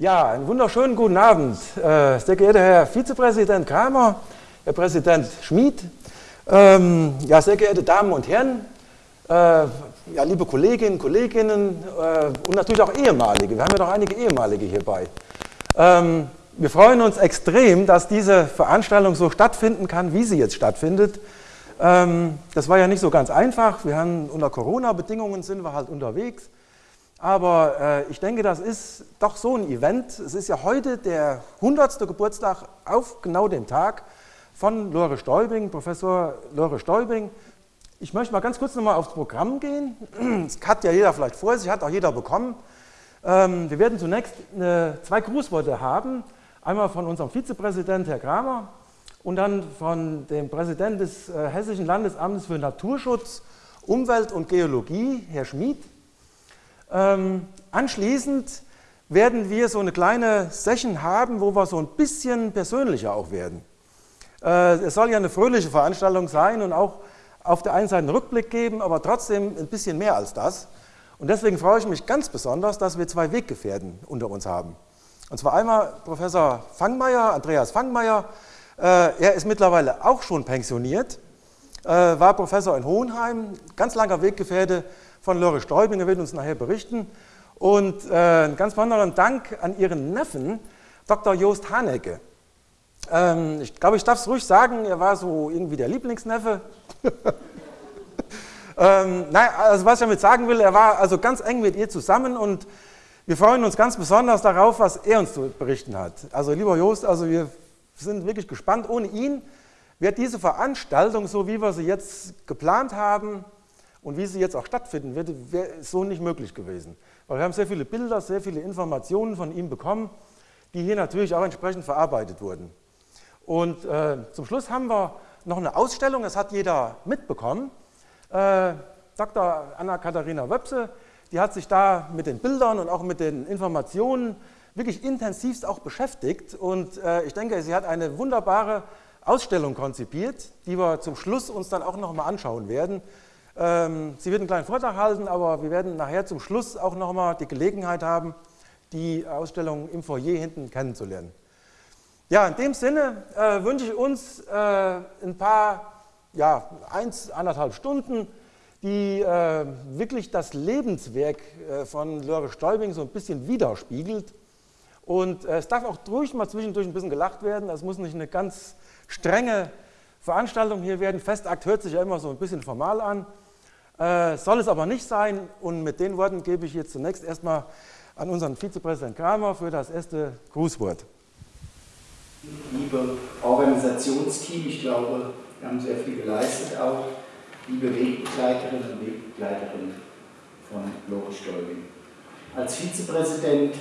Ja, einen wunderschönen guten Abend, äh, sehr geehrter Herr Vizepräsident Kramer, Herr Präsident Schmid, ähm, ja, sehr geehrte Damen und Herren, äh, ja, liebe Kolleginnen, Kolleginnen äh, und natürlich auch ehemalige. Wir haben ja noch einige ehemalige hierbei. Ähm, wir freuen uns extrem, dass diese Veranstaltung so stattfinden kann, wie sie jetzt stattfindet. Ähm, das war ja nicht so ganz einfach. Wir haben unter Corona-Bedingungen sind wir halt unterwegs. Aber äh, ich denke, das ist doch so ein Event. Es ist ja heute der 100. Geburtstag auf genau den Tag von Lore Stäubing, Professor Lore Stäubing. Ich möchte mal ganz kurz nochmal aufs Programm gehen. Das hat ja jeder vielleicht vor sich, hat auch jeder bekommen. Ähm, wir werden zunächst eine, zwei Grußworte haben. Einmal von unserem Vizepräsident, Herr Kramer, und dann von dem Präsidenten des äh, Hessischen Landesamtes für Naturschutz, Umwelt und Geologie, Herr Schmid. Ähm, anschließend werden wir so eine kleine Session haben, wo wir so ein bisschen persönlicher auch werden. Äh, es soll ja eine fröhliche Veranstaltung sein und auch auf der einen Seite einen Rückblick geben, aber trotzdem ein bisschen mehr als das. Und deswegen freue ich mich ganz besonders, dass wir zwei Weggefährten unter uns haben. Und zwar einmal Professor Fangmeier, Andreas Fangmeier. Äh, er ist mittlerweile auch schon pensioniert, äh, war Professor in Hohenheim, ganz langer Weggefährte von Lore Stäubing, er wird uns nachher berichten. Und äh, einen ganz besonderen Dank an Ihren Neffen, Dr. Jost Hanecke. Ähm, ich glaube, ich darf es ruhig sagen, er war so irgendwie der Lieblingsneffe. ähm, nein, also was ich damit sagen will, er war also ganz eng mit ihr zusammen und wir freuen uns ganz besonders darauf, was er uns zu berichten hat. Also lieber Jost, also wir sind wirklich gespannt. Ohne ihn wird diese Veranstaltung, so wie wir sie jetzt geplant haben, und wie sie jetzt auch stattfinden wird, wäre so nicht möglich gewesen. Weil wir haben sehr viele Bilder, sehr viele Informationen von ihm bekommen, die hier natürlich auch entsprechend verarbeitet wurden. Und äh, zum Schluss haben wir noch eine Ausstellung, das hat jeder mitbekommen. Äh, Dr. Anna-Katharina Wöpse, die hat sich da mit den Bildern und auch mit den Informationen wirklich intensivst auch beschäftigt. Und äh, ich denke, sie hat eine wunderbare Ausstellung konzipiert, die wir zum Schluss uns dann auch noch mal anschauen werden. Ähm, sie wird einen kleinen Vortrag halten, aber wir werden nachher zum Schluss auch nochmal die Gelegenheit haben, die Ausstellung im Foyer hinten kennenzulernen. Ja, in dem Sinne äh, wünsche ich uns äh, ein paar, ja, eins, anderthalb Stunden, die äh, wirklich das Lebenswerk äh, von Lore Stäubing so ein bisschen widerspiegelt. Und äh, es darf auch ruhig mal zwischendurch ein bisschen gelacht werden. Das muss nicht eine ganz strenge Veranstaltung hier werden. Festakt hört sich ja immer so ein bisschen formal an. Äh, soll es aber nicht sein. Und mit den Worten gebe ich jetzt zunächst erstmal an unseren Vizepräsidenten Kramer für das erste Grußwort. Liebe Organisationsteam, ich glaube, wir haben sehr viel geleistet auch. Liebe Wegbegleiterinnen und Wegbegleiterinnen von Lore Stolbing. Als Vizepräsident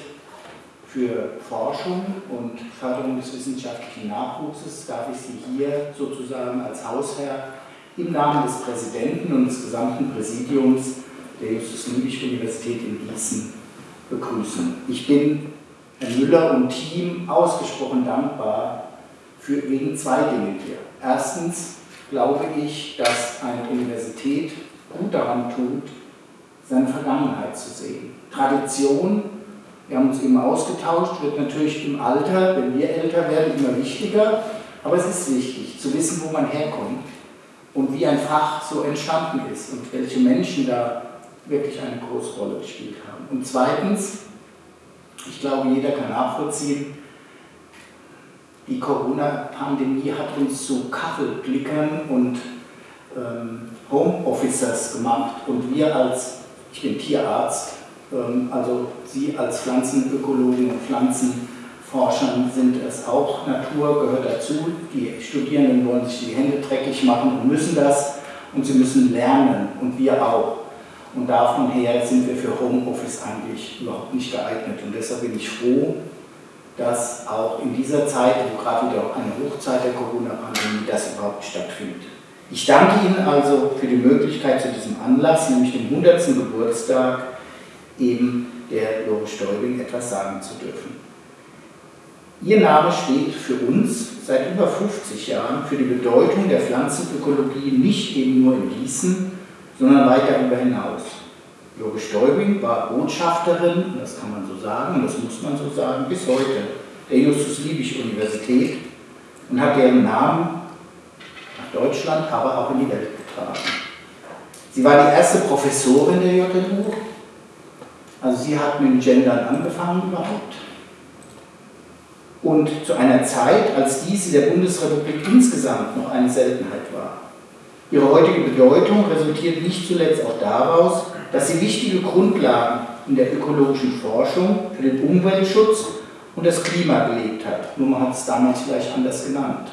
für Forschung und Förderung des wissenschaftlichen Nachwuchses darf ich Sie hier sozusagen als Hausherr im Namen des Präsidenten und des gesamten Präsidiums der Justus-Liebig-Universität in Gießen begrüßen. Ich bin Herrn Müller und Team ausgesprochen dankbar für wegen zwei Dinge hier. Erstens glaube ich, dass eine Universität gut daran tut, seine Vergangenheit zu sehen. Tradition, wir haben uns eben ausgetauscht, wird natürlich im Alter, wenn wir älter werden, immer wichtiger, aber es ist wichtig zu wissen, wo man herkommt und wie ein Fach so entstanden ist und welche Menschen da wirklich eine große Rolle gespielt haben. Und zweitens, ich glaube, jeder kann nachvollziehen, die Corona-Pandemie hat uns zu Kachelblickern und ähm, Homeofficers gemacht und wir als, ich bin Tierarzt, also Sie als Pflanzenökologen und Pflanzen Forschern sind es auch. Natur gehört dazu. Die Studierenden wollen sich die Hände dreckig machen und müssen das. Und sie müssen lernen und wir auch. Und davon her sind wir für Homeoffice eigentlich überhaupt nicht geeignet. Und deshalb bin ich froh, dass auch in dieser Zeit, wo gerade wieder eine Hochzeit der Corona-Pandemie, das überhaupt stattfindet. Ich danke Ihnen also für die Möglichkeit zu diesem Anlass, nämlich dem 100. Geburtstag eben der Lore Stäubing etwas sagen zu dürfen. Ihr Name steht für uns seit über 50 Jahren für die Bedeutung der Pflanzenökologie nicht eben nur in Gießen, sondern weit darüber hinaus. Lore Stäubing war Botschafterin, das kann man so sagen, das muss man so sagen, bis heute der Justus-Liebig-Universität und hat deren Namen nach Deutschland, aber auch in die Welt getragen. Sie war die erste Professorin der JLU, also sie hat mit dem Gendern angefangen überhaupt. Und zu einer Zeit, als dies in der Bundesrepublik insgesamt noch eine Seltenheit war. Ihre heutige Bedeutung resultiert nicht zuletzt auch daraus, dass sie wichtige Grundlagen in der ökologischen Forschung für den Umweltschutz und das Klima gelegt hat. Nur man hat es damals vielleicht anders genannt.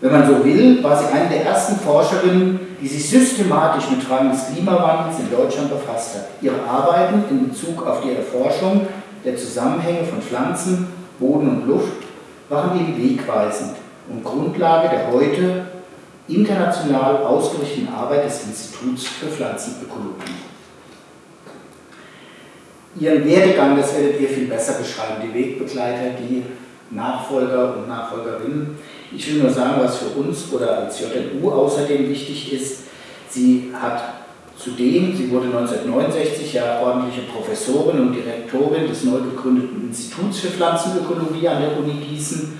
Wenn man so will, war sie eine der ersten Forscherinnen, die sich systematisch mit Fragen des Klimawandels in Deutschland befasst hat. Ihre Arbeiten in Bezug auf die Erforschung der Zusammenhänge von Pflanzen, Boden und Luft waren eben wegweisend und Grundlage der heute international ausgerichteten Arbeit des Instituts für Pflanzenökologie. Ihren Werdegang, das werdet ihr viel besser beschreiben, die Wegbegleiter, die Nachfolger und Nachfolgerinnen. Ich will nur sagen, was für uns oder als JNU außerdem wichtig ist. Sie hat zudem, sie wurde 1969 ja ordentliche Professorin und Direktorin des neu gegründeten Instituts für Pflanzenökologie an der Uni Gießen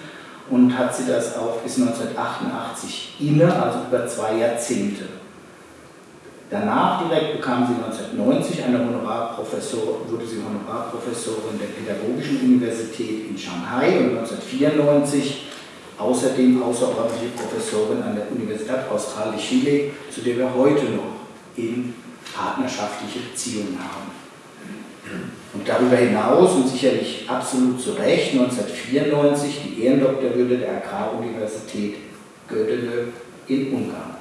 und hat sie das auch bis 1988 inne, also über zwei Jahrzehnte. Danach direkt bekam sie 1990 eine Honorarprofessor, wurde sie Honorarprofessorin der Pädagogischen Universität in Shanghai und 1994 außerdem außerordentliche Professorin an der Universität Austral de Chile, zu der wir heute noch eben partnerschaftliche Beziehungen haben. Und darüber hinaus und sicherlich absolut zu Recht 1994 die Ehrendoktorwürde der Agraruniversität Gödele in Ungarn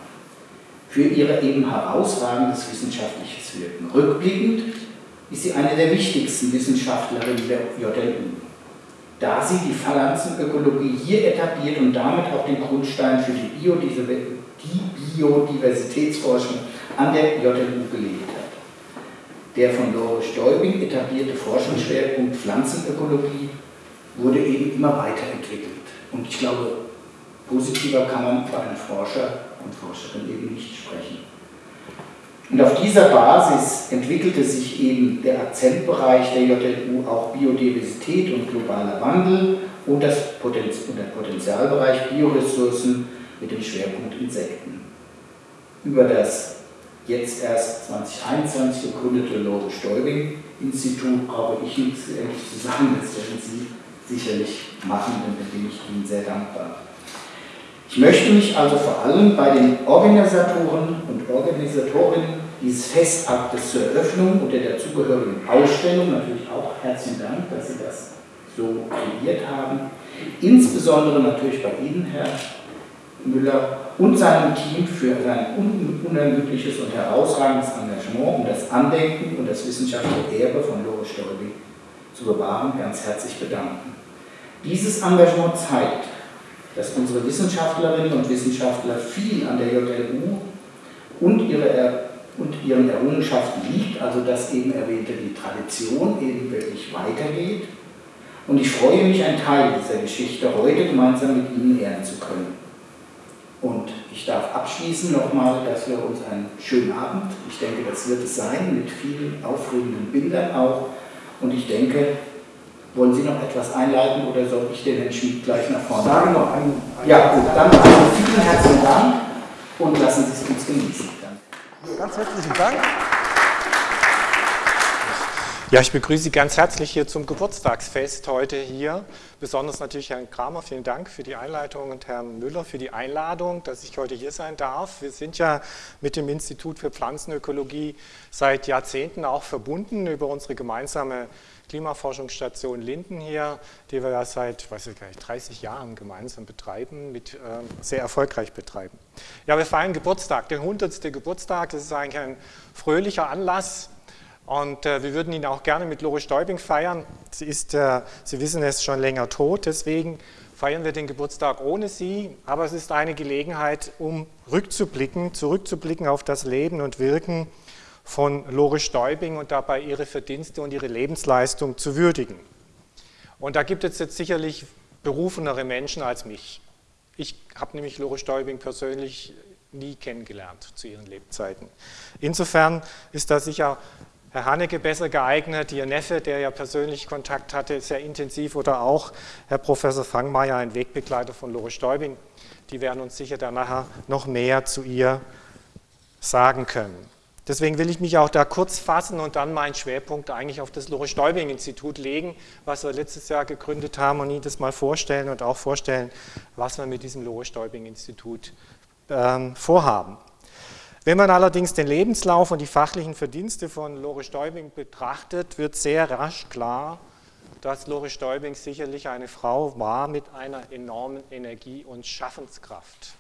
für ihr eben herausragendes wissenschaftliches Wirken. Rückblickend ist sie eine der wichtigsten Wissenschaftlerinnen der JLU, da sie die Pflanzenökologie hier etabliert und damit auch den Grundstein für die, Biodiversitätsforschung an der JLU gelegt hat. Der von Doris Stäubing etablierte Forschungsschwerpunkt Pflanzenökologie wurde eben immer weiterentwickelt. Und ich glaube, positiver kann man für einen Forscher und Forscherin eben nicht sprechen. Und auf dieser Basis entwickelte sich eben der Akzentbereich der JLU auch Biodiversität und globaler Wandel und, das Potenz und der Potenzialbereich Bioressourcen mit dem Schwerpunkt Insekten. Über das jetzt erst 2021 gegründete Lore-Stäubing-Institut brauche ich nichts zu sagen, das werden Sie sicherlich machen, denn da bin ich Ihnen sehr dankbar. Ich möchte mich also vor allem bei den Organisatoren und Organisatorinnen dieses Festaktes zur Eröffnung und der dazugehörigen Ausstellung, natürlich auch herzlichen Dank, dass Sie das so kreiert haben, insbesondere natürlich bei Ihnen, Herr Müller, und seinem Team für sein unermüdliches und herausragendes Engagement, um das Andenken und das wissenschaftliche Erbe von Loris Stolby zu bewahren, ganz herzlich bedanken. Dieses Engagement zeigt, dass unsere Wissenschaftlerinnen und Wissenschaftler viel an der JLU und, ihre, und ihren Errungenschaften liegt, also dass eben erwähnte die Tradition eben wirklich weitergeht. Und ich freue mich, ein Teil dieser Geschichte heute gemeinsam mit Ihnen ehren zu können. Und ich darf abschließen nochmal, dass wir uns einen schönen Abend, ich denke, das wird es sein, mit vielen aufregenden Bildern auch. Und ich denke, wollen Sie noch etwas einleiten oder soll ich den Herrn Schmidt gleich nach vorne? Sagen noch einen. Ja, gut, dann also vielen herzlichen Dank und lassen Sie es uns genießen. Danke. Ganz herzlichen Dank. Ja, ich begrüße Sie ganz herzlich hier zum Geburtstagsfest heute hier. Besonders natürlich Herrn Kramer, vielen Dank für die Einleitung und Herrn Müller für die Einladung, dass ich heute hier sein darf. Wir sind ja mit dem Institut für Pflanzenökologie seit Jahrzehnten auch verbunden über unsere gemeinsame Klimaforschungsstation Linden hier, die wir ja seit weiß ich gar nicht, 30 Jahren gemeinsam betreiben, mit, äh, sehr erfolgreich betreiben. Ja, wir feiern Geburtstag, den 100. Geburtstag. Das ist eigentlich ein fröhlicher Anlass. Und äh, wir würden ihn auch gerne mit Lore Stäubing feiern. Sie ist, äh, Sie wissen, ist schon länger tot, deswegen feiern wir den Geburtstag ohne sie. Aber es ist eine Gelegenheit, um rückzublicken, zurückzublicken auf das Leben und Wirken von Lore Stäubing und dabei ihre Verdienste und ihre Lebensleistung zu würdigen. Und da gibt es jetzt sicherlich berufenere Menschen als mich. Ich habe nämlich Lore Stäubing persönlich nie kennengelernt zu ihren Lebzeiten. Insofern ist da sicher Herr Haneke besser geeignet, Ihr Neffe, der ja persönlich Kontakt hatte, sehr intensiv, oder auch Herr Professor Fangmeier, ein Wegbegleiter von Lore Stäubing. Die werden uns sicher dann nachher noch mehr zu ihr sagen können. Deswegen will ich mich auch da kurz fassen und dann meinen Schwerpunkt eigentlich auf das Lore-Stäubing-Institut legen, was wir letztes Jahr gegründet haben und Ihnen das mal vorstellen und auch vorstellen, was wir mit diesem Lore-Stäubing-Institut ähm, vorhaben. Wenn man allerdings den Lebenslauf und die fachlichen Verdienste von Lore Stäubing betrachtet, wird sehr rasch klar, dass Lore Stäubing sicherlich eine Frau war mit einer enormen Energie und Schaffenskraft,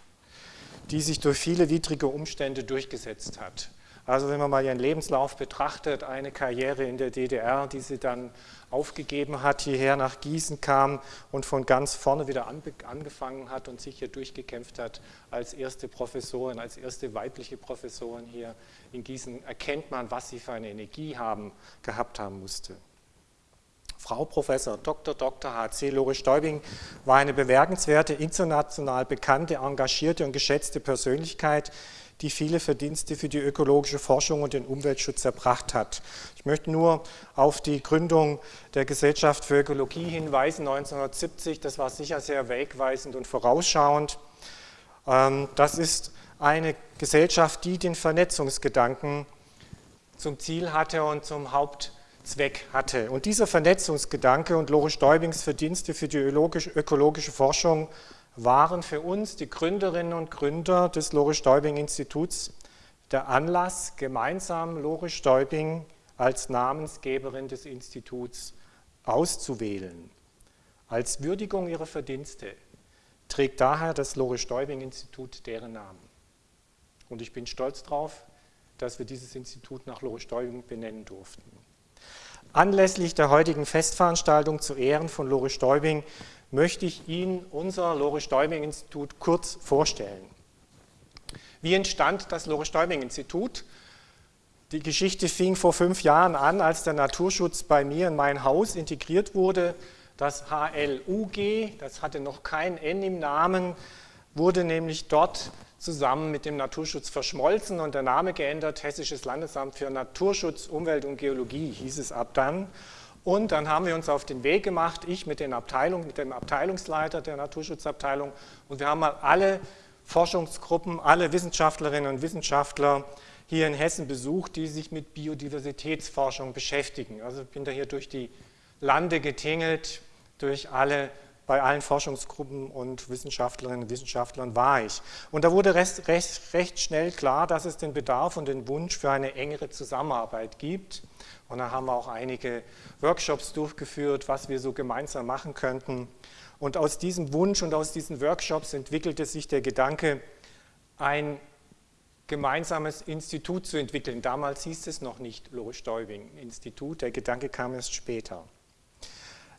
die sich durch viele widrige Umstände durchgesetzt hat. Also wenn man mal ihren Lebenslauf betrachtet, eine Karriere in der DDR, die sie dann aufgegeben hat, hierher nach Gießen kam und von ganz vorne wieder angefangen hat und sich hier durchgekämpft hat als erste Professorin, als erste weibliche Professorin hier in Gießen, erkennt man, was sie für eine Energie haben, gehabt haben musste. Frau Professor Dr. Dr. H.C. Lore Stäubing war eine bemerkenswerte, international bekannte, engagierte und geschätzte Persönlichkeit, die viele Verdienste für die ökologische Forschung und den Umweltschutz erbracht hat. Ich möchte nur auf die Gründung der Gesellschaft für Ökologie hinweisen, 1970. Das war sicher sehr wegweisend und vorausschauend. Ähm, das ist eine Gesellschaft, die den Vernetzungsgedanken zum Ziel hatte und zum Hauptzweck hatte. Und dieser Vernetzungsgedanke und Lore Stäubings Verdienste für die ökologische Forschung waren für uns, die Gründerinnen und Gründer des Lore Stäubing Instituts, der Anlass, gemeinsam Lore Stäubing als Namensgeberin des Instituts auszuwählen. Als Würdigung ihrer Verdienste trägt daher das Lore Stäubing Institut deren Namen. Und ich bin stolz darauf, dass wir dieses Institut nach Lore Stäubing benennen durften. Anlässlich der heutigen Festveranstaltung zu Ehren von Lore Stäubing möchte ich Ihnen unser Lore-Stäubing-Institut kurz vorstellen. Wie entstand das Lore-Stäubing-Institut? Die Geschichte fing vor fünf Jahren an, als der Naturschutz bei mir in mein Haus integriert wurde. Das HLUG, das hatte noch kein N im Namen, wurde nämlich dort zusammen mit dem Naturschutz verschmolzen und der Name geändert, Hessisches Landesamt für Naturschutz, Umwelt und Geologie hieß es ab dann. Und dann haben wir uns auf den Weg gemacht, ich mit, den Abteilung, mit dem Abteilungsleiter der Naturschutzabteilung und wir haben mal alle Forschungsgruppen, alle Wissenschaftlerinnen und Wissenschaftler hier in Hessen besucht, die sich mit Biodiversitätsforschung beschäftigen. Also ich bin da hier durch die Lande getingelt, durch alle, bei allen Forschungsgruppen und Wissenschaftlerinnen und Wissenschaftlern war ich. Und da wurde recht, recht, recht schnell klar, dass es den Bedarf und den Wunsch für eine engere Zusammenarbeit gibt. Und da haben wir auch einige Workshops durchgeführt, was wir so gemeinsam machen könnten. Und aus diesem Wunsch und aus diesen Workshops entwickelte sich der Gedanke, ein gemeinsames Institut zu entwickeln. Damals hieß es noch nicht Lohe-Stäubing-Institut, der Gedanke kam erst später.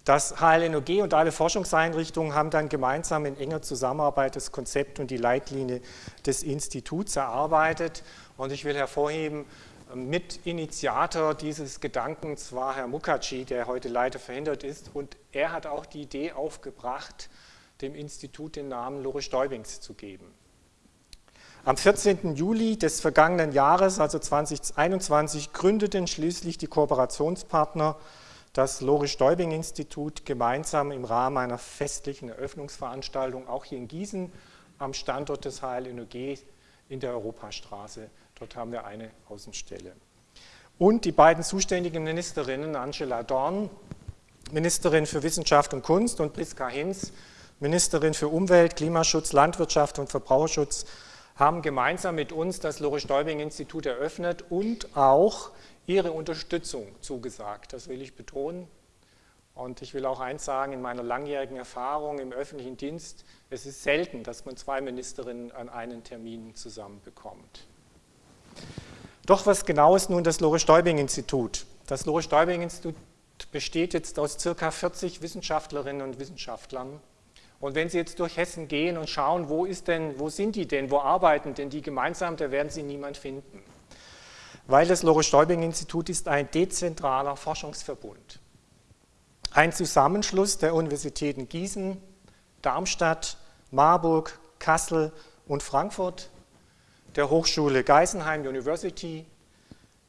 Das HLNOG und alle Forschungseinrichtungen haben dann gemeinsam in enger Zusammenarbeit das Konzept und die Leitlinie des Instituts erarbeitet. Und ich will hervorheben, Mitinitiator dieses Gedankens war Herr Mukherjee, der heute leider verhindert ist. Und er hat auch die Idee aufgebracht, dem Institut den Namen Lore Stäubings zu geben. Am 14. Juli des vergangenen Jahres, also 2021, gründeten schließlich die Kooperationspartner das Lore Stäubing Institut gemeinsam im Rahmen einer festlichen Eröffnungsveranstaltung auch hier in Gießen am Standort des HLNOG in der Europastraße Dort haben wir eine Außenstelle. Und die beiden zuständigen Ministerinnen, Angela Dorn, Ministerin für Wissenschaft und Kunst, und Priska Hinz, Ministerin für Umwelt, Klimaschutz, Landwirtschaft und Verbraucherschutz, haben gemeinsam mit uns das Lore-Stäubing-Institut eröffnet und auch ihre Unterstützung zugesagt. Das will ich betonen. Und ich will auch eins sagen, in meiner langjährigen Erfahrung im öffentlichen Dienst, es ist selten, dass man zwei Ministerinnen an einen Termin zusammenbekommt. Doch was genau ist nun das Lore-Stäubing-Institut? Das Lore-Stäubing-Institut besteht jetzt aus circa 40 Wissenschaftlerinnen und Wissenschaftlern. Und wenn Sie jetzt durch Hessen gehen und schauen, wo, ist denn, wo sind die denn, wo arbeiten denn die gemeinsam, da werden Sie niemand finden. Weil das Lore-Stäubing-Institut ist ein dezentraler Forschungsverbund. Ein Zusammenschluss der Universitäten Gießen, Darmstadt, Marburg, Kassel und Frankfurt der Hochschule Geisenheim University,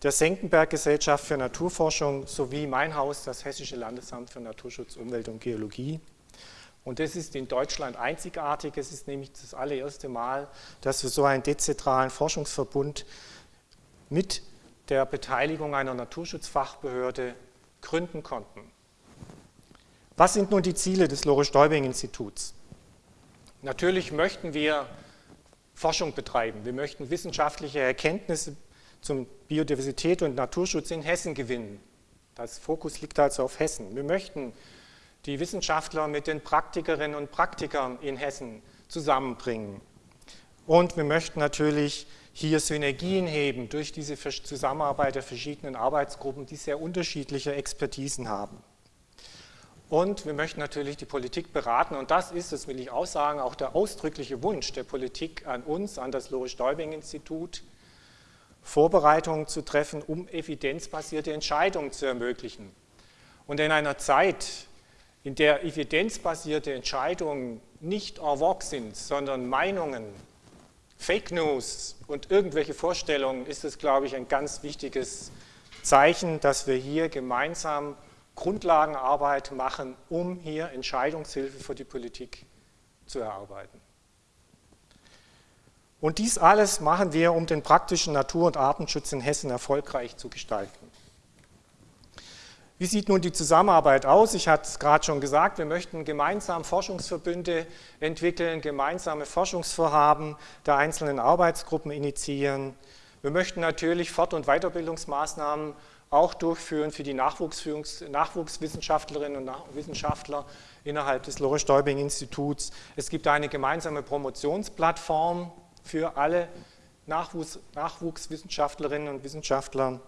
der Senckenberg-Gesellschaft für Naturforschung sowie mein Haus, das Hessische Landesamt für Naturschutz, Umwelt und Geologie. Und das ist in Deutschland einzigartig. Es ist nämlich das allererste Mal, dass wir so einen dezentralen Forschungsverbund mit der Beteiligung einer Naturschutzfachbehörde gründen konnten. Was sind nun die Ziele des Lore-Stäubing-Instituts? Natürlich möchten wir Forschung betreiben. Wir möchten wissenschaftliche Erkenntnisse zum Biodiversität und Naturschutz in Hessen gewinnen. Das Fokus liegt also auf Hessen. Wir möchten die Wissenschaftler mit den Praktikerinnen und Praktikern in Hessen zusammenbringen. Und wir möchten natürlich hier Synergien heben durch diese Zusammenarbeit der verschiedenen Arbeitsgruppen, die sehr unterschiedliche Expertisen haben. Und wir möchten natürlich die Politik beraten und das ist, das will ich auch sagen, auch der ausdrückliche Wunsch der Politik an uns, an das Loris-Stäubing-Institut, Vorbereitungen zu treffen, um evidenzbasierte Entscheidungen zu ermöglichen. Und in einer Zeit, in der evidenzbasierte Entscheidungen nicht en vogue sind, sondern Meinungen, Fake News und irgendwelche Vorstellungen, ist es, glaube ich, ein ganz wichtiges Zeichen, dass wir hier gemeinsam Grundlagenarbeit machen, um hier Entscheidungshilfe für die Politik zu erarbeiten. Und dies alles machen wir, um den praktischen Natur- und Artenschutz in Hessen erfolgreich zu gestalten. Wie sieht nun die Zusammenarbeit aus? Ich hatte es gerade schon gesagt, wir möchten gemeinsam Forschungsverbünde entwickeln, gemeinsame Forschungsvorhaben der einzelnen Arbeitsgruppen initiieren. Wir möchten natürlich Fort- und Weiterbildungsmaßnahmen auch durchführen für die Nachwuchswissenschaftlerinnen und Wissenschaftler innerhalb des Lore-Stäubing-Instituts. Es gibt eine gemeinsame Promotionsplattform für alle Nachwuchs Nachwuchswissenschaftlerinnen und Wissenschaftler.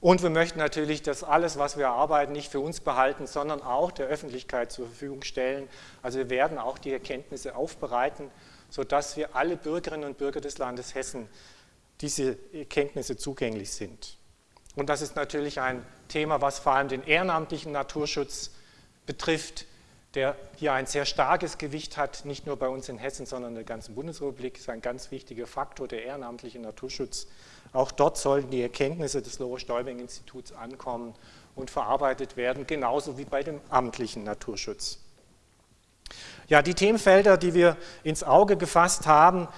Und wir möchten natürlich das alles, was wir erarbeiten, nicht für uns behalten, sondern auch der Öffentlichkeit zur Verfügung stellen. Also wir werden auch die Erkenntnisse aufbereiten, sodass wir alle Bürgerinnen und Bürger des Landes Hessen diese Erkenntnisse zugänglich sind. Und das ist natürlich ein Thema, was vor allem den ehrenamtlichen Naturschutz betrifft, der hier ein sehr starkes Gewicht hat, nicht nur bei uns in Hessen, sondern in der ganzen Bundesrepublik, ist ein ganz wichtiger Faktor, der ehrenamtliche Naturschutz. Auch dort sollen die Erkenntnisse des Lore-Stäubing-Instituts ankommen und verarbeitet werden, genauso wie bei dem amtlichen Naturschutz. Ja, die Themenfelder, die wir ins Auge gefasst haben,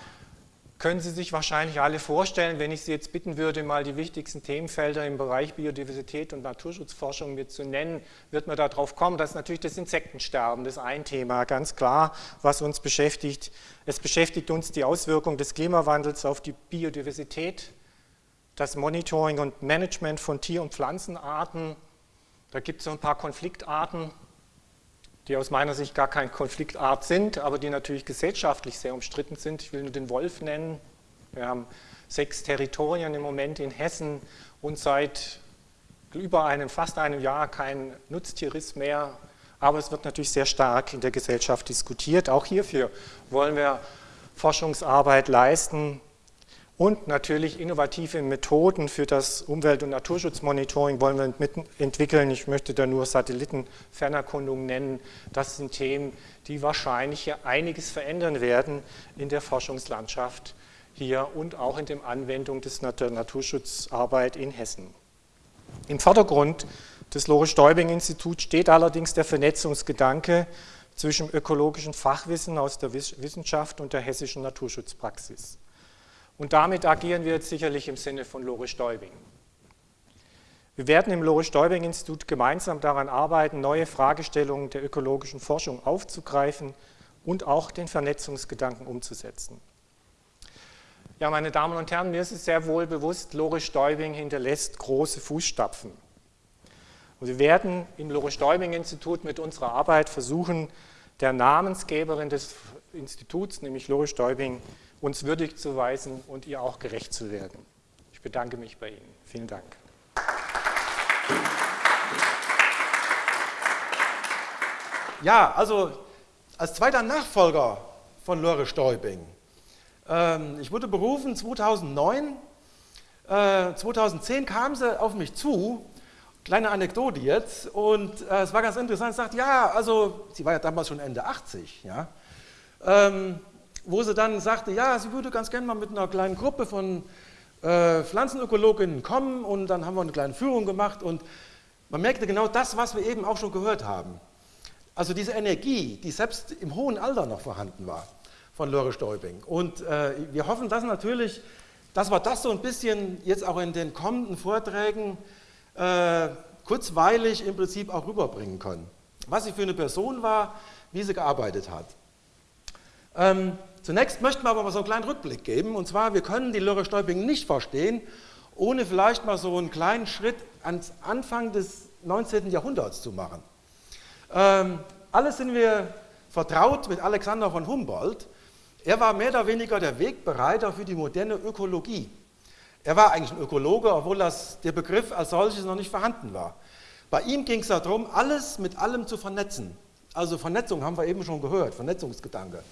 können Sie sich wahrscheinlich alle vorstellen, wenn ich Sie jetzt bitten würde, mal die wichtigsten Themenfelder im Bereich Biodiversität und Naturschutzforschung mir zu nennen, wird man darauf kommen, dass natürlich das Insektensterben, das ist ein Thema, ganz klar, was uns beschäftigt. Es beschäftigt uns die Auswirkung des Klimawandels auf die Biodiversität, das Monitoring und Management von Tier- und Pflanzenarten. Da gibt es so ein paar Konfliktarten, die aus meiner Sicht gar keine Konfliktart sind, aber die natürlich gesellschaftlich sehr umstritten sind. Ich will nur den Wolf nennen. Wir haben sechs Territorien im Moment in Hessen und seit über einem, fast einem Jahr kein Nutztierriss mehr. Aber es wird natürlich sehr stark in der Gesellschaft diskutiert. Auch hierfür wollen wir Forschungsarbeit leisten, und natürlich innovative Methoden für das Umwelt- und Naturschutzmonitoring wollen wir entwickeln. Ich möchte da nur Satellitenfernerkundung nennen. Das sind Themen, die wahrscheinlich hier einiges verändern werden in der Forschungslandschaft hier und auch in der Anwendung des Naturschutzarbeit in Hessen. Im Vordergrund des Lore-Stäubing-Instituts steht allerdings der Vernetzungsgedanke zwischen ökologischen Fachwissen aus der Wissenschaft und der hessischen Naturschutzpraxis. Und damit agieren wir jetzt sicherlich im Sinne von Lore Stäubing. Wir werden im Lore-Stäubing-Institut gemeinsam daran arbeiten, neue Fragestellungen der ökologischen Forschung aufzugreifen und auch den Vernetzungsgedanken umzusetzen. Ja, meine Damen und Herren, mir ist es sehr wohl bewusst, Lore Stäubing hinterlässt große Fußstapfen. Und wir werden im Lore Stäubing-Institut mit unserer Arbeit versuchen, der Namensgeberin des Instituts, nämlich Lore Stäubing, uns würdig zu weisen und ihr auch gerecht zu werden. Ich bedanke mich bei Ihnen. Vielen Dank. Ja, also als zweiter Nachfolger von Lore Stäubing. Ähm, ich wurde berufen 2009. Äh, 2010 kam sie auf mich zu, kleine Anekdote jetzt, und äh, es war ganz interessant. Sie sagt, ja, also, sie war ja damals schon Ende 80, ja. Ähm, wo sie dann sagte, ja, sie würde ganz gerne mal mit einer kleinen Gruppe von äh, Pflanzenökologinnen kommen und dann haben wir eine kleine Führung gemacht und man merkte genau das, was wir eben auch schon gehört haben. Also diese Energie, die selbst im hohen Alter noch vorhanden war von Lore Stäubing. Und äh, wir hoffen, dass natürlich, dass wir das so ein bisschen jetzt auch in den kommenden Vorträgen äh, kurzweilig im Prinzip auch rüberbringen können. Was sie für eine Person war, wie sie gearbeitet hat. Ähm, zunächst möchten wir aber mal so einen kleinen Rückblick geben. Und zwar, wir können die Lore Stäubing nicht verstehen, ohne vielleicht mal so einen kleinen Schritt ans Anfang des 19. Jahrhunderts zu machen. Ähm, alle sind wir vertraut mit Alexander von Humboldt. Er war mehr oder weniger der Wegbereiter für die moderne Ökologie. Er war eigentlich ein Ökologe, obwohl das, der Begriff als solches noch nicht vorhanden war. Bei ihm ging es darum, alles mit allem zu vernetzen. Also Vernetzung haben wir eben schon gehört, Vernetzungsgedanke.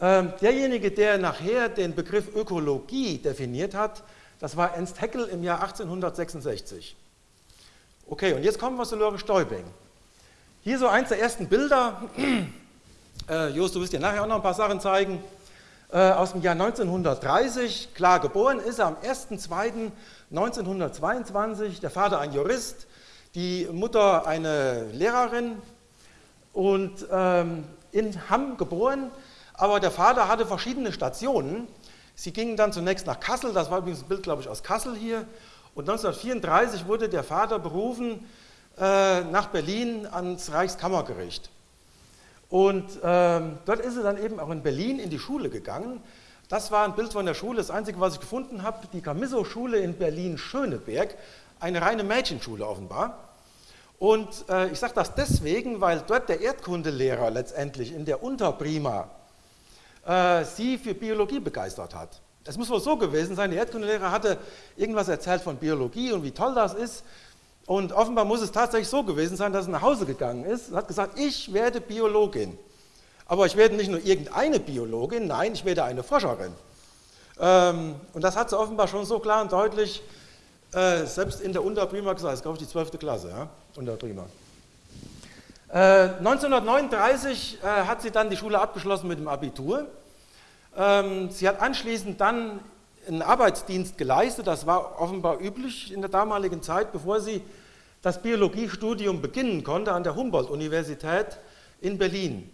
Ähm, derjenige, der nachher den Begriff Ökologie definiert hat, das war Ernst Haeckel im Jahr 1866. Okay, und jetzt kommen wir zu Lore Stäubing. Hier so eins der ersten Bilder. Äh, Jos, du wirst dir nachher auch noch ein paar Sachen zeigen. Äh, aus dem Jahr 1930. Klar, geboren ist er am 1.2.1922. Der Vater ein Jurist, die Mutter eine Lehrerin und ähm, in Hamm geboren. Aber der Vater hatte verschiedene Stationen. Sie gingen dann zunächst nach Kassel, das war übrigens ein Bild, glaube ich, aus Kassel hier. Und 1934 wurde der Vater berufen äh, nach Berlin ans Reichskammergericht. Und ähm, dort ist er dann eben auch in Berlin in die Schule gegangen. Das war ein Bild von der Schule, das einzige, was ich gefunden habe, die Camisso-Schule in Berlin-Schöneberg, eine reine Mädchenschule offenbar. Und äh, ich sage das deswegen, weil dort der Erdkundelehrer letztendlich in der Unterprima äh, sie für Biologie begeistert hat. Es muss wohl so gewesen sein, der Erdkundelehrer hatte irgendwas erzählt von Biologie und wie toll das ist. Und offenbar muss es tatsächlich so gewesen sein, dass er nach Hause gegangen ist und hat gesagt, ich werde Biologin. Aber ich werde nicht nur irgendeine Biologin, nein, ich werde eine Forscherin. Ähm, und das hat sie offenbar schon so klar und deutlich, äh, selbst in der Unterprima gesagt, das ist glaube ich die 12. Klasse, ja? Unterprima. Äh, 1939 äh, hat sie dann die Schule abgeschlossen mit dem Abitur. Ähm, sie hat anschließend dann einen Arbeitsdienst geleistet, das war offenbar üblich in der damaligen Zeit, bevor sie das Biologiestudium beginnen konnte an der Humboldt-Universität in Berlin.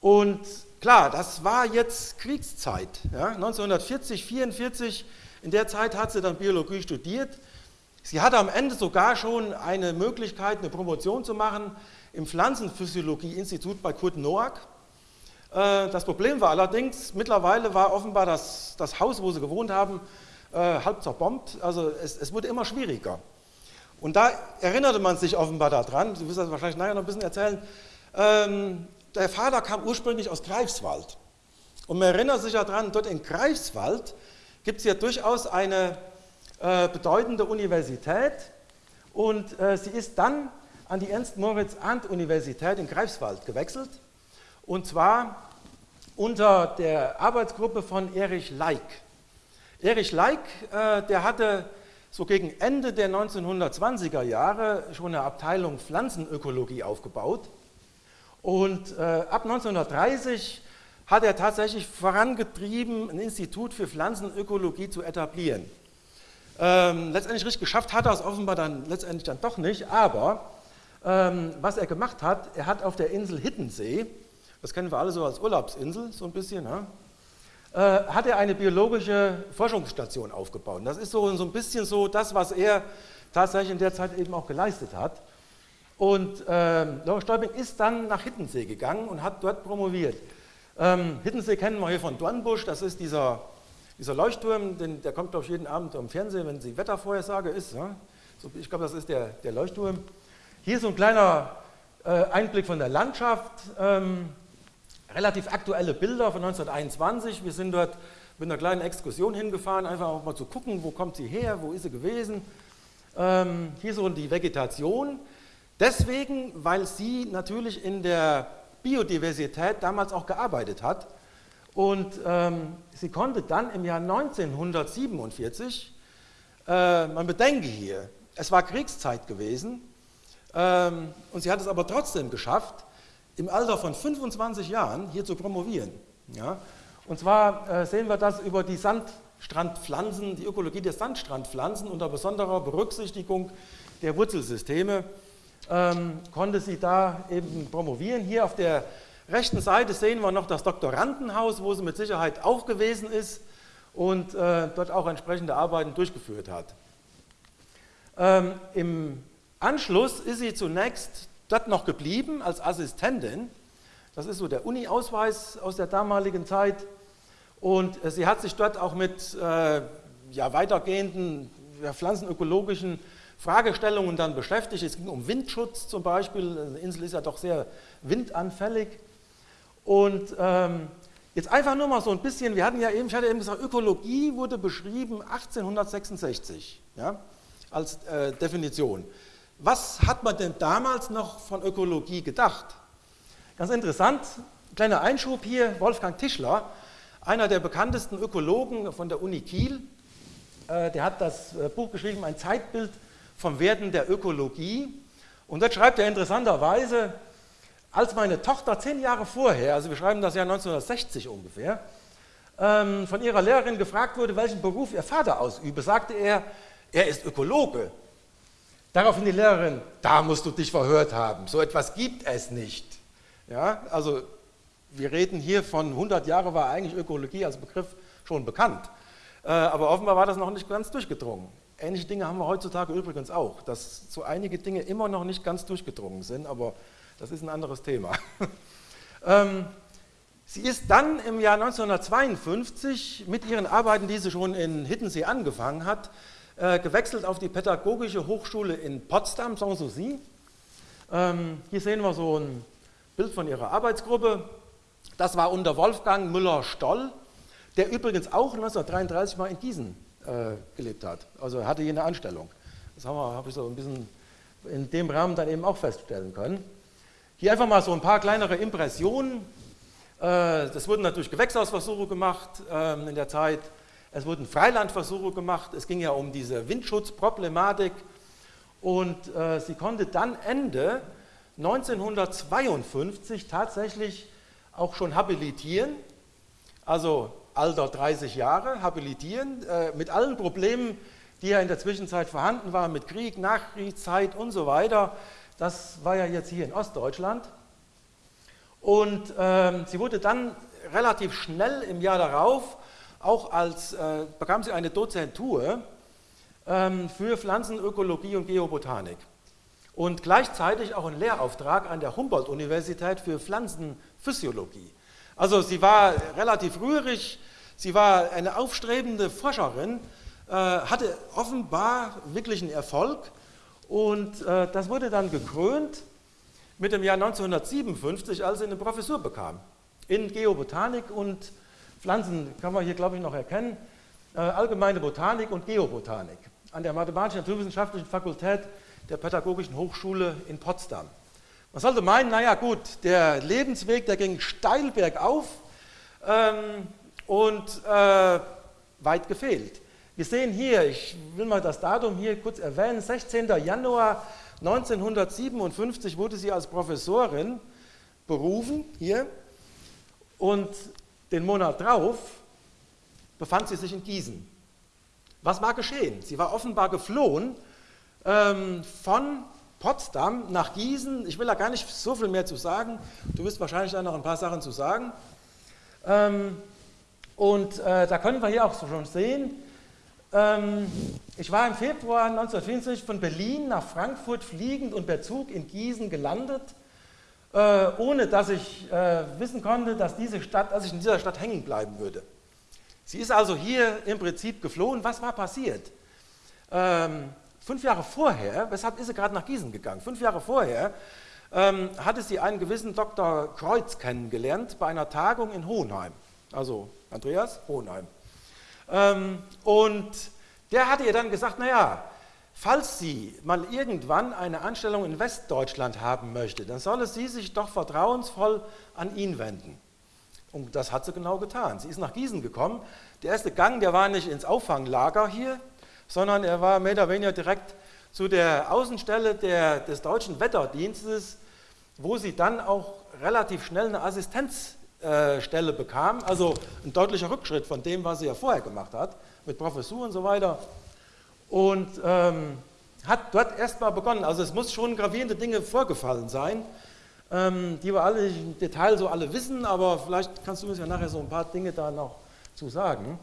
Und klar, das war jetzt Kriegszeit. Ja, 1940, 1944, in der Zeit hat sie dann Biologie studiert. Sie hatte am Ende sogar schon eine Möglichkeit, eine Promotion zu machen im Pflanzenphysiologie-Institut bei Kurt Noack. Äh, das Problem war allerdings, mittlerweile war offenbar das, das Haus, wo sie gewohnt haben, äh, halb zerbombt. Also es, es, wurde immer schwieriger. Und da erinnerte man sich offenbar daran, Sie wissen das wahrscheinlich nachher noch ein bisschen erzählen, ähm, der Vater kam ursprünglich aus Greifswald. Und man erinnert sich daran, dort in Greifswald gibt es ja durchaus eine äh, bedeutende Universität und sie ist dann an die Ernst-Moritz-Arndt-Universität in Greifswald gewechselt und zwar unter der Arbeitsgruppe von Erich Leik. Erich Leik, äh, der hatte so gegen Ende der 1920er Jahre schon eine Abteilung Pflanzenökologie aufgebaut und äh, ab 1930 hat er tatsächlich vorangetrieben, ein Institut für Pflanzenökologie zu etablieren. Ähm, letztendlich richtig geschafft hat er es offenbar dann letztendlich dann doch nicht, aber ähm, was er gemacht hat, er hat auf der Insel Hittensee das kennen wir alle so als Urlaubsinsel, so ein bisschen, ja, äh, hat er eine biologische Forschungsstation aufgebaut. Und das ist so, so ein bisschen so das, was er tatsächlich in der Zeit eben auch geleistet hat. Und äh, Laura Stäubing ist dann nach Hittensee gegangen und hat dort promoviert. Ähm, Hittensee kennen wir hier von Dornbusch, das ist dieser, dieser Leuchtturm, den, der kommt glaube ich jeden Abend im Fernsehen, wenn die Wettervorhersage ist. Ja? So, ich glaube, das ist der, der Leuchtturm. Hier so ein kleiner äh, Einblick von der Landschaft. Ähm, relativ aktuelle Bilder von 1921. Wir sind dort mit einer kleinen Exkursion hingefahren, einfach auch mal zu gucken, wo kommt sie her, wo ist sie gewesen. Ähm, hier so die Vegetation. Deswegen, weil sie natürlich in der Biodiversität damals auch gearbeitet hat. Und ähm, sie konnte dann im Jahr 1947, äh, man bedenke hier, es war Kriegszeit gewesen, und sie hat es aber trotzdem geschafft, im Alter von 25 Jahren hier zu promovieren. Ja? Und zwar äh, sehen wir das über die Sand, Sandstrandpflanzen, die Ökologie der Sandstrandpflanzen unter besonderer Berücksichtigung der Wurzelsysteme ähm, konnte sie da eben promovieren. Hier auf der rechten Seite sehen wir noch das Doktorandenhaus, wo sie mit Sicherheit auch gewesen ist und äh, dort auch entsprechende Arbeiten durchgeführt hat. Ähm, Im Anschluss ist sie zunächst dort noch geblieben als Assistentin. Das ist so der Uni-Ausweis aus der damaligen Zeit. Und äh, sie hat sich dort auch mit äh, ja, weitergehenden ja, pflanzenökologischen Fragestellungen dann beschäftigt. Es ging um Windschutz zum Beispiel. Die Insel ist ja doch sehr windanfällig. Und ähm, jetzt einfach nur mal so ein bisschen, wir hatten ja eben, ich hatte eben gesagt, Ökologie wurde beschrieben 1866 ja, als äh, Definition. Was hat man denn damals noch von Ökologie gedacht? Ganz interessant, kleiner Einschub hier, Wolfgang Tischler, einer der bekanntesten Ökologen von der Uni Kiel, äh, der hat das äh, Buch geschrieben, ein Zeitbild vom Werden der Ökologie. Und dort schreibt er interessanterweise, als meine Tochter zehn Jahre vorher, also wir schreiben das Jahr 1960 ungefähr, ähm, von ihrer Lehrerin gefragt wurde, welchen Beruf ihr Vater ausübe, sagte er, er ist Ökologe. Daraufhin die Lehrerin, da musst du dich verhört haben, so etwas gibt es nicht. Ja, also wir reden hier von 100 Jahren war eigentlich Ökologie als Begriff schon bekannt, äh, aber offenbar war das noch nicht ganz durchgedrungen. Ähnliche Dinge haben wir heutzutage übrigens auch, dass so einige Dinge immer noch nicht ganz durchgedrungen sind, aber das ist ein anderes Thema. ähm, sie ist dann im Jahr 1952 mit ihren Arbeiten, die sie schon in Hiddensee angefangen hat, äh, gewechselt auf die Pädagogische Hochschule in Potsdam, Sanssouci. Ähm, hier sehen wir so ein Bild von ihrer Arbeitsgruppe. Das war unter Wolfgang Müller-Stoll, der übrigens auch 1933 mal in Gießen äh, gelebt hat. Also hatte hier eine Anstellung. Das habe hab ich so ein bisschen in dem Rahmen dann eben auch feststellen können. Hier einfach mal so ein paar kleinere Impressionen. Äh, das wurden natürlich Gewächshausversuche gemacht ähm, in der Zeit. Es wurden Freilandversuche gemacht. Es ging ja um diese Windschutzproblematik. Und äh, sie konnte dann Ende 1952 tatsächlich auch schon habilitieren. Also Alter 30 Jahre, habilitieren, äh, mit allen Problemen, die ja in der Zwischenzeit vorhanden waren, mit Krieg, Nachkriegszeit und so weiter. Das war ja jetzt hier in Ostdeutschland. Und ähm, sie wurde dann relativ schnell im Jahr darauf, auch als, äh, bekam sie eine Dozentur ähm, für Pflanzenökologie und Geobotanik. Und gleichzeitig auch einen Lehrauftrag an der Humboldt-Universität für Pflanzenphysiologie. Also sie war relativ rührig, sie war eine aufstrebende Forscherin, äh, hatte offenbar wirklichen Erfolg und äh, das wurde dann gekrönt mit dem Jahr 1957, als sie eine Professur bekam in Geobotanik und Pflanzen, kann man hier glaube ich noch erkennen, äh, allgemeine Botanik und Geobotanik an der Mathematisch-Naturwissenschaftlichen Fakultät der Pädagogischen Hochschule in Potsdam. Man sollte meinen, naja gut, der Lebensweg, der ging steil bergauf ähm, und äh, weit gefehlt. Wir sehen hier, ich will mal das Datum hier kurz erwähnen, 16. Januar 1957 wurde sie als Professorin berufen, hier, und den Monat drauf befand sie sich in Gießen. Was war geschehen? Sie war offenbar geflohen ähm, von Potsdam nach Gießen. Ich will da gar nicht so viel mehr zu sagen. Du wirst wahrscheinlich da noch ein paar Sachen zu sagen. Ähm, und äh, da können wir hier auch schon sehen, ähm, ich war im Februar 1954 von Berlin nach Frankfurt fliegend und per Zug in Gießen gelandet, äh, ohne dass ich äh, wissen konnte, dass, diese Stadt, dass ich in dieser Stadt hängen bleiben würde. Sie ist also hier im Prinzip geflohen. Was war passiert? Ähm, Fünf Jahre vorher, weshalb ist sie gerade nach Gießen gegangen? Fünf Jahre vorher ähm, hatte sie einen gewissen Dr. Kreuz kennengelernt bei einer Tagung in Hohenheim. Also Andreas, Hohenheim. Ähm, und der hatte ihr dann gesagt, naja, falls sie mal irgendwann eine Anstellung in Westdeutschland haben möchte, dann solle sie sich doch vertrauensvoll an ihn wenden. Und das hat sie genau getan. Sie ist nach Gießen gekommen. Der erste Gang, der war nicht ins Auffanglager hier, sondern er war mehr oder weniger direkt zu der Außenstelle der, des deutschen Wetterdienstes, wo sie dann auch relativ schnell eine Assistenz Stelle bekam, also ein deutlicher Rückschritt von dem, was sie ja vorher gemacht hat, mit Professur und so weiter. Und ähm, hat dort erstmal begonnen. Also es muss schon gravierende Dinge vorgefallen sein, ähm, die wir alle im Detail so alle wissen, aber vielleicht kannst du uns ja nachher so ein paar Dinge da noch zu sagen.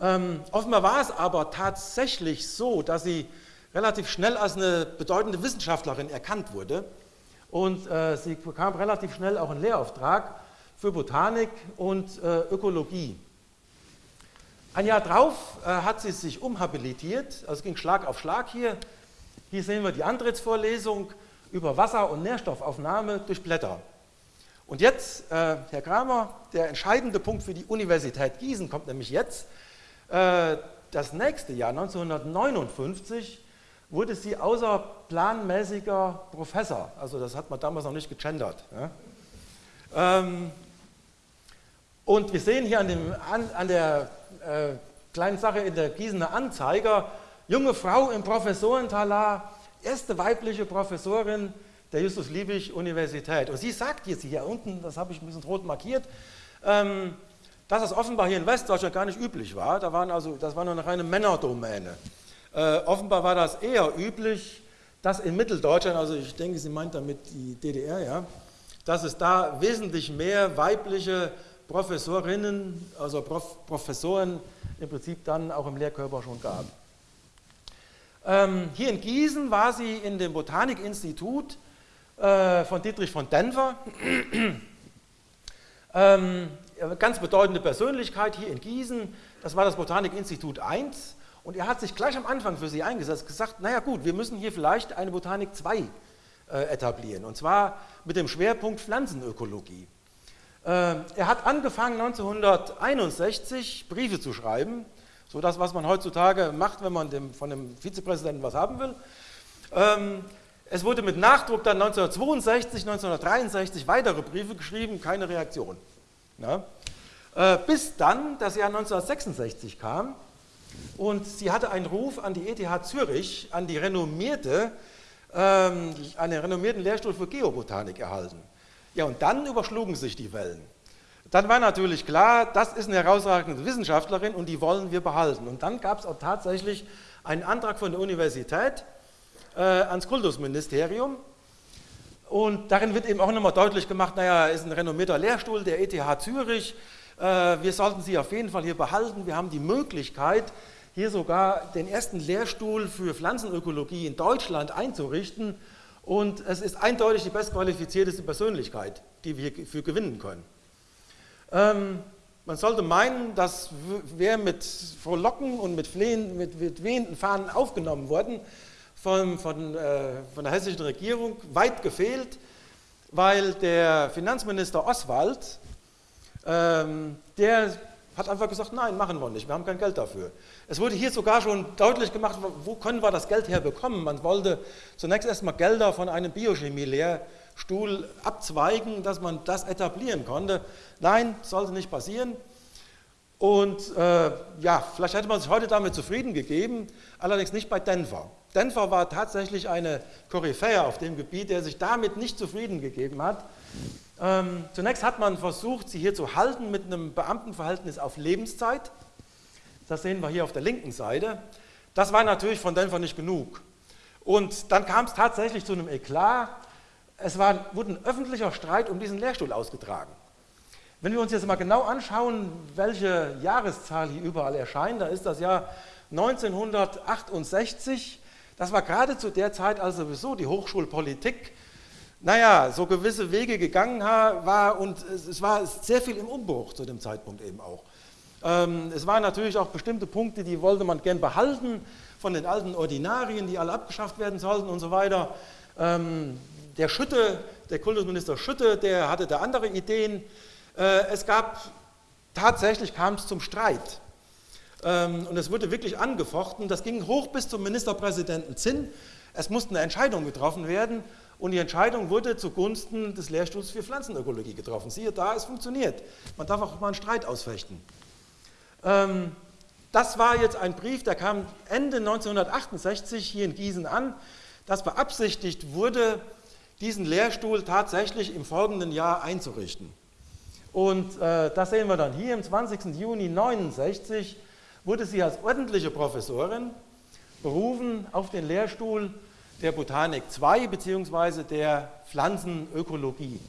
Ähm, offenbar war es aber tatsächlich so, dass sie relativ schnell als eine bedeutende Wissenschaftlerin erkannt wurde und äh, sie bekam relativ schnell auch einen Lehrauftrag für Botanik und äh, Ökologie. Ein Jahr drauf äh, hat sie sich umhabilitiert, also es ging Schlag auf Schlag hier. Hier sehen wir die Antrittsvorlesung über Wasser- und Nährstoffaufnahme durch Blätter. Und jetzt, äh, Herr Kramer, der entscheidende Punkt für die Universität Gießen kommt nämlich jetzt. Äh, das nächste Jahr, 1959, wurde sie außerplanmäßiger Professor. Also das hat man damals noch nicht gegendert. Ja? Ähm, und wir sehen hier an, dem, an, an der äh, kleinen Sache in der Gießener Anzeiger, junge Frau im Professorentalar, erste weibliche Professorin der Justus-Liebig-Universität. Und sie sagt jetzt hier unten, das habe ich ein bisschen rot markiert, ähm, dass es offenbar hier in Westdeutschland gar nicht üblich war. Da waren also, das war nur eine reine Männerdomäne. Äh, offenbar war das eher üblich, dass in Mitteldeutschland, also ich denke, sie meint damit die DDR, ja, dass es da wesentlich mehr weibliche Professorinnen, also Prof Professoren im Prinzip dann auch im Lehrkörper schon gab. Ähm, hier in Gießen war sie in dem Botanikinstitut äh, von Dietrich von Denver. ähm, ganz bedeutende Persönlichkeit hier in Gießen, das war das Botanikinstitut 1 und er hat sich gleich am Anfang für sie eingesetzt, gesagt, naja gut, wir müssen hier vielleicht eine Botanik 2 äh, etablieren und zwar mit dem Schwerpunkt Pflanzenökologie. Ähm, er hat angefangen 1961 Briefe zu schreiben, so das, was man heutzutage macht, wenn man dem, von dem Vizepräsidenten was haben will. Ähm, es wurde mit Nachdruck dann 1962, 1963 weitere Briefe geschrieben, keine Reaktion. Äh, bis dann das Jahr 1966 kam und sie hatte einen Ruf an die ETH Zürich, an die renommierte, ähm, einen renommierten Lehrstuhl für Geobotanik erhalten. Ja, und dann überschlugen sich die Wellen. Dann war natürlich klar, das ist eine herausragende Wissenschaftlerin und die wollen wir behalten. Und dann gab es auch tatsächlich einen Antrag von der Universität äh, ans Kultusministerium. Und darin wird eben auch nochmal deutlich gemacht, naja, ist ein renommierter Lehrstuhl der ETH Zürich, äh, wir sollten sie auf jeden Fall hier behalten. Wir haben die Möglichkeit, hier sogar den ersten Lehrstuhl für Pflanzenökologie in Deutschland einzurichten. Und es ist eindeutig die bestqualifizierteste Persönlichkeit, die wir hierfür gewinnen können. Ähm, man sollte meinen, dass wer mit Frohlocken und mit, Flehen, mit, mit wehenden Fahnen aufgenommen worden von, von, äh, von der hessischen Regierung, weit gefehlt, weil der Finanzminister Oswald, ähm, der hat einfach gesagt, nein, machen wir nicht, wir haben kein Geld dafür. Es wurde hier sogar schon deutlich gemacht, wo können wir das Geld herbekommen. Man wollte zunächst erstmal Gelder von einem Biochemie-Lehrstuhl abzweigen, dass man das etablieren konnte. Nein, sollte nicht passieren. Und äh, ja, vielleicht hätte man sich heute damit zufrieden gegeben, allerdings nicht bei Denver. Denver war tatsächlich eine Koryphäe auf dem Gebiet, der sich damit nicht zufrieden gegeben hat. Ähm, zunächst hat man versucht, sie hier zu halten mit einem Beamtenverhältnis auf Lebenszeit. Das sehen wir hier auf der linken Seite. Das war natürlich von Denver nicht genug. Und dann kam es tatsächlich zu einem Eklat. Es war, wurde ein öffentlicher Streit um diesen Lehrstuhl ausgetragen. Wenn wir uns jetzt mal genau anschauen, welche Jahreszahl hier überall erscheint, da ist das Jahr 1968. Das war gerade zu der Zeit, als sowieso die Hochschulpolitik, naja, so gewisse Wege gegangen war und es war sehr viel im Umbruch zu dem Zeitpunkt eben auch. Ähm, es waren natürlich auch bestimmte Punkte, die wollte man gern behalten, von den alten Ordinarien, die alle abgeschafft werden sollten und so weiter. Ähm, der Schütte, der Kultusminister Schütte, der hatte da andere Ideen. Äh, es gab, tatsächlich kam es zum Streit. Ähm, und es wurde wirklich angefochten. Das ging hoch bis zum Ministerpräsidenten Zinn. Es musste eine Entscheidung getroffen werden. Und die Entscheidung wurde zugunsten des Lehrstuhls für Pflanzenökologie getroffen. Siehe da, es funktioniert. Man darf auch mal einen Streit ausfechten. Ähm, das war jetzt ein Brief, der kam Ende 1968 hier in Gießen an, dass beabsichtigt wurde, diesen Lehrstuhl tatsächlich im folgenden Jahr einzurichten. Und äh, das sehen wir dann hier im 20. Juni 1969 wurde sie als ordentliche Professorin berufen auf den Lehrstuhl der Botanik 2 bzw. der Pflanzenökologie.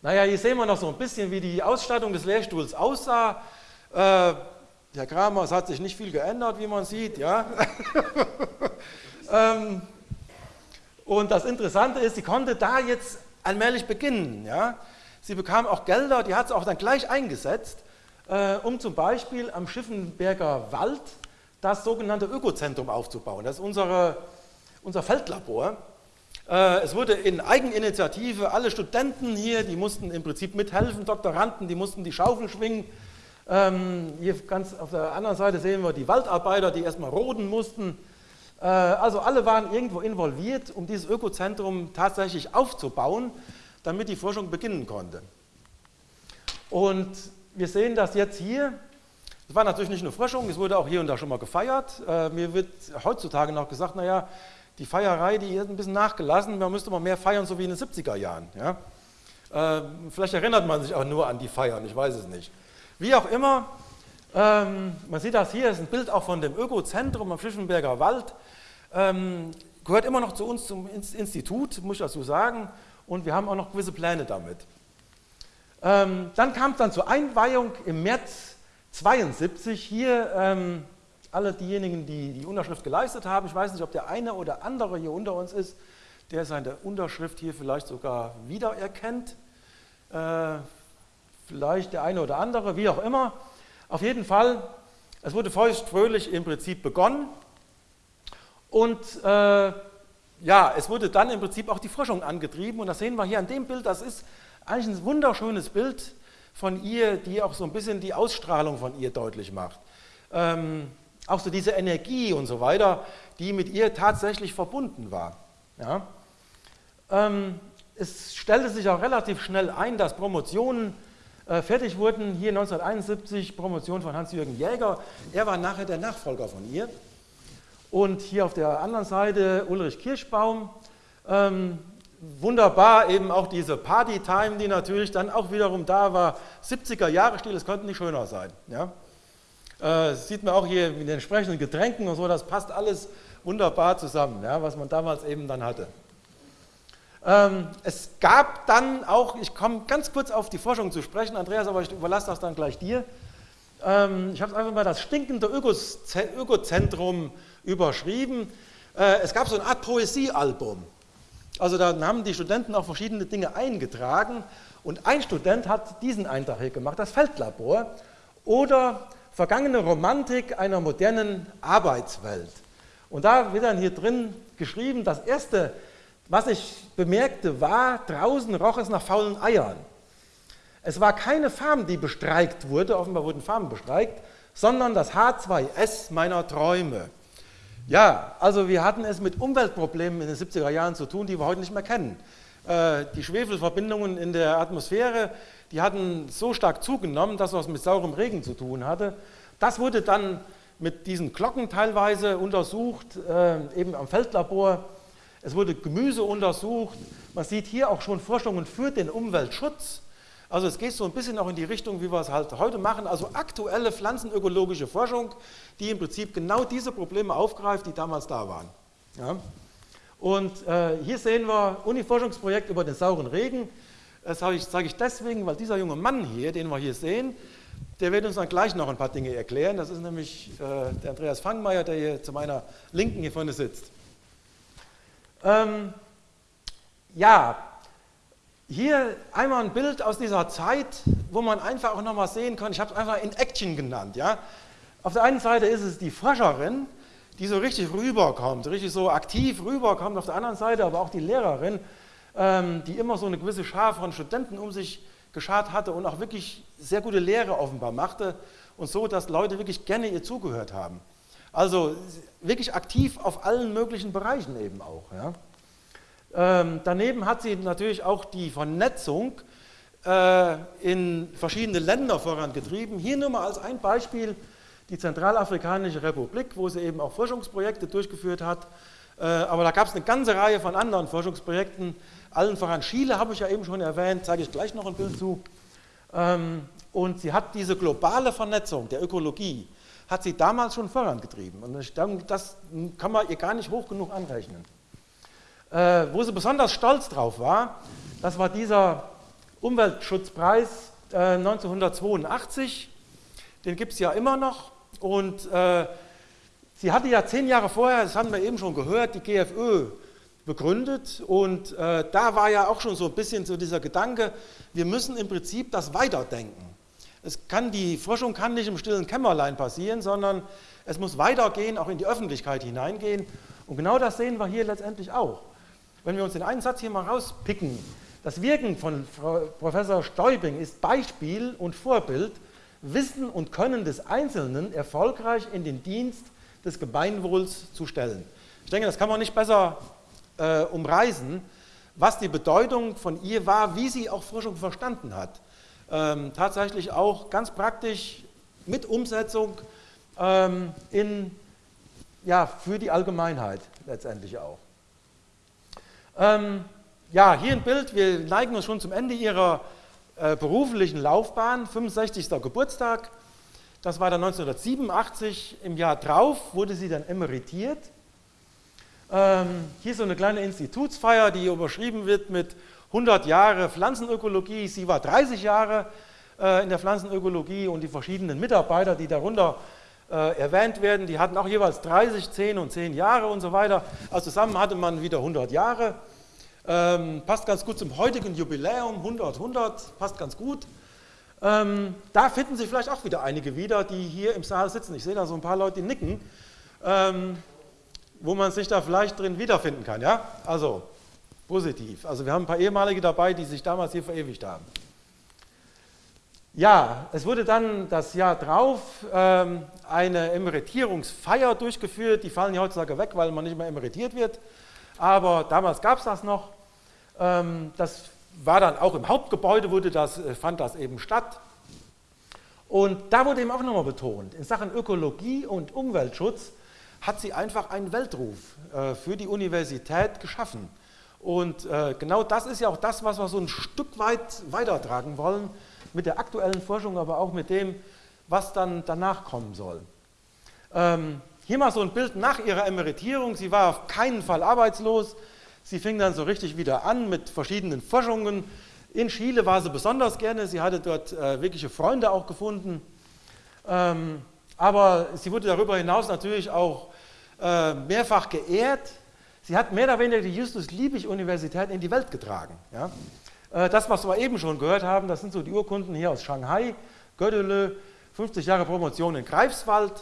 Naja, hier sehen wir noch so ein bisschen, wie die Ausstattung des Lehrstuhls aussah. Äh, Herr Kramer, es hat sich nicht viel geändert, wie man sieht. Ja? ähm, und das Interessante ist, sie konnte da jetzt allmählich beginnen. Ja? Sie bekam auch Gelder, die hat sie auch dann gleich eingesetzt, äh, um zum Beispiel am Schiffenberger Wald das sogenannte Ökozentrum aufzubauen. Das ist unsere, unser Feldlabor. Äh, es wurde in Eigeninitiative, alle Studenten hier, die mussten im Prinzip mithelfen, Doktoranden, die mussten die Schaufel schwingen. Ähm, hier ganz auf der anderen Seite sehen wir die Waldarbeiter, die erstmal roden mussten. Äh, also alle waren irgendwo involviert, um dieses Ökozentrum tatsächlich aufzubauen, damit die Forschung beginnen konnte. Und wir sehen das jetzt hier. Es war natürlich nicht nur Forschung, es wurde auch hier und da schon mal gefeiert. Äh, mir wird heutzutage noch gesagt, naja, die Feierei, die ist ein bisschen nachgelassen, man müsste mal mehr feiern, so wie in den 70er Jahren. Ja? Äh, vielleicht erinnert man sich auch nur an die Feiern, ich weiß es nicht. Wie auch immer, ähm, man sieht das hier, ist ein Bild auch von dem Ökozentrum am Fischenberger Wald. Ähm, gehört immer noch zu uns zum Institut, muss ich dazu sagen, und wir haben auch noch gewisse Pläne damit. Ähm, dann kam es dann zur Einweihung im März 72. Hier ähm, alle diejenigen, die die Unterschrift geleistet haben. Ich weiß nicht, ob der eine oder andere hier unter uns ist, der seine Unterschrift hier vielleicht sogar wiedererkennt. Äh, vielleicht der eine oder andere, wie auch immer. Auf jeden Fall, es wurde feucht fröhlich im Prinzip begonnen. Und äh, ja, es wurde dann im Prinzip auch die Forschung angetrieben. Und das sehen wir hier an dem Bild. Das ist eigentlich ein wunderschönes Bild von ihr, die auch so ein bisschen die Ausstrahlung von ihr deutlich macht. Ähm, auch so diese Energie und so weiter, die mit ihr tatsächlich verbunden war. Ja. Ähm, es stellte sich auch relativ schnell ein, dass Promotionen äh, fertig wurden. Hier 1971 Promotion von Hans-Jürgen Jäger. Er war nachher der Nachfolger von ihr. Und hier auf der anderen Seite Ulrich Kirschbaum. Ähm, wunderbar eben auch diese Party-Time, die natürlich dann auch wiederum da war. 70er Jahre Stil, es konnte nicht schöner sein. Ja? Äh, sieht man auch hier mit den entsprechenden Getränken und so, das passt alles wunderbar zusammen, ja, was man damals eben dann hatte. Ähm, es gab dann auch, ich komme ganz kurz auf die Forschung zu sprechen, Andreas, aber ich überlasse das dann gleich dir. Ähm, ich habe es einfach mal das stinkende Ökozentrum überschrieben. Äh, es gab so eine Art Poesiealbum. Also da haben die Studenten auch verschiedene Dinge eingetragen und ein Student hat diesen Eintrag hier gemacht, das Feldlabor oder vergangene Romantik einer modernen Arbeitswelt. Und da wird dann hier drin geschrieben, das erste, was ich bemerkte, war, draußen roch es nach faulen Eiern. Es war keine Farm, die bestreikt wurde, offenbar wurden Farmen bestreikt, sondern das H2S meiner Träume. Ja, also wir hatten es mit Umweltproblemen in den 70er Jahren zu tun, die wir heute nicht mehr kennen. Äh, die Schwefelverbindungen in der Atmosphäre, die hatten so stark zugenommen, dass was mit saurem Regen zu tun hatte. Das wurde dann mit diesen Glocken teilweise untersucht, äh, eben am Feldlabor. Es wurde Gemüse untersucht. Man sieht hier auch schon Forschungen für den Umweltschutz. Also es geht so ein bisschen auch in die Richtung, wie wir es halt heute machen, also aktuelle pflanzenökologische Forschung, die im Prinzip genau diese Probleme aufgreift, die damals da waren. Ja. Und äh, hier sehen wir Uni-Forschungsprojekt über den sauren Regen. Das sage ich, sage ich deswegen, weil dieser junge Mann hier, den wir hier sehen, der wird uns dann gleich noch ein paar Dinge erklären. Das ist nämlich äh, der Andreas Fangmeier, der hier zu meiner Linken hier vorne sitzt. Ähm, ja, hier einmal ein Bild aus dieser Zeit, wo man einfach auch nochmal sehen kann, ich habe es einfach in Action genannt. Ja? Auf der einen Seite ist es die Forscherin, die so richtig rüberkommt, richtig so aktiv rüberkommt, auf der anderen Seite aber auch die Lehrerin, die immer so eine gewisse Schar von Studenten um sich geschart hatte und auch wirklich sehr gute Lehre offenbar machte und so, dass Leute wirklich gerne ihr zugehört haben. Also wirklich aktiv auf allen möglichen Bereichen eben auch. Ja. Ähm, daneben hat sie natürlich auch die Vernetzung äh, in verschiedene Länder vorangetrieben. Hier nur mal als ein Beispiel die Zentralafrikanische Republik, wo sie eben auch Forschungsprojekte durchgeführt hat. Äh, aber da gab es eine ganze Reihe von anderen Forschungsprojekten. Allen voran Chile habe ich ja eben schon erwähnt, zeige ich gleich noch ein Bild zu. Ähm, und sie hat diese globale Vernetzung der Ökologie, hat sie damals schon vorangetrieben. Und das kann man ihr gar nicht hoch genug anrechnen. Äh, wo sie besonders stolz drauf war, das war dieser Umweltschutzpreis äh, 1982. Den gibt es ja immer noch. Und äh, sie hatte ja zehn Jahre vorher, das haben wir eben schon gehört, die GFÖ begründet. Und äh, da war ja auch schon so ein bisschen so dieser Gedanke, wir müssen im Prinzip das weiterdenken. Es kann, die Forschung kann nicht im stillen Kämmerlein passieren, sondern es muss weitergehen, auch in die Öffentlichkeit hineingehen. Und genau das sehen wir hier letztendlich auch. Wenn wir uns den einen Satz hier mal rauspicken, das Wirken von Frau Professor Stäubing ist Beispiel und Vorbild, Wissen und Können des Einzelnen erfolgreich in den Dienst des Gemeinwohls zu stellen. Ich denke, das kann man nicht besser äh, umreißen, was die Bedeutung von ihr war, wie sie auch Forschung verstanden hat ähm, tatsächlich auch ganz praktisch mit Umsetzung ähm, in, ja, für die Allgemeinheit letztendlich auch. Ähm, ja, hier ein Bild, wir neigen uns schon zum Ende ihrer äh, beruflichen Laufbahn, 65. Geburtstag, das war dann 1987, im Jahr drauf wurde sie dann emeritiert. Ähm, hier so eine kleine Institutsfeier, die überschrieben wird mit 100 Jahre Pflanzenökologie, sie war 30 Jahre äh, in der Pflanzenökologie und die verschiedenen Mitarbeiter, die darunter äh, erwähnt werden, die hatten auch jeweils 30, 10 und 10 Jahre und so weiter. Also zusammen hatte man wieder 100 Jahre. Ähm, passt ganz gut zum heutigen Jubiläum, 100, 100, passt ganz gut. Ähm, da finden sich vielleicht auch wieder einige wieder, die hier im Saal sitzen. Ich sehe da so ein paar Leute, die nicken, ähm, wo man sich da vielleicht drin wiederfinden kann. Ja? Also positiv. Also wir haben ein paar ehemalige dabei, die sich damals hier verewigt haben. Ja, es wurde dann das Jahr drauf ähm, eine Emeritierungsfeier durchgeführt. Die fallen ja heutzutage weg, weil man nicht mehr emeritiert wird. Aber damals gab es das noch. Ähm, das war dann auch im Hauptgebäude, wurde das, äh, fand das eben statt. Und da wurde eben auch nochmal betont, in Sachen Ökologie und Umweltschutz hat sie einfach einen Weltruf äh, für die Universität geschaffen. Und äh, genau das ist ja auch das, was wir so ein Stück weit weitertragen wollen, mit der aktuellen Forschung, aber auch mit dem, was dann danach kommen soll. Ähm, hier mal so ein Bild nach ihrer Emeritierung. Sie war auf keinen Fall arbeitslos. Sie fing dann so richtig wieder an mit verschiedenen Forschungen. In Chile war sie besonders gerne. Sie hatte dort äh, wirkliche Freunde auch gefunden. Ähm, aber sie wurde darüber hinaus natürlich auch äh, mehrfach geehrt Sie hat mehr oder weniger die Justus-Liebig-Universität in die Welt getragen. Ja? Äh, das, was wir eben schon gehört haben, das sind so die Urkunden hier aus Shanghai, Gödele, 50 Jahre Promotion in Greifswald.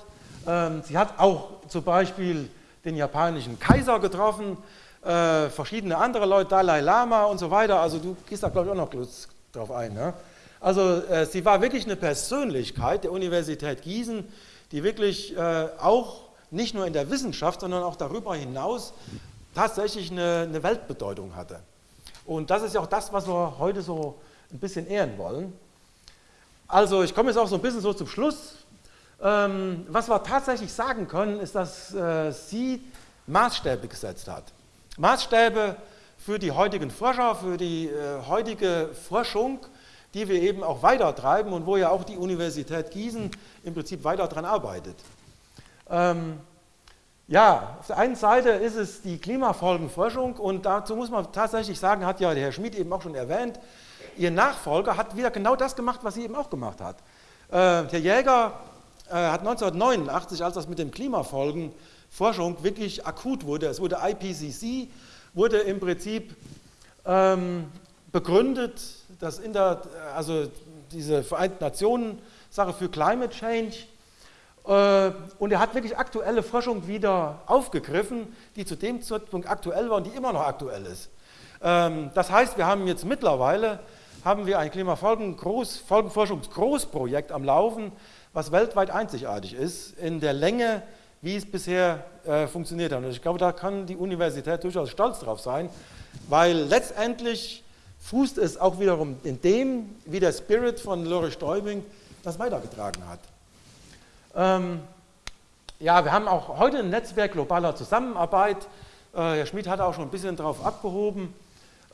Ähm, sie hat auch zum Beispiel den japanischen Kaiser getroffen, äh, verschiedene andere Leute, Dalai Lama und so weiter. Also du gehst da, glaube ich, auch noch drauf ein. Ne? Also sie war wirklich eine Persönlichkeit der Universität Gießen, die wirklich auch nicht nur in der Wissenschaft, sondern auch darüber hinaus tatsächlich eine, eine Weltbedeutung hatte. Und das ist ja auch das, was wir heute so ein bisschen ehren wollen. Also ich komme jetzt auch so ein bisschen so zum Schluss. Ähm, was wir tatsächlich sagen können, ist, dass äh, sie Maßstäbe gesetzt hat. Maßstäbe für die heutigen Forscher, für die äh, heutige Forschung, die wir eben auch weitertreiben und wo ja auch die Universität Gießen im Prinzip weiter daran arbeitet. Ähm, ja, auf der einen Seite ist es die Klimafolgenforschung und dazu muss man tatsächlich sagen, hat ja der Herr Schmid eben auch schon erwähnt, Ihr Nachfolger hat wieder genau das gemacht, was sie eben auch gemacht hat. Äh, Herr Jäger äh, hat 1989, als das mit dem Klimafolgenforschung wirklich akut wurde, es wurde IPCC, wurde im Prinzip ähm, begründet, dass in der, also diese Vereinten Nationen Sache für Climate Change und er hat wirklich aktuelle Forschung wieder aufgegriffen, die zu dem Zeitpunkt aktuell war und die immer noch aktuell ist. Ähm, das heißt, wir haben jetzt mittlerweile haben wir ein Klimafolgenforschungsgroßprojekt am Laufen, was weltweit einzigartig ist in der Länge, wie es bisher äh, funktioniert hat. Und ich glaube, da kann die Universität durchaus stolz drauf sein, weil letztendlich fußt es auch wiederum in dem, wie der Spirit von Lore Stäubing das weitergetragen hat. Ähm, ja, wir haben auch heute ein Netzwerk globaler Zusammenarbeit. Äh, Herr Schmidt hat auch schon ein bisschen darauf abgehoben.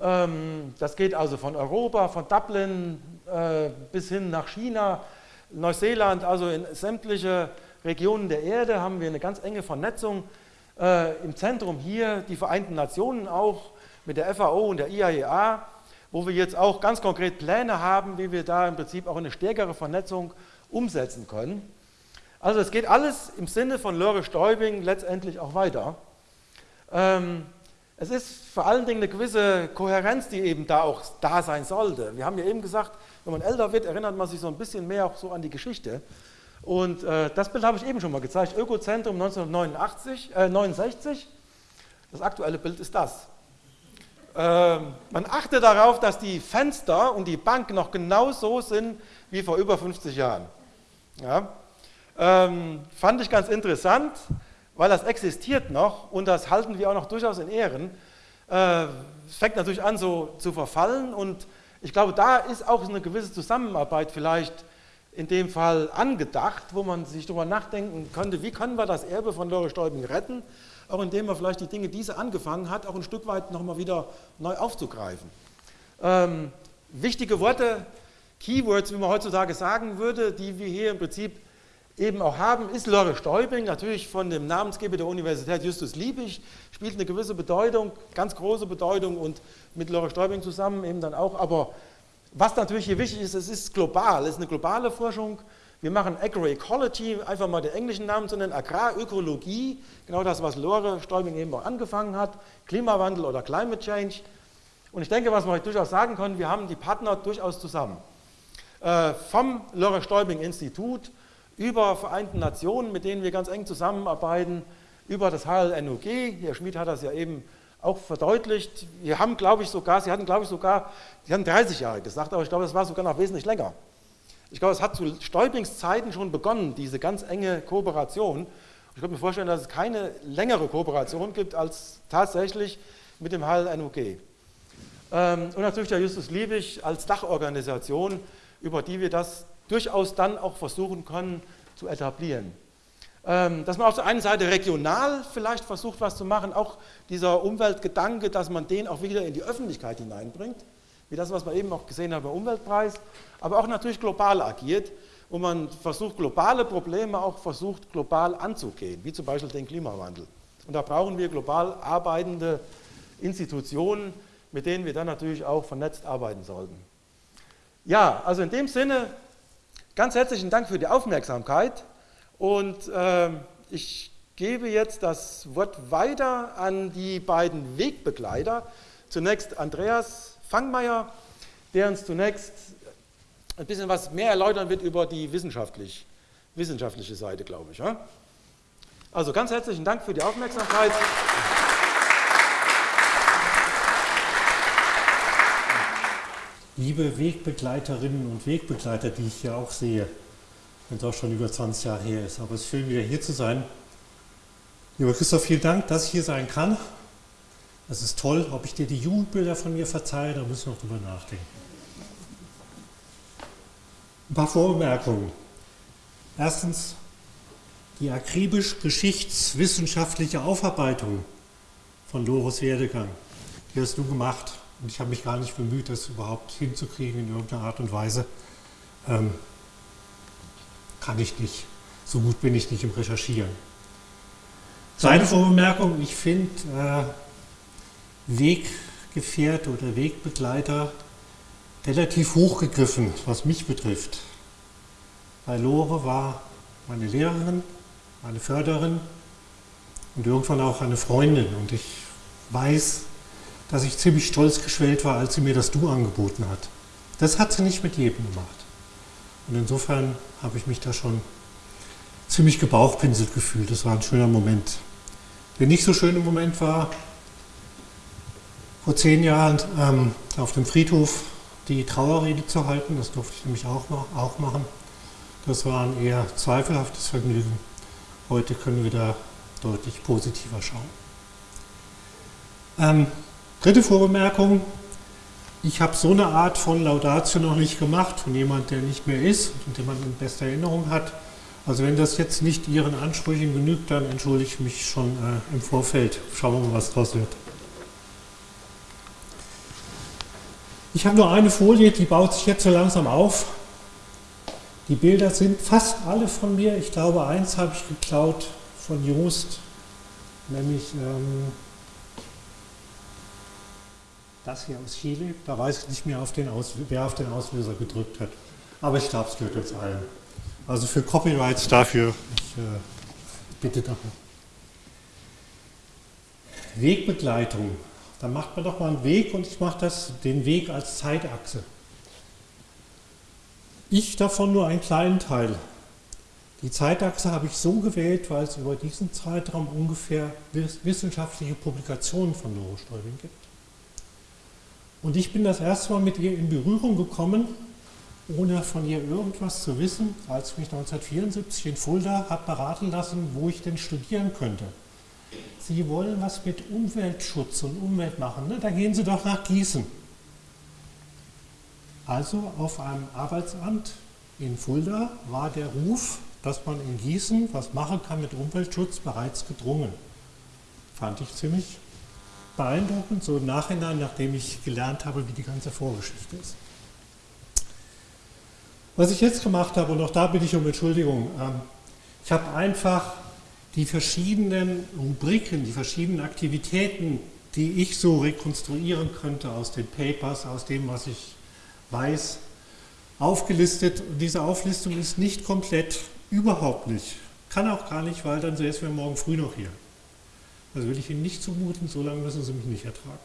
Ähm, das geht also von Europa, von Dublin äh, bis hin nach China, Neuseeland, also in sämtliche Regionen der Erde haben wir eine ganz enge Vernetzung. Äh, Im Zentrum hier die Vereinten Nationen auch mit der FAO und der IAEA, wo wir jetzt auch ganz konkret Pläne haben, wie wir da im Prinzip auch eine stärkere Vernetzung umsetzen können. Also es geht alles im Sinne von Lore Stäubing letztendlich auch weiter. Ähm, es ist vor allen Dingen eine gewisse Kohärenz, die eben da auch da sein sollte. Wir haben ja eben gesagt, wenn man älter wird, erinnert man sich so ein bisschen mehr auch so an die Geschichte. Und äh, das Bild habe ich eben schon mal gezeigt, Ökozentrum 1989, äh, 69. Das aktuelle Bild ist das. Ähm, man achte darauf, dass die Fenster und die Bank noch genau so sind wie vor über 50 Jahren. Ja? Ähm, fand ich ganz interessant, weil das existiert noch und das halten wir auch noch durchaus in Ehren. Äh, es fängt natürlich an so zu verfallen und ich glaube, da ist auch eine gewisse Zusammenarbeit vielleicht in dem Fall angedacht, wo man sich darüber nachdenken könnte, wie können wir das Erbe von Lore Stäubing retten, auch indem man vielleicht die Dinge, die sie angefangen hat, auch ein Stück weit nochmal wieder neu aufzugreifen. Ähm, wichtige Worte, Keywords, wie man heutzutage sagen würde, die wir hier im Prinzip eben auch haben, ist Lore Stäubing, natürlich von dem Namensgeber der Universität Justus Liebig, spielt eine gewisse Bedeutung, ganz große Bedeutung und mit Lore Stäubing zusammen eben dann auch, aber was natürlich hier wichtig ist, es ist global, es ist eine globale Forschung. Wir machen Agroecology, einfach mal den englischen Namen zu nennen, Agrarökologie, genau das, was Lore Stäubing eben auch angefangen hat, Klimawandel oder Climate Change. Und ich denke, was wir durchaus sagen können, wir haben die Partner durchaus zusammen. Äh, vom Lore Stäubing Institut über Vereinten Nationen, mit denen wir ganz eng zusammenarbeiten, über das HLNOG, Herr Schmid hat das ja eben auch verdeutlicht. Wir haben, glaube ich, sogar, Sie hatten, glaube ich, sogar, Sie hatten 30 Jahre gesagt, aber ich glaube, es war sogar noch wesentlich länger. Ich glaube, es hat zu Stäublings Zeiten schon begonnen, diese ganz enge Kooperation. Ich könnte mir vorstellen, dass es keine längere Kooperation gibt als tatsächlich mit dem HLNUG. Ähm, und natürlich der Justus Liebig als Dachorganisation, über die wir das durchaus dann auch versuchen können zu etablieren. Ähm, dass man auf der einen Seite regional vielleicht versucht, was zu machen, auch dieser Umweltgedanke, dass man den auch wieder in die Öffentlichkeit hineinbringt, wie das, was wir eben auch gesehen haben beim Umweltpreis, aber auch natürlich global agiert, wo man versucht, globale Probleme auch versucht, global anzugehen, wie zum Beispiel den Klimawandel. Und da brauchen wir global arbeitende Institutionen, mit denen wir dann natürlich auch vernetzt arbeiten sollten. Ja, also in dem Sinne, ganz herzlichen Dank für die Aufmerksamkeit. Und äh, ich gebe jetzt das Wort weiter an die beiden Wegbegleiter. Zunächst Andreas Fangmeier, der uns zunächst ein bisschen was mehr erläutern wird über die wissenschaftlich, wissenschaftliche Seite, glaube ich. Ja? Also ganz herzlichen Dank für die Aufmerksamkeit. Liebe Wegbegleiterinnen und Wegbegleiter, die ich hier auch sehe, wenn es auch schon über 20 Jahre her ist. Aber es ist schön, wieder hier zu sein. Lieber Christoph, vielen Dank, dass ich hier sein kann. Es ist toll, ob ich dir die Jugendbilder von mir verzeihe, da müssen wir noch drüber nachdenken. Ein paar Vorbemerkungen. Erstens, die akribisch geschichtswissenschaftliche Aufarbeitung von Doris Werdegang, die hast du gemacht. Und ich habe mich gar nicht bemüht, das überhaupt hinzukriegen in irgendeiner Art und Weise. Ähm, kann ich nicht. So gut bin ich nicht im Recherchieren. Zweite Vorbemerkung, ich finde äh, Weggefährte oder Wegbegleiter relativ hochgegriffen, was mich betrifft. Weil Lore war meine Lehrerin, meine Förderin und irgendwann auch eine Freundin. Und ich weiß, dass ich ziemlich stolz geschwellt war, als sie mir das Du angeboten hat. Das hat sie nicht mit jedem gemacht. Und insofern habe ich mich da schon ziemlich gebauchpinselt gefühlt. Das war ein schöner Moment. Der nicht so schöne Moment war, vor zehn Jahren ähm, auf dem Friedhof die Trauerrede zu halten. Das durfte ich nämlich auch, auch machen. Das war ein eher zweifelhaftes Vergnügen. Heute können wir da deutlich positiver schauen. Ähm, dritte Vorbemerkung, ich habe so eine Art von Laudatio noch nicht gemacht von jemand, der nicht mehr ist und den man in bester Erinnerung hat. Also wenn das jetzt nicht Ihren Ansprüchen genügt, dann entschuldige ich mich schon äh, im Vorfeld. Schauen wir mal, was draus wird. Ich habe nur eine Folie, die baut sich jetzt so langsam auf. Die Bilder sind fast alle von mir. Ich glaube, eins habe ich geklaut von Joost, nämlich ähm, das hier aus Chile. Da weiß ich nicht mehr, auf den wer auf den Auslöser gedrückt hat. Aber ich glaube, es gehört uns allen. Also für Copyrights dafür, ich äh, bitte darum. Wegbegleitung. Da macht man doch mal einen Weg und ich mache den Weg als Zeitachse. Ich davon nur einen kleinen Teil. Die Zeitachse habe ich so gewählt, weil es über diesen Zeitraum ungefähr wissenschaftliche Publikationen von Neurostäubing gibt. Und ich bin das erste Mal mit ihr in Berührung gekommen, ohne von ihr irgendwas zu wissen, als ich mich 1974 in Fulda habe beraten lassen, wo ich denn studieren könnte. Sie wollen was mit Umweltschutz und Umwelt machen, ne? da gehen Sie doch nach Gießen. Also auf einem Arbeitsamt in Fulda war der Ruf, dass man in Gießen was machen kann mit Umweltschutz, bereits gedrungen. Fand ich ziemlich beeindruckend, so im Nachhinein, nachdem ich gelernt habe, wie die ganze Vorgeschichte ist. Was ich jetzt gemacht habe, und auch da bitte ich um Entschuldigung, ähm, ich habe einfach die verschiedenen Rubriken, die verschiedenen Aktivitäten, die ich so rekonstruieren könnte aus den Papers, aus dem, was ich weiß, aufgelistet. Und diese Auflistung ist nicht komplett, überhaupt nicht. Kann auch gar nicht, weil dann säßen wir morgen früh noch hier. Das will ich Ihnen nicht zumuten, so lange müssen Sie mich nicht ertragen.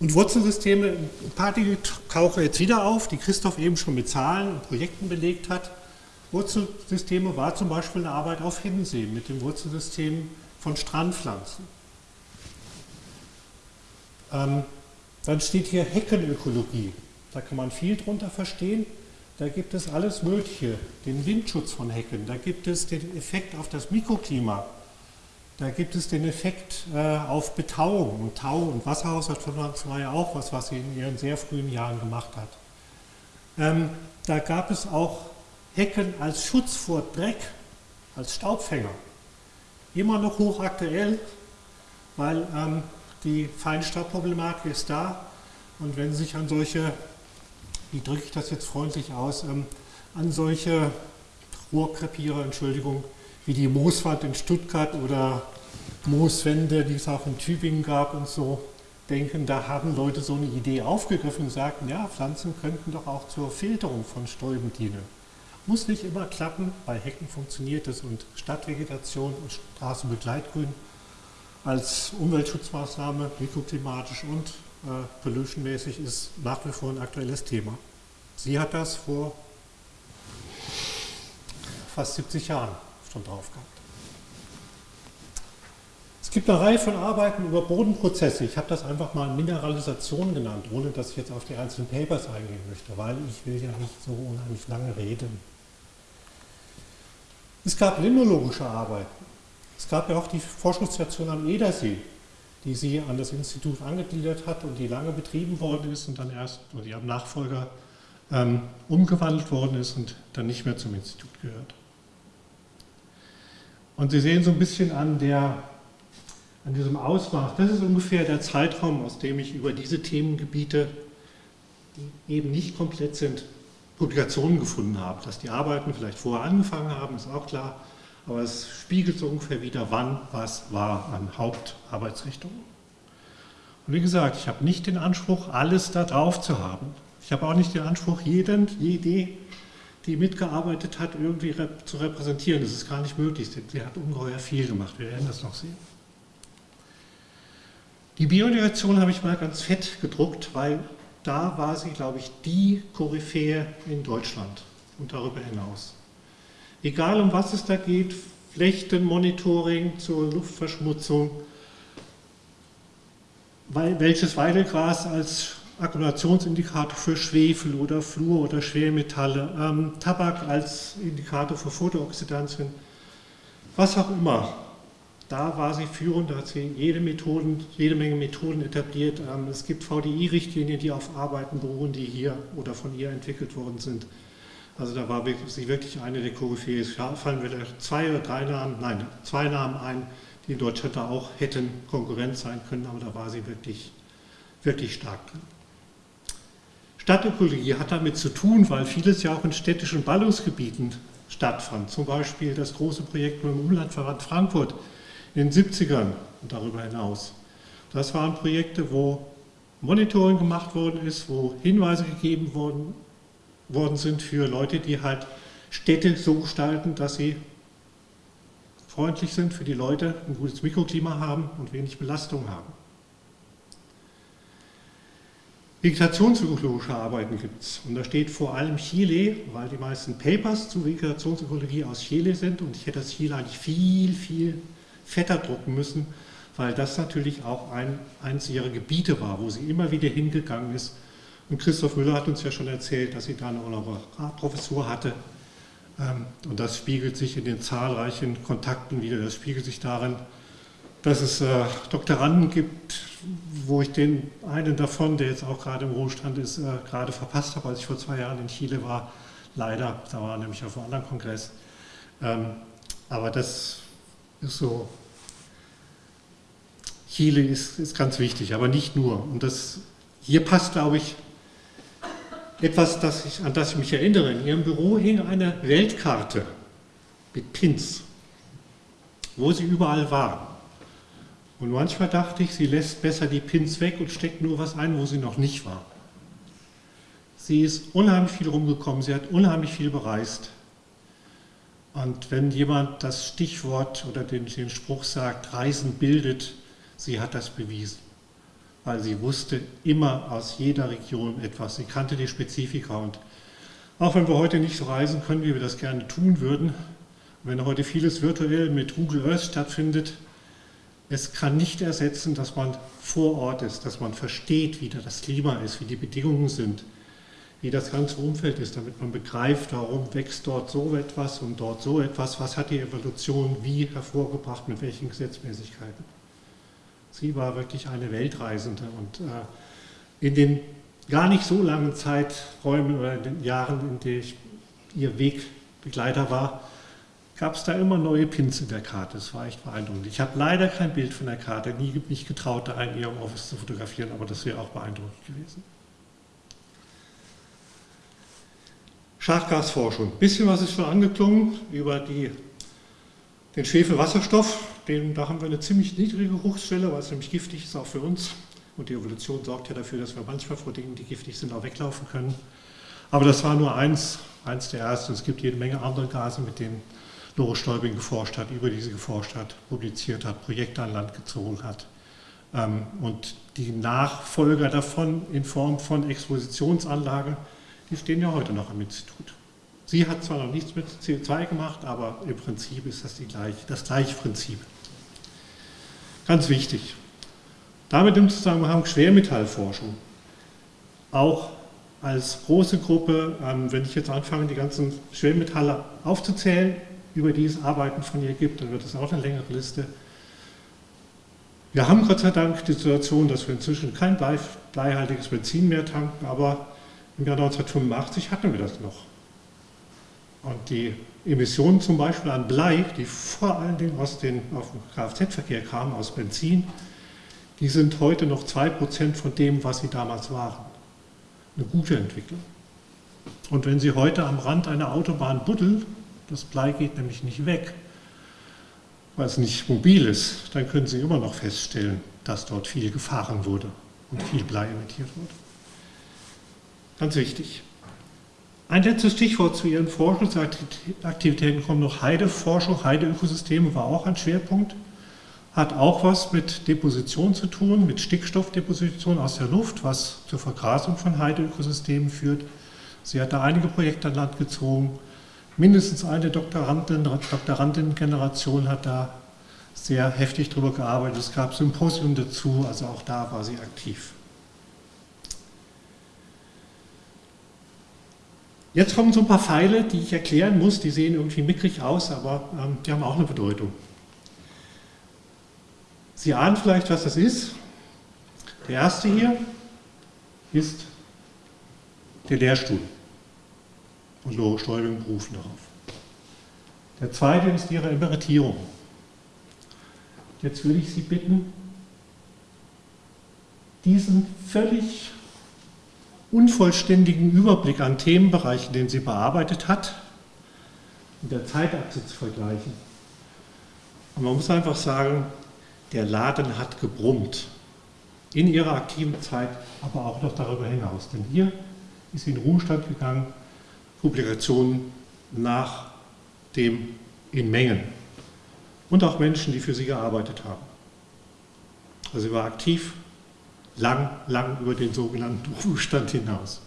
Und Wurzelsysteme, ein paar Dinge tauchen jetzt wieder auf, die Christoph eben schon mit Zahlen und Projekten belegt hat. Wurzelsysteme war zum Beispiel eine Arbeit auf Hiddensee mit dem Wurzelsystem von Strandpflanzen. Ähm, dann steht hier Heckenökologie. Da kann man viel drunter verstehen. Da gibt es alles Mögliche, den Windschutz von Hecken, da gibt es den Effekt auf das Mikroklima, da gibt es den Effekt äh, auf Betauung. Und Tau- und Wasserhaushalt war ja auch was, was sie in ihren sehr frühen Jahren gemacht hat. Ähm, da gab es auch Hecken als Schutz vor Dreck, als Staubfänger. Immer noch hochaktuell, weil ähm, die Feinstaubproblematik ist da. Und wenn Sie sich an solche, wie drücke ich das jetzt freundlich aus, ähm, an solche Rohrkrepierer, Entschuldigung, wie die Mooswand in Stuttgart oder Mooswände, die es auch in Tübingen gab und so, denken, da haben Leute so eine Idee aufgegriffen und sagten, ja, Pflanzen könnten doch auch zur Filterung von Stäuben dienen. Muss nicht immer klappen, bei Hecken funktioniert es und Stadtvegetation und Straßenbegleitgrün als Umweltschutzmaßnahme, mikroklimatisch und äh, pollutionmäßig ist nach wie vor ein aktuelles Thema. Sie hat das vor fast 70 Jahren schon drauf gehabt. Es gibt eine Reihe von Arbeiten über Bodenprozesse. Ich habe das einfach mal Mineralisation genannt, ohne dass ich jetzt auf die einzelnen Papers eingehen möchte, weil ich will ja nicht so unheimlich lange reden. Es gab limnologische Arbeiten. Es gab ja auch die Forschungsstation am Edersee, die sie an das Institut angegliedert hat und die lange betrieben worden ist und dann erst, oder die am Nachfolger ähm, umgewandelt worden ist und dann nicht mehr zum Institut gehört. Und Sie sehen so ein bisschen an, der, an diesem Ausmaß, das ist ungefähr der Zeitraum, aus dem ich über diese Themengebiete, die eben nicht komplett sind, Publikationen gefunden habe. Dass die Arbeiten vielleicht vorher angefangen haben, ist auch klar, aber es spiegelt so ungefähr wieder, wann was war an Hauptarbeitsrichtungen. Und wie gesagt, ich habe nicht den Anspruch, alles da drauf zu haben. Ich habe auch nicht den Anspruch, jeden, jede, die mitgearbeitet hat, irgendwie rep zu repräsentieren. Das ist gar nicht möglich. Sie hat ungeheuer viel gemacht. Wir werden das noch sehen. Die Biodirektion habe ich mal ganz fett gedruckt, weil da war sie, glaube ich, die Koryphäe in Deutschland und darüber hinaus. Egal um was es da geht, Flechtenmonitoring zur Luftverschmutzung, welches Weidelgras als Akkumulationsindikator für Schwefel oder Fluor oder Schwermetalle, ähm, Tabak als Indikator für Photooxidantien, was auch immer. Da war sie führend, da hat sie jede, Methoden, jede Menge Methoden etabliert. Ähm, es gibt VDI-Richtlinien, die auf Arbeiten beruhen, die hier oder von ihr entwickelt worden sind. Also da war sie wirklich eine der Koryphäen. Es fallen vielleicht zwei oder drei Namen, nein, zwei Namen ein, die in Deutschland da auch hätten Konkurrenz sein können, aber da war sie wirklich, wirklich stark drin. Stadtökologie hat damit zu tun, weil vieles ja auch in städtischen Ballungsgebieten stattfand. Zum Beispiel das große Projekt mit dem Umlandverband Frankfurt in den 70ern und darüber hinaus. Das waren Projekte, wo Monitoring gemacht worden ist, wo Hinweise gegeben worden, worden sind für Leute, die halt Städte so gestalten, dass sie freundlich sind für die Leute, ein gutes Mikroklima haben und wenig Belastung haben. Vegetationspsychologische Arbeiten gibt es. Und da steht vor allem Chile, weil die meisten Papers zu Vegetationsökologie aus Chile sind. Und ich hätte das Chile eigentlich viel, viel fetter drucken müssen, weil das natürlich auch ein, eines ihrer Gebiete war, wo sie immer wieder hingegangen ist. Und Christoph Müller hat uns ja schon erzählt, dass sie da eine Honorarprofessur hatte. Ähm, und das spiegelt sich in den zahlreichen Kontakten wieder. Das spiegelt sich darin, dass es äh, Doktoranden gibt, wo ich den einen davon, der jetzt auch gerade im Ruhestand ist, äh, gerade verpasst habe, als ich vor zwei Jahren in Chile war. Leider, da war nämlich auf einem anderen Kongress. Ähm, aber das ist so Chile ist, ist ganz wichtig, aber nicht nur. Und das, hier passt, glaube ich, etwas, das ich, an das ich mich erinnere. In Ihrem Büro hing eine Weltkarte mit Pins, wo sie überall war. Und manchmal dachte ich, sie lässt besser die Pins weg und steckt nur was ein, wo sie noch nicht war. Sie ist unheimlich viel rumgekommen, sie hat unheimlich viel bereist. Und wenn jemand das Stichwort oder den, den Spruch sagt, Reisen bildet, Sie hat das bewiesen, weil sie wusste immer aus jeder Region etwas. Sie kannte die Spezifika und auch wenn wir heute nicht so reisen können, wie wir das gerne tun würden, wenn heute vieles virtuell mit Google Earth stattfindet, es kann nicht ersetzen, dass man vor Ort ist, dass man versteht, wie das Klima ist, wie die Bedingungen sind, wie das ganze Umfeld ist, damit man begreift, warum wächst dort so etwas und dort so etwas, was hat die Evolution wie hervorgebracht, mit welchen Gesetzmäßigkeiten. Sie war wirklich eine Weltreisende und äh, in den gar nicht so langen Zeiträumen oder in den Jahren, in denen ich ihr Wegbegleiter war, gab es da immer neue Pins in der Karte. Das war echt beeindruckend. Ich habe leider kein Bild von der Karte, nie mich getraut, da in ihrem Office zu fotografieren, aber das wäre auch beeindruckend gewesen. Schachgasforschung. Ein bisschen was ist schon angeklungen über die, den Schwefelwasserstoff. Den, da haben wir eine ziemlich niedrige Geruchsschwelle, weil es nämlich giftig ist, auch für uns. Und die Evolution sorgt ja dafür, dass wir manchmal vor Dingen, die giftig sind, auch weglaufen können. Aber das war nur eins, eins der ersten. Es gibt jede Menge andere Gase, mit denen Lore Stäubing geforscht hat, über diese geforscht hat, publiziert hat, Projekte an Land gezogen hat. Ähm, und die Nachfolger davon in Form von Expositionsanlage, die stehen ja heute noch am Institut. Sie hat zwar noch nichts mit CO2 gemacht, aber im Prinzip ist das gleiche, das gleiche Prinzip. Ganz wichtig. Damit im Zusammenhang Schwermetallforschung. Auch als große Gruppe, ähm, wenn ich jetzt anfange, die ganzen Schwermetalle aufzuzählen, über die es Arbeiten von ihr gibt, dann wird es auch eine längere Liste. Wir haben Gott sei Dank die Situation, dass wir inzwischen kein bleihaltiges Benzin mehr tanken, aber im Jahr 1985 hatten wir das noch. Und die Emissionen zum Beispiel an Blei, die vor allen Dingen aus dem Kfz-Verkehr kamen, aus Benzin, die sind heute noch 2% von dem, was sie damals waren. Eine gute Entwicklung. Und wenn Sie heute am Rand einer Autobahn buddeln, das Blei geht nämlich nicht weg, weil es nicht mobil ist, dann können Sie immer noch feststellen, dass dort viel gefahren wurde und viel Blei emittiert wurde. Ganz wichtig. Ein letztes Stichwort zu Ihren Forschungsaktivitäten kommt noch Heideforschung. Heideökosysteme war auch ein Schwerpunkt. Hat auch was mit Deposition zu tun, mit Stickstoffdeposition aus der Luft, was zur Vergrasung von Heideökosystemen führt. Sie hat da einige Projekte an Land gezogen. Mindestens eine Doktorandin-Generation hat da sehr heftig drüber gearbeitet. Es gab Symposien dazu, also auch da war sie aktiv. Jetzt kommen so ein paar Pfeile, die ich erklären muss, die sehen irgendwie mickrig aus, aber ähm, die haben auch eine Bedeutung. Sie ahnen vielleicht, was das ist. Der erste hier ist der Lehrstuhl. Und Lore Stäubing berufen darauf. Der zweite ist Ihre Emeritierung. Jetzt würde ich Sie bitten, diesen völlig unvollständigen Überblick an Themenbereichen, den sie bearbeitet hat, mit der Zeitachse zu vergleichen. Und man muss einfach sagen, der Laden hat gebrummt. In ihrer aktiven Zeit, aber auch noch darüber hinaus. Denn hier ist sie in Ruhestand gegangen, Publikationen nach dem in Mengen. Und auch Menschen, die für sie gearbeitet haben. Also sie war aktiv, lang, lang über den sogenannten Ruhestand hinaus.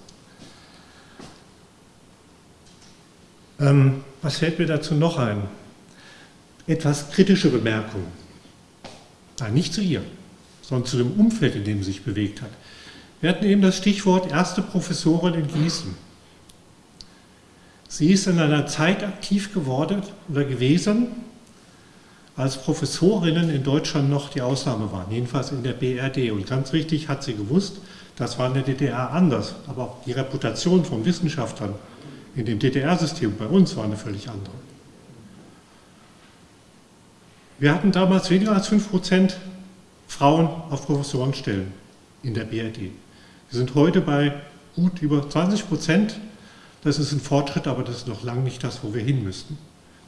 Ähm, was fällt mir dazu noch ein? Etwas kritische Bemerkung. Nein, nicht zu ihr, sondern zu dem Umfeld, in dem sie sich bewegt hat. Wir hatten eben das Stichwort erste Professorin in Gießen. Sie ist in einer Zeit aktiv geworden oder gewesen, als Professorinnen in Deutschland noch die Ausnahme waren, jedenfalls in der BRD. Und ganz richtig hat sie gewusst, das war in der DDR anders, aber auch die Reputation von Wissenschaftlern in dem DDR-System bei uns war eine völlig andere. Wir hatten damals weniger als 5% Frauen auf Professorenstellen in der BRD. Wir sind heute bei gut über 20 Das ist ein Fortschritt, aber das ist noch lange nicht das, wo wir hin müssten.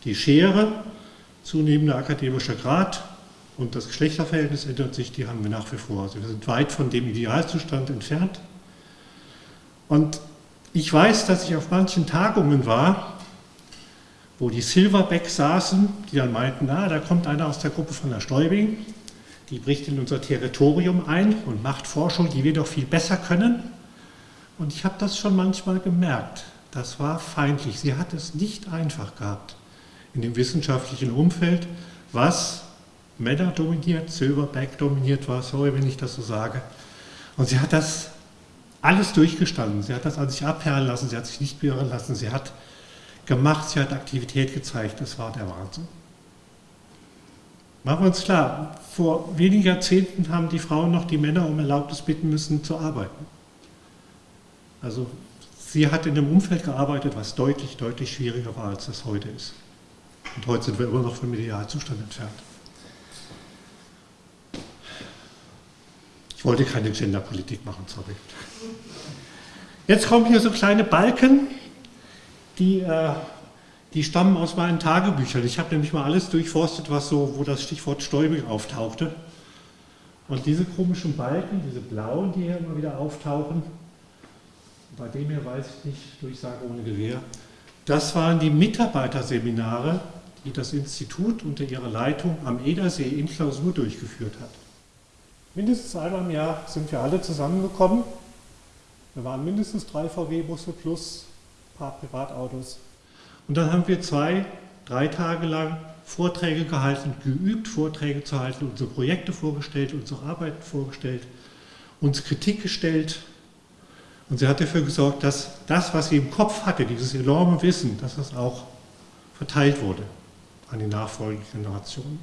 Die Schere zunehmender akademischer Grad und das Geschlechterverhältnis ändert sich, die haben wir nach wie vor. Also wir sind weit von dem Idealzustand entfernt. Und ich weiß, dass ich auf manchen Tagungen war, wo die Silverback saßen, die dann meinten, na, da kommt einer aus der Gruppe von der Stäubing, die bricht in unser Territorium ein und macht Forschung, die wir doch viel besser können. Und ich habe das schon manchmal gemerkt. Das war feindlich. Sie hat es nicht einfach gehabt in dem wissenschaftlichen Umfeld, was Männer dominiert, Silverback dominiert war, sorry, wenn ich das so sage. Und sie hat das alles durchgestanden. Sie hat das an sich abperlen lassen, sie hat sich nicht beirren lassen, sie hat gemacht, sie hat Aktivität gezeigt. Das war der Wahnsinn. Machen wir uns klar, vor wenigen Jahrzehnten haben die Frauen noch die Männer um Erlaubnis bitten müssen zu arbeiten. Also sie hat in einem Umfeld gearbeitet, was deutlich, deutlich schwieriger war, als das heute ist. Und heute sind wir immer noch vom Idealzustand entfernt. Ich wollte keine Genderpolitik machen, sorry. Jetzt kommen hier so kleine Balken, die, äh, die stammen aus meinen Tagebüchern. Ich habe nämlich mal alles durchforstet, was so, wo das Stichwort Stäubing auftauchte. Und diese komischen Balken, diese blauen, die hier immer wieder auftauchen, bei dem hier weiß ich nicht, Durchsage ohne Gewehr, das waren die Mitarbeiterseminare, die das Institut unter ihrer Leitung am Edersee in Klausur durchgeführt hat. Mindestens einmal im Jahr sind wir alle zusammengekommen. Wir waren mindestens drei VW-Busse plus ein paar Privatautos. Und dann haben wir zwei, drei Tage lang Vorträge gehalten, geübt, Vorträge zu halten, unsere Projekte vorgestellt, unsere Arbeiten vorgestellt, uns Kritik gestellt. Und sie hat dafür gesorgt, dass das, was sie im Kopf hatte, dieses enorme Wissen, dass das auch verteilt wurde an die nachfolgenden Generationen.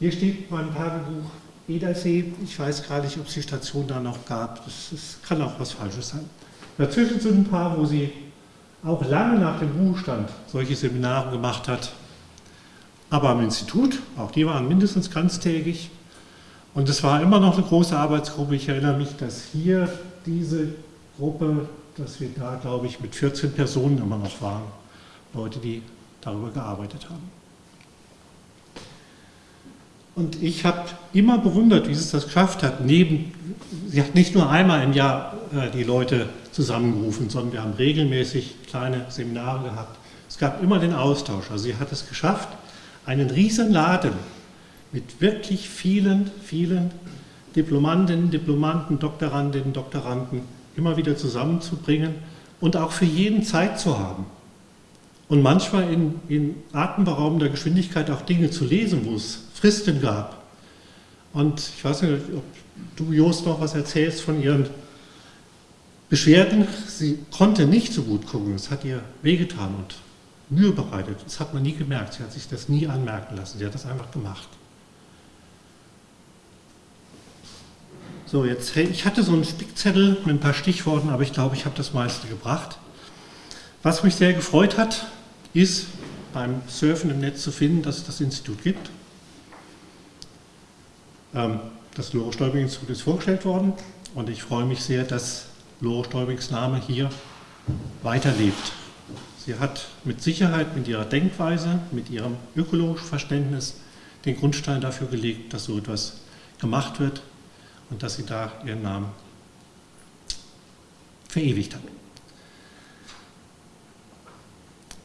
Hier steht mein Tagebuch Edersee. Ich weiß gar nicht, ob es die Station da noch gab. Das, das kann auch was Falsches sein. Dazwischen sind ein paar, wo sie auch lange nach dem Ruhestand solche Seminare gemacht hat. Aber am Institut, auch die waren mindestens ganztägig. Und es war immer noch eine große Arbeitsgruppe. Ich erinnere mich, dass hier diese Gruppe, dass wir da, glaube ich, mit 14 Personen immer noch waren. Leute, die darüber gearbeitet haben. Und ich habe immer bewundert, wie sie es das geschafft hat. Neben, sie hat nicht nur einmal im Jahr äh, die Leute zusammengerufen, sondern wir haben regelmäßig kleine Seminare gehabt. Es gab immer den Austausch. Also sie hat es geschafft, einen riesen Laden mit wirklich vielen, vielen Diplomantinnen, Diplomanten, Doktorandinnen, Doktoranden immer wieder zusammenzubringen und auch für jeden Zeit zu haben und manchmal in, in atemberaubender Geschwindigkeit auch Dinge zu lesen, wo es Fristen gab. Und ich weiß nicht, ob du, Jost, noch was erzählst von ihren Beschwerden. Sie konnte nicht so gut gucken, es hat ihr wehgetan und Mühe bereitet. Das hat man nie gemerkt, sie hat sich das nie anmerken lassen, sie hat das einfach gemacht. So, jetzt, ich hatte so einen Spickzettel mit ein paar Stichworten, aber ich glaube, ich habe das meiste gebracht. Was mich sehr gefreut hat, ist beim Surfen im Netz zu finden, dass es das Institut gibt. Ähm, das Lore Institut ist vorgestellt worden. Und ich freue mich sehr, dass Lore Stäubings Name hier weiterlebt. Sie hat mit Sicherheit mit ihrer Denkweise, mit ihrem ökologischen Verständnis den Grundstein dafür gelegt, dass so etwas gemacht wird und dass sie da ihren Namen verewigt hat.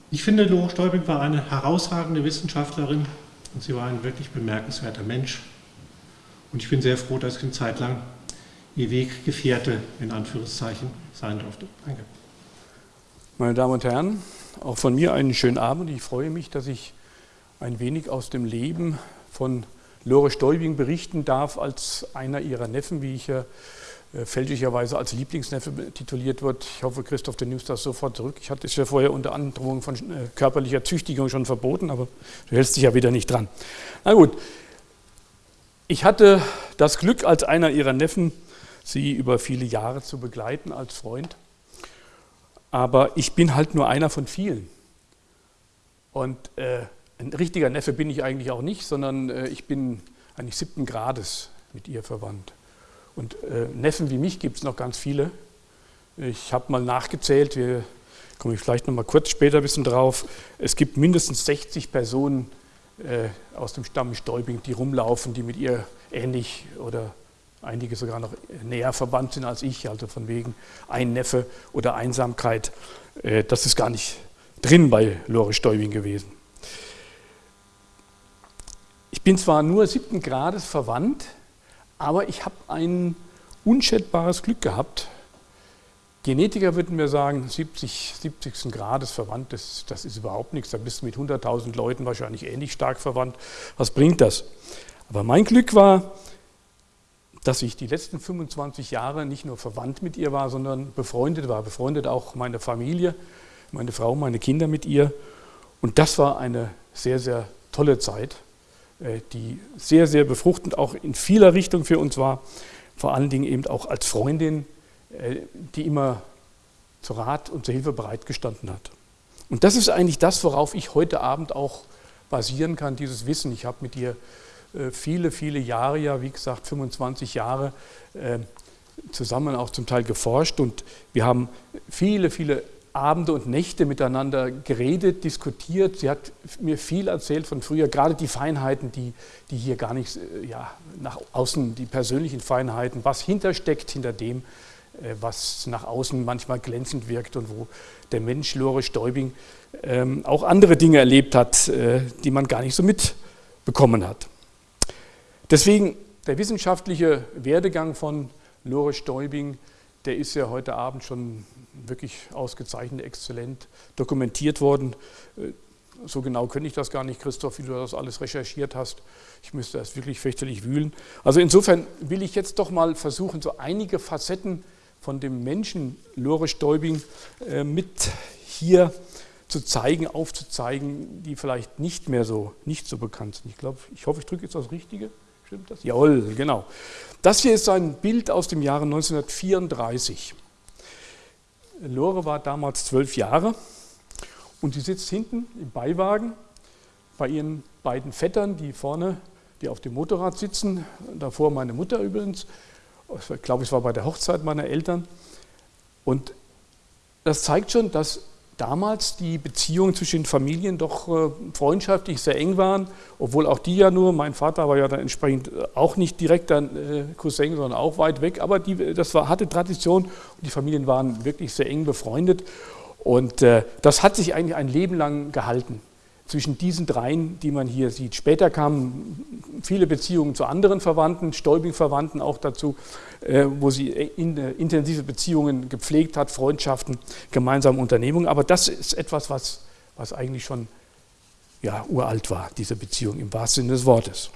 Ich finde, Lore Stäubing war eine herausragende Wissenschaftlerin und sie war ein wirklich bemerkenswerter Mensch. Und ich bin sehr froh, dass ich eine Zeit lang ihr Weggefährte in Anführungszeichen sein durfte. Danke. Meine Damen und Herren, auch von mir einen schönen Abend. Ich freue mich, dass ich ein wenig aus dem Leben von Lore Stäubing berichten darf, als einer ihrer Neffen, wie ich ja äh, fälschlicherweise als Lieblingsneffe tituliert wird. Ich hoffe, Christoph, du nimmst das sofort zurück. Ich hatte es ja vorher unter Androhung von äh, körperlicher Züchtigung schon verboten, aber du hältst dich ja wieder nicht dran. Na gut, ich hatte das Glück, als einer ihrer Neffen sie über viele Jahre zu begleiten als Freund. Aber ich bin halt nur einer von vielen. Und äh, ein richtiger Neffe bin ich eigentlich auch nicht, sondern äh, ich bin eigentlich siebten Grades mit ihr verwandt. Und äh, Neffen wie mich gibt es noch ganz viele. Ich habe mal nachgezählt, wir komme ich vielleicht noch mal kurz später ein bisschen drauf. Es gibt mindestens 60 Personen äh, aus dem Stamm Stäubing, die rumlaufen, die mit ihr ähnlich oder einige sogar noch näher verwandt sind als ich, also von wegen ein Neffe oder Einsamkeit. Äh, das ist gar nicht drin bei Lore Stäubing gewesen. Bin zwar nur siebten Grades verwandt, aber ich habe ein unschätzbares Glück gehabt. Genetiker würden mir sagen, 70, 70. Grades verwandt, das, das ist überhaupt nichts. Da bist du mit 100.000 Leuten wahrscheinlich ähnlich stark verwandt. Was bringt das? Aber mein Glück war, dass ich die letzten 25 Jahre nicht nur verwandt mit ihr war, sondern befreundet war. Befreundet auch meine Familie, meine Frau, meine Kinder mit ihr. Und das war eine sehr, sehr tolle Zeit. Äh, die sehr, sehr befruchtend auch in vieler Richtung für uns war. Vor allen Dingen eben auch als Freundin, äh, die immer zu Rat und zur Hilfe bereitgestanden hat. Und das ist eigentlich das, worauf ich heute Abend auch basieren kann, dieses Wissen. Ich habe mit ihr äh, viele, viele Jahre, ja wie gesagt 25 Jahre, zusammen auch zum Teil geforscht und wir haben viele, viele Abende und Nächte miteinander geredet, diskutiert. Sie hat mir viel erzählt von früher, gerade die Feinheiten, die, die hier gar nicht äh, ja, nach außen, die persönlichen Feinheiten, was hintersteckt hinter dem, äh, was nach außen manchmal glänzend wirkt und wo der Mensch Lore Stäubing ähm, auch andere Dinge erlebt hat, äh, die man gar nicht so mitbekommen hat. Deswegen der wissenschaftliche Werdegang von Lore Stäubing, der ist ja heute Abend schon wirklich ausgezeichnet, exzellent dokumentiert worden. Äh, so genau könnte ich das gar nicht, Christoph, wie du das alles recherchiert hast. Ich müsste das wirklich fürchterlich wühlen. Also insofern will ich jetzt doch mal versuchen, so einige Facetten von dem Menschen Lore Stäubing äh, mit hier zu zeigen, aufzuzeigen, die vielleicht nicht mehr so, nicht so bekannt sind. Ich glaube, ich hoffe, ich drücke jetzt das Richtige. Stimmt das? Jawohl, genau. Das hier ist ein Bild aus dem Jahre 1934. Lore war damals zwölf Jahre und sie sitzt hinten im Beiwagen bei ihren beiden Vettern, die vorne, die auf dem Motorrad sitzen, davor meine Mutter übrigens, ich glaube, es war bei der Hochzeit meiner Eltern. Und das zeigt schon, dass damals die Beziehungen zwischen den Familien doch äh, freundschaftlich sehr eng waren, obwohl auch die ja nur, mein Vater war ja dann entsprechend äh, auch nicht direkt ein äh, Cousin, sondern auch weit weg, aber die, das war, hatte Tradition und die Familien waren wirklich sehr eng befreundet. Und das hat sich eigentlich ein Leben lang gehalten zwischen diesen dreien, die man hier sieht. Später kamen viele Beziehungen zu anderen Verwandten, Stäubing-Verwandten auch dazu, äh, wo sie in, äh, intensive Beziehungen gepflegt hat, Freundschaften, gemeinsame Unternehmungen. Aber das ist etwas, was, was eigentlich schon ja, uralt war, diese Beziehung im wahrsten Sinne des Wortes.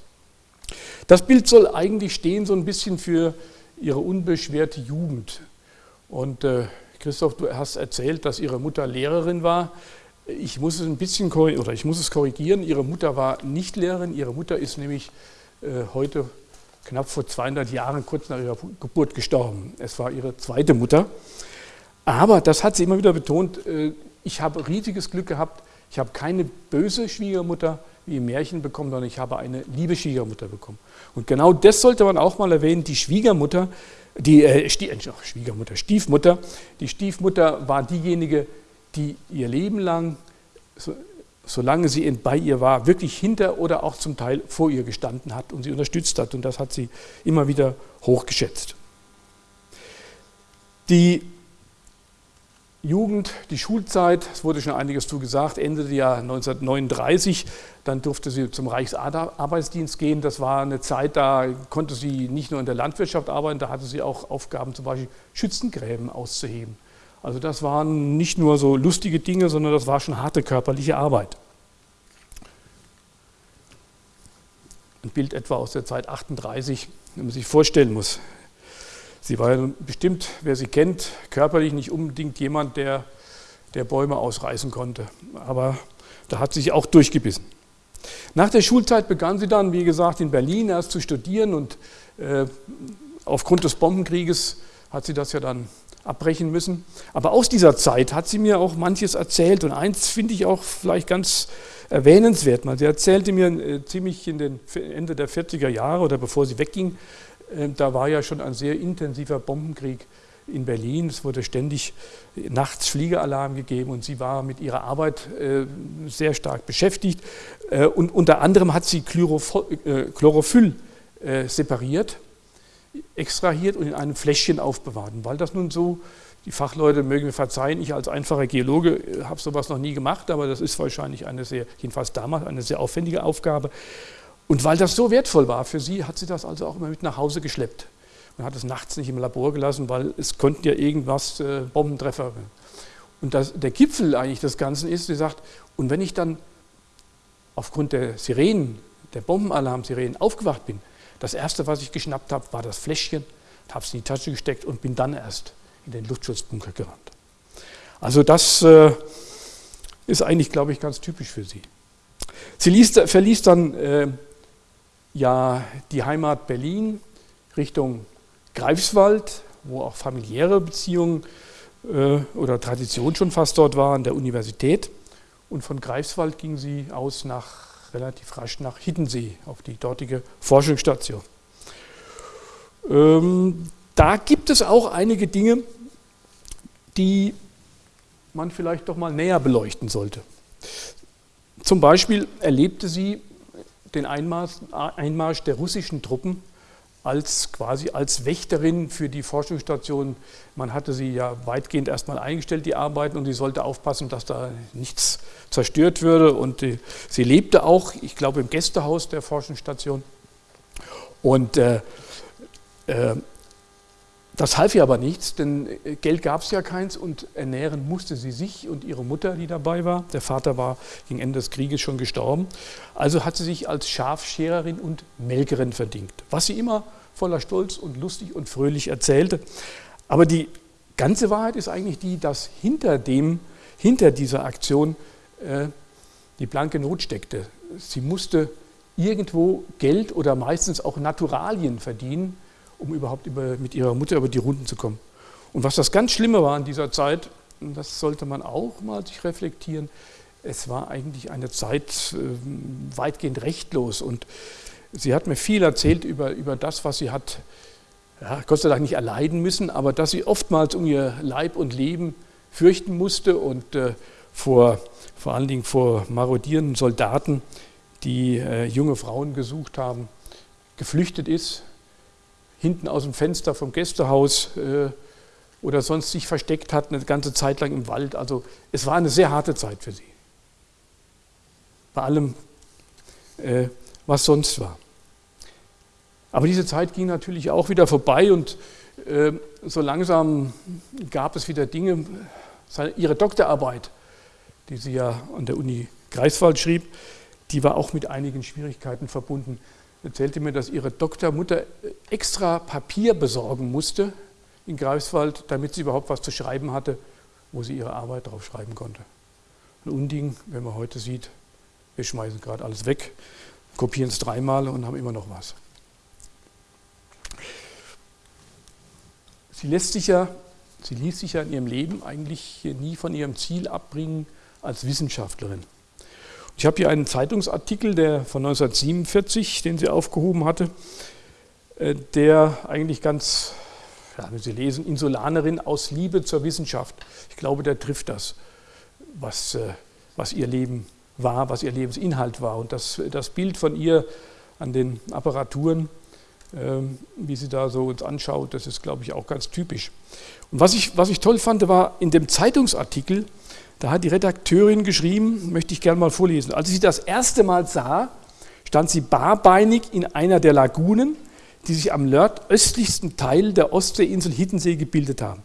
Das Bild soll eigentlich stehen so ein bisschen für ihre unbeschwerte Jugend. Und äh, Christoph, du hast erzählt, dass ihre Mutter Lehrerin war. Ich muss es ein bisschen oder ich muss es korrigieren. Ihre Mutter war nicht Lehrerin. Ihre Mutter ist nämlich äh, heute knapp vor 200 Jahren, kurz nach ihrer Geburt, gestorben. Es war ihre zweite Mutter. Aber das hat sie immer wieder betont. Äh, ich habe riesiges Glück gehabt. Ich habe keine böse Schwiegermutter wie im Märchen bekommen, sondern ich habe eine liebe Schwiegermutter bekommen. Und genau das sollte man auch mal erwähnen. Die Schwiegermutter die äh, Schwiegermutter, Stiefmutter. Die Stiefmutter war diejenige, die ihr Leben lang, so, solange sie bei ihr war, wirklich hinter oder auch zum Teil vor ihr gestanden hat und sie unterstützt hat. Und das hat sie immer wieder hochgeschätzt. Die Jugend, die Schulzeit, es wurde schon einiges zu gesagt, endete ja 1939, dann durfte sie zum Reichsarbeitsdienst gehen. Das war eine Zeit, da konnte sie nicht nur in der Landwirtschaft arbeiten, da hatte sie auch Aufgaben, zum Beispiel Schützengräben auszuheben. Also das waren nicht nur so lustige Dinge, sondern das war schon harte körperliche Arbeit. Ein Bild etwa aus der Zeit 38, wenn man sich vorstellen muss. Sie war ja bestimmt, wer sie kennt, körperlich nicht unbedingt jemand, der, der Bäume ausreißen konnte. Aber da hat sie sich auch durchgebissen. Nach der Schulzeit begann sie dann, wie gesagt, in Berlin erst zu studieren und äh, aufgrund des Bombenkrieges hat sie das ja dann abbrechen müssen. Aber aus dieser Zeit hat sie mir auch manches erzählt und eins finde ich auch vielleicht ganz erwähnenswert. Sie erzählte mir äh, ziemlich in den Ende der 40er Jahre oder bevor sie wegging, äh, da war ja schon ein sehr intensiver Bombenkrieg in Berlin. Es wurde ständig nachts Fliegeralarm gegeben und sie war mit ihrer Arbeit äh, sehr stark beschäftigt. Und unter anderem hat sie Chlorophyll separiert, extrahiert und in einem Fläschchen aufbewahrt. Weil das nun so, die Fachleute mögen mir verzeihen, ich als einfacher Geologe habe sowas noch nie gemacht, aber das ist wahrscheinlich eine sehr, jedenfalls damals eine sehr aufwendige Aufgabe. Und weil das so wertvoll war für sie, hat sie das also auch immer mit nach Hause geschleppt. Man hat es nachts nicht im Labor gelassen, weil es konnten ja irgendwas äh, Bombentreffer. Und das, der Gipfel eigentlich des Ganzen ist, sie sagt, und wenn ich dann aufgrund der Sirenen, der Bombenalarm-Sirenen aufgewacht bin, das erste, was ich geschnappt habe, war das Fläschchen, habe es in die Tasche gesteckt und bin dann erst in den Luftschutzbunker gerannt. Also das äh, ist eigentlich, glaube ich, ganz typisch für sie. Sie ließ, verließ dann äh, ja die Heimat Berlin Richtung Greifswald, wo auch familiäre Beziehungen äh, oder Tradition schon fast dort waren, der Universität. Und von Greifswald ging sie aus nach relativ rasch nach Hiddensee auf die dortige Forschungsstation. Ähm, da gibt es auch einige Dinge, die man vielleicht doch mal näher beleuchten sollte. Zum Beispiel erlebte sie den Einmarsch, Einmarsch der russischen Truppen als quasi als Wächterin für die Forschungsstation. Man hatte sie ja weitgehend erstmal eingestellt, die Arbeiten, und sie sollte aufpassen, dass da nichts zerstört würde. Und die, sie lebte auch, ich glaube, im Gästehaus der Forschungsstation. Und äh, äh, das half ihr aber nichts, denn äh, Geld gab es ja keins und ernähren musste sie sich und ihre Mutter, die dabei war. Der Vater war gegen Ende des Krieges schon gestorben. Also hat sie sich als Schafschererin und Melkerin verdient, was sie immer voller Stolz und lustig und fröhlich erzählte. Aber die ganze Wahrheit ist eigentlich die, dass hinter, dem, hinter dieser Aktion äh, die blanke Not steckte. Sie musste irgendwo Geld oder meistens auch Naturalien verdienen, um überhaupt über, mit ihrer Mutter über die Runden zu kommen. Und was das ganz Schlimme war in dieser Zeit, das sollte man auch mal sich reflektieren, es war eigentlich eine Zeit äh, weitgehend rechtlos und sie hat mir viel erzählt über, über das, was sie hat, ja, Gott sei Dank nicht erleiden müssen, aber dass sie oftmals um ihr Leib und Leben fürchten musste und äh, vor, vor allen Dingen vor marodierenden Soldaten, die äh, junge Frauen gesucht haben, geflüchtet ist, hinten aus dem Fenster vom Gästehaus äh, oder sonst sich versteckt hat, eine ganze Zeit lang im Wald. Also es war eine sehr harte Zeit für sie. Bei allem, äh, was sonst war. Aber diese Zeit ging natürlich auch wieder vorbei und äh, so langsam gab es wieder Dinge. Ihre Doktorarbeit, die sie ja an der Uni Greifswald schrieb, die war auch mit einigen Schwierigkeiten verbunden erzählte mir, dass ihre Doktormutter extra Papier besorgen musste in Greifswald, damit sie überhaupt was zu schreiben hatte, wo sie ihre Arbeit drauf schreiben konnte. Ein Unding, wenn man heute sieht, wir schmeißen gerade alles weg, kopieren es dreimal und haben immer noch was. Sie lässt sich ja, sie ließ sich ja in ihrem Leben eigentlich nie von ihrem Ziel abbringen als Wissenschaftlerin. Ich habe hier einen Zeitungsartikel, der von 1947, den sie aufgehoben hatte, äh, der eigentlich ganz ja, wenn Sie lesen, Insulanerin aus Liebe zur Wissenschaft. Ich glaube, der trifft das, was, äh, was ihr Leben war, was ihr Lebensinhalt war. Und das, das Bild von ihr an den Apparaturen, ähm, wie sie da so uns anschaut, das ist, glaube ich, auch ganz typisch. Und was ich, was ich toll fand, war in dem Zeitungsartikel, da hat die Redakteurin geschrieben, möchte ich gerne mal vorlesen. Als ich sie das erste Mal sah, stand sie barbeinig in einer der Lagunen, die sich am nordöstlichsten Teil der Ostseeinsel Hiddensee gebildet haben.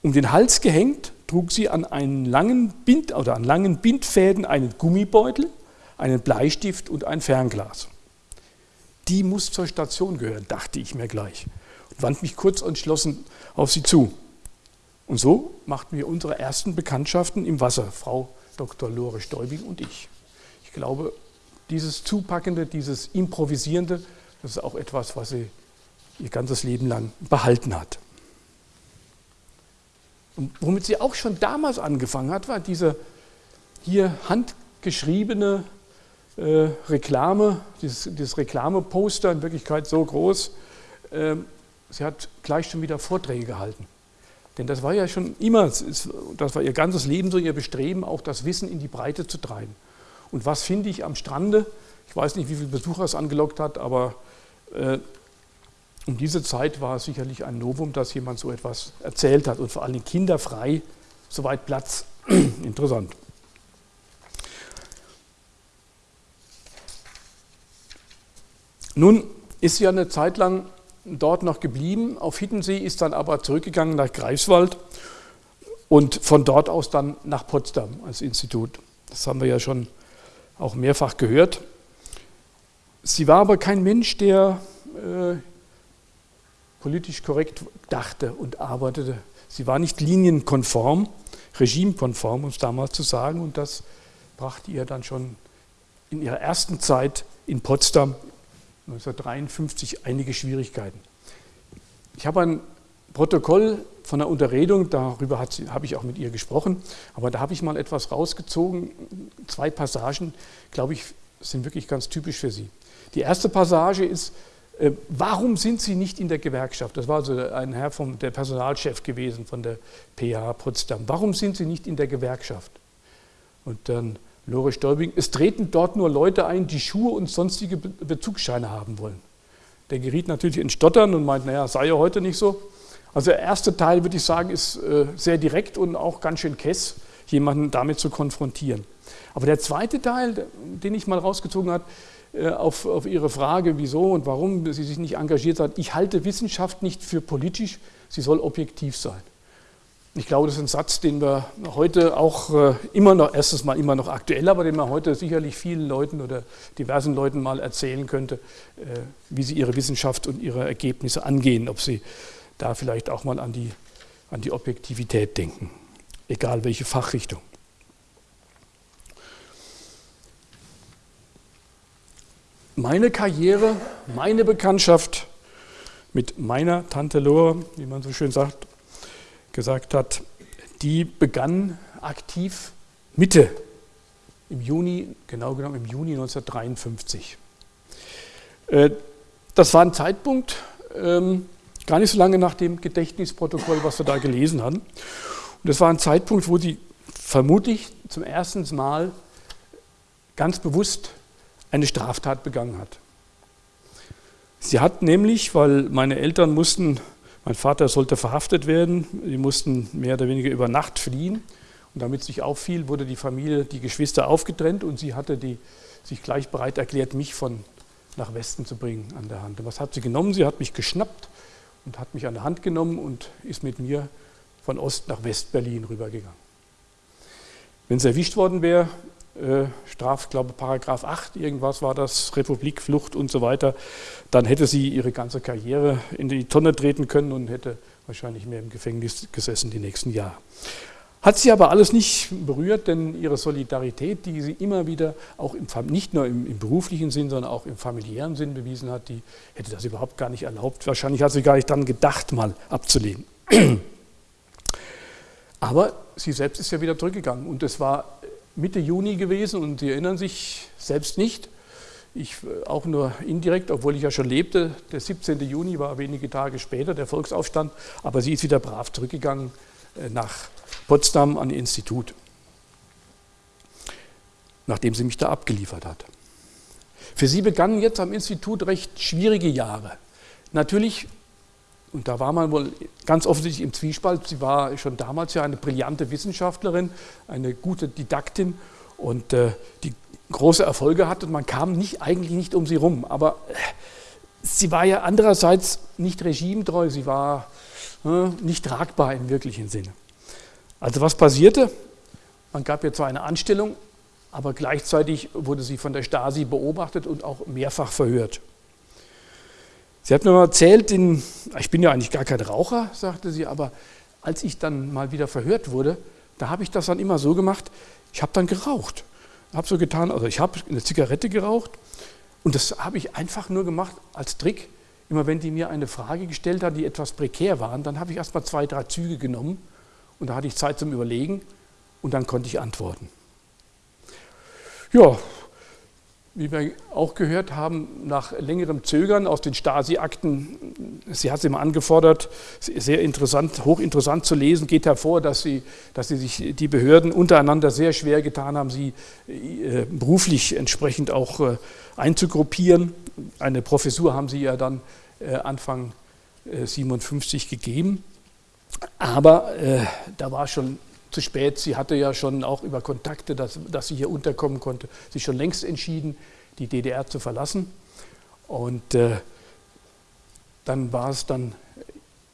Um den Hals gehängt trug sie an, einen langen Bind, oder an langen Bindfäden einen Gummibeutel, einen Bleistift und ein Fernglas. Die muss zur Station gehören, dachte ich mir gleich und wandte mich kurz entschlossen auf sie zu. Und so machten wir unsere ersten Bekanntschaften im Wasser, Frau Dr. Lore Stäubing und ich. Ich glaube, dieses Zupackende, dieses Improvisierende, das ist auch etwas, was sie ihr ganzes Leben lang behalten hat. Und womit sie auch schon damals angefangen hat, war diese hier handgeschriebene äh, Reklame, dieses, dieses Reklameposter, in Wirklichkeit so groß. Äh, sie hat gleich schon wieder Vorträge gehalten. Denn das war ja schon immer, das war ihr ganzes Leben so ihr Bestreben, auch das Wissen in die Breite zu treiben. Und was finde ich am Strande? Ich weiß nicht, wie viele Besucher es angelockt hat, aber äh, um diese Zeit war es sicherlich ein Novum, dass jemand so etwas erzählt hat und vor allem kinderfrei, soweit Platz. Interessant. Nun ist ja eine Zeit lang dort noch geblieben. Auf Hiddensee ist dann aber zurückgegangen nach Greifswald und von dort aus dann nach Potsdam als Institut. Das haben wir ja schon auch mehrfach gehört. Sie war aber kein Mensch, der äh, politisch korrekt dachte und arbeitete. Sie war nicht linienkonform, regimekonform, um es damals zu sagen, und das brachte ihr dann schon in ihrer ersten Zeit in Potsdam 1953 einige Schwierigkeiten. Ich habe ein Protokoll von einer Unterredung, darüber habe ich auch mit ihr gesprochen, aber da habe ich mal etwas rausgezogen, zwei Passagen, glaube ich, sind wirklich ganz typisch für sie. Die erste Passage ist, äh, warum sind Sie nicht in der Gewerkschaft? Das war also ein Herr vom der Personalchef gewesen von der PH Potsdam. Warum sind Sie nicht in der Gewerkschaft? Und dann Lore Stäubing, es treten dort nur Leute ein, die Schuhe und sonstige Bezugsscheine haben wollen. Der geriet natürlich in Stottern und meint, naja, sei ja heute nicht so. Also der erste Teil, würde ich sagen, ist äh, sehr direkt und auch ganz schön kess, jemanden damit zu konfrontieren. Aber der zweite Teil, den ich mal rausgezogen habe, äh, auf, auf Ihre Frage, wieso und warum sie sich nicht engagiert hat. Ich halte Wissenschaft nicht für politisch, sie soll objektiv sein. Ich glaube, das ist ein Satz, den wir heute auch äh, immer noch, erstes Mal immer noch aktuell, aber den man heute sicherlich vielen Leuten oder diversen Leuten mal erzählen könnte, äh, wie sie ihre Wissenschaft und ihre Ergebnisse angehen, ob sie da vielleicht auch mal an die, an die Objektivität denken, egal welche Fachrichtung. meine Karriere, meine Bekanntschaft mit meiner Tante Lore, wie man so schön sagt, gesagt hat, die begann aktiv Mitte im Juni, genau genommen im Juni 1953. Äh, das war ein Zeitpunkt, ähm, gar nicht so lange nach dem Gedächtnisprotokoll, was wir da gelesen haben. Und das war ein Zeitpunkt, wo sie vermutlich zum ersten Mal ganz bewusst eine Straftat begangen hat. Sie hat nämlich, weil meine Eltern mussten, mein Vater sollte verhaftet werden, sie mussten mehr oder weniger über Nacht fliehen. Und damit es sich auffiel, wurde die Familie, die Geschwister aufgetrennt und sie hatte die, sich gleich bereit erklärt, mich von nach Westen zu bringen an der Hand. Und was hat sie genommen? Sie hat mich geschnappt und hat mich an der Hand genommen und ist mit mir von Ost nach West-Berlin rübergegangen. Wenn sie erwischt worden wäre, äh, Straf, glaube Paragraph 8, irgendwas war das, Republik, Flucht und so weiter, dann hätte sie ihre ganze Karriere in die Tonne treten können und hätte wahrscheinlich mehr im Gefängnis gesessen die nächsten Jahre. Hat sie aber alles nicht berührt, denn ihre Solidarität, die sie immer wieder auch im, nicht nur im, im, beruflichen Sinn, sondern auch im familiären Sinn bewiesen hat, die hätte das überhaupt gar nicht erlaubt. Wahrscheinlich hat sie gar nicht dann gedacht, mal abzulehnen. Aber sie selbst ist ja wieder zurückgegangen und es war Mitte Juni gewesen und Sie erinnern sich selbst nicht. Ich äh, auch nur indirekt, obwohl ich ja schon lebte. Der 17. Juni war wenige Tage später, der Volksaufstand. Aber sie ist wieder brav zurückgegangen äh, nach Potsdam an ihr Institut, nachdem sie mich da abgeliefert hat. Für sie begannen jetzt am Institut recht schwierige Jahre. Natürlich, und da war man wohl ganz offensichtlich im Zwiespalt, sie war schon damals ja eine brillante Wissenschaftlerin, eine gute Didaktin und äh, die große Erfolge hatte und man kam nicht, eigentlich nicht um sie rum. Aber äh, sie war ja andererseits nicht regimetreu, sie war äh, nicht tragbar im wirklichen Sinne. Also was passierte? Man gab ihr zwar eine Anstellung, aber gleichzeitig wurde sie von der Stasi beobachtet und auch mehrfach verhört. Sie hat mir mal erzählt, in, ich bin ja eigentlich gar kein Raucher, sagte sie, aber als ich dann mal wieder verhört wurde, da habe ich das dann immer so gemacht, ich habe dann geraucht habe so getan, also ich habe eine Zigarette geraucht und das habe ich einfach nur gemacht als Trick. Immer wenn die mir eine Frage gestellt hat, die etwas prekär waren, dann habe ich erst mal zwei, drei Züge genommen und da hatte ich Zeit zum Überlegen und dann konnte ich antworten. Ja, wie wir auch gehört haben, nach längerem Zögern aus den Stasi-Akten, sie hat sie mal angefordert, sehr interessant, hochinteressant zu lesen, geht hervor, dass sie, dass sie sich die Behörden untereinander sehr schwer getan haben, sie äh, beruflich entsprechend auch äh, einzugruppieren. Eine Professur haben sie ja dann äh, Anfang 57 gegeben, aber da war schon zu spät. Sie hatte ja schon auch über Kontakte, dass, dass sie hier unterkommen konnte, sich schon längst entschieden, die DDR zu verlassen. Und äh, dann war es dann,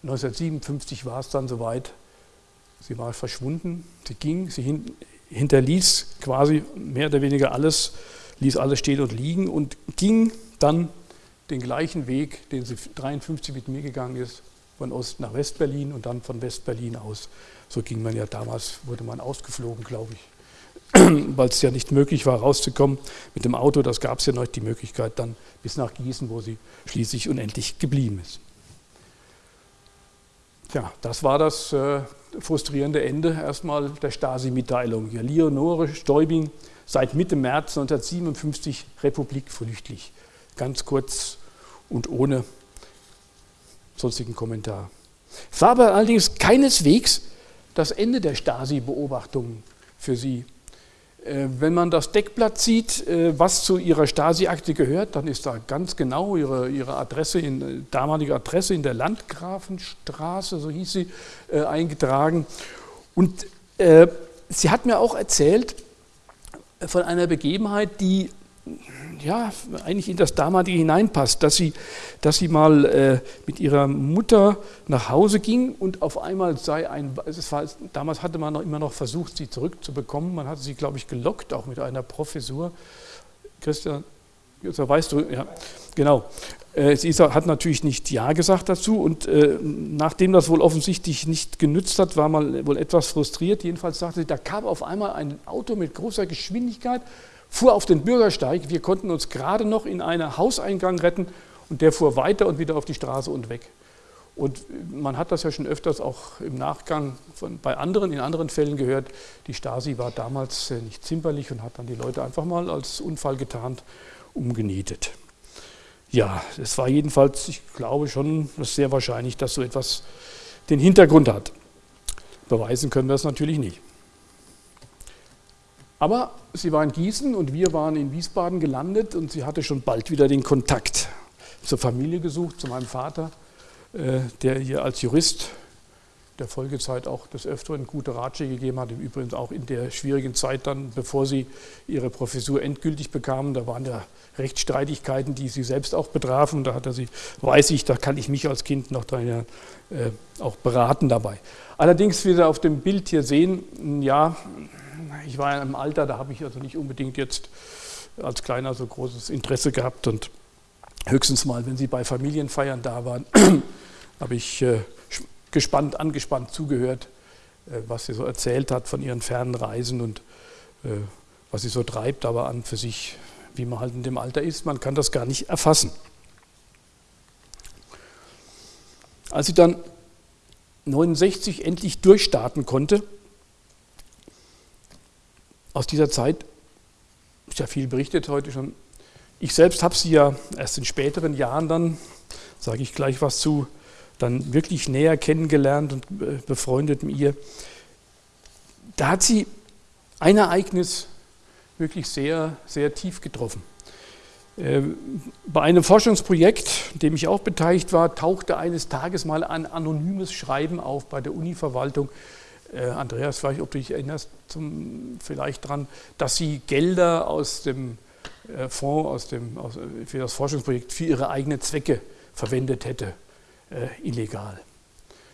1957 war es dann soweit, sie war verschwunden, sie ging, sie hin, hinterließ quasi mehr oder weniger alles, ließ alles stehen und liegen und ging dann den gleichen Weg, den sie 1953 mit mir gegangen ist, von Ost nach Westberlin und dann von Westberlin aus so ging man ja damals, wurde man ausgeflogen, glaube ich, weil es ja nicht möglich war, rauszukommen mit dem Auto. Das gab es ja noch die Möglichkeit dann bis nach Gießen, wo sie schließlich unendlich geblieben ist. Tja, das war das äh, frustrierende Ende erstmal der Stasi-Mitteilung. Ja, Leonore Stäubing seit Mitte März 1957 republikflüchtig. Ganz kurz und ohne sonstigen Kommentar. Es war aber allerdings keineswegs das Ende der Stasi-Beobachtungen für sie. Äh, wenn man das Deckblatt sieht, äh, was zu ihrer Stasi-Akte gehört, dann ist da ganz genau ihre, ihre Adresse, in, äh, damalige Adresse in der Landgrafenstraße, so hieß sie, eingetragen. Und äh, sie hat mir auch erzählt von einer Begebenheit, die ja, eigentlich in das damalige hineinpasst, dass sie, dass sie mal äh, mit ihrer Mutter nach Hause ging und auf einmal sei ein, es war, damals hatte man noch immer noch versucht, sie zurückzubekommen, man hatte sie, glaube ich, gelockt, auch mit einer Professur. Christian, weißt du, ja, genau. Äh, sie hat natürlich nicht Ja gesagt dazu und äh, nachdem das wohl offensichtlich nicht genützt hat, war man wohl etwas frustriert. Jedenfalls sagte sie, da kam auf einmal ein Auto mit großer Geschwindigkeit fuhr auf den Bürgersteig. Wir konnten uns gerade noch in einen Hauseingang retten und der fuhr weiter und wieder auf die Straße und weg. Und man hat das ja schon öfters auch im Nachgang von, bei anderen, in anderen Fällen gehört. Die Stasi war damals äh, nicht zimperlich und hat dann die Leute einfach mal als Unfall getarnt umgenietet. Ja, es war jedenfalls, ich glaube schon, sehr wahrscheinlich, dass so etwas den Hintergrund hat. Beweisen können wir es natürlich nicht. Aber sie war in Gießen und wir waren in Wiesbaden gelandet und sie hatte schon bald wieder den Kontakt zur Familie gesucht, zu meinem Vater, äh, der ihr als Jurist der Folgezeit auch des Öfteren gute Ratschläge gegeben hat. Im Übrigen auch in der schwierigen Zeit dann, bevor sie ihre Professur endgültig bekamen. Da waren ja Rechtsstreitigkeiten, die sie selbst auch betrafen. Da hat er sie, weiß ich, da kann ich mich als Kind noch daher, äh, auch beraten dabei. Allerdings, wie Sie auf dem Bild hier sehen, ja, ich war in einem Alter, da habe ich also nicht unbedingt jetzt als Kleiner so großes Interesse gehabt und höchstens mal, wenn Sie bei Familienfeiern da waren, habe ich äh, gespannt, angespannt zugehört, äh, was sie so erzählt hat von ihren fernen Reisen und äh, was sie so treibt, aber an für sich, wie man halt in dem Alter ist, man kann das gar nicht erfassen. Als sie dann 69 endlich durchstarten konnte, aus dieser Zeit ist ja viel berichtet heute schon. Ich selbst habe sie ja erst in späteren Jahren dann, sage ich gleich was zu, dann wirklich näher kennengelernt und äh, befreundet mit ihr. Da hat sie ein Ereignis wirklich sehr, sehr tief getroffen. Ähm, bei einem Forschungsprojekt, in dem ich auch beteiligt war, tauchte eines Tages mal ein anonymes Schreiben auf bei der Univerwaltung. Äh, Andreas, ich, ob du dich erinnerst, zum, vielleicht daran, dass sie Gelder aus dem äh, Fonds aus dem, aus, für das Forschungsprojekt für ihre eigenen Zwecke verwendet hätte, äh, illegal.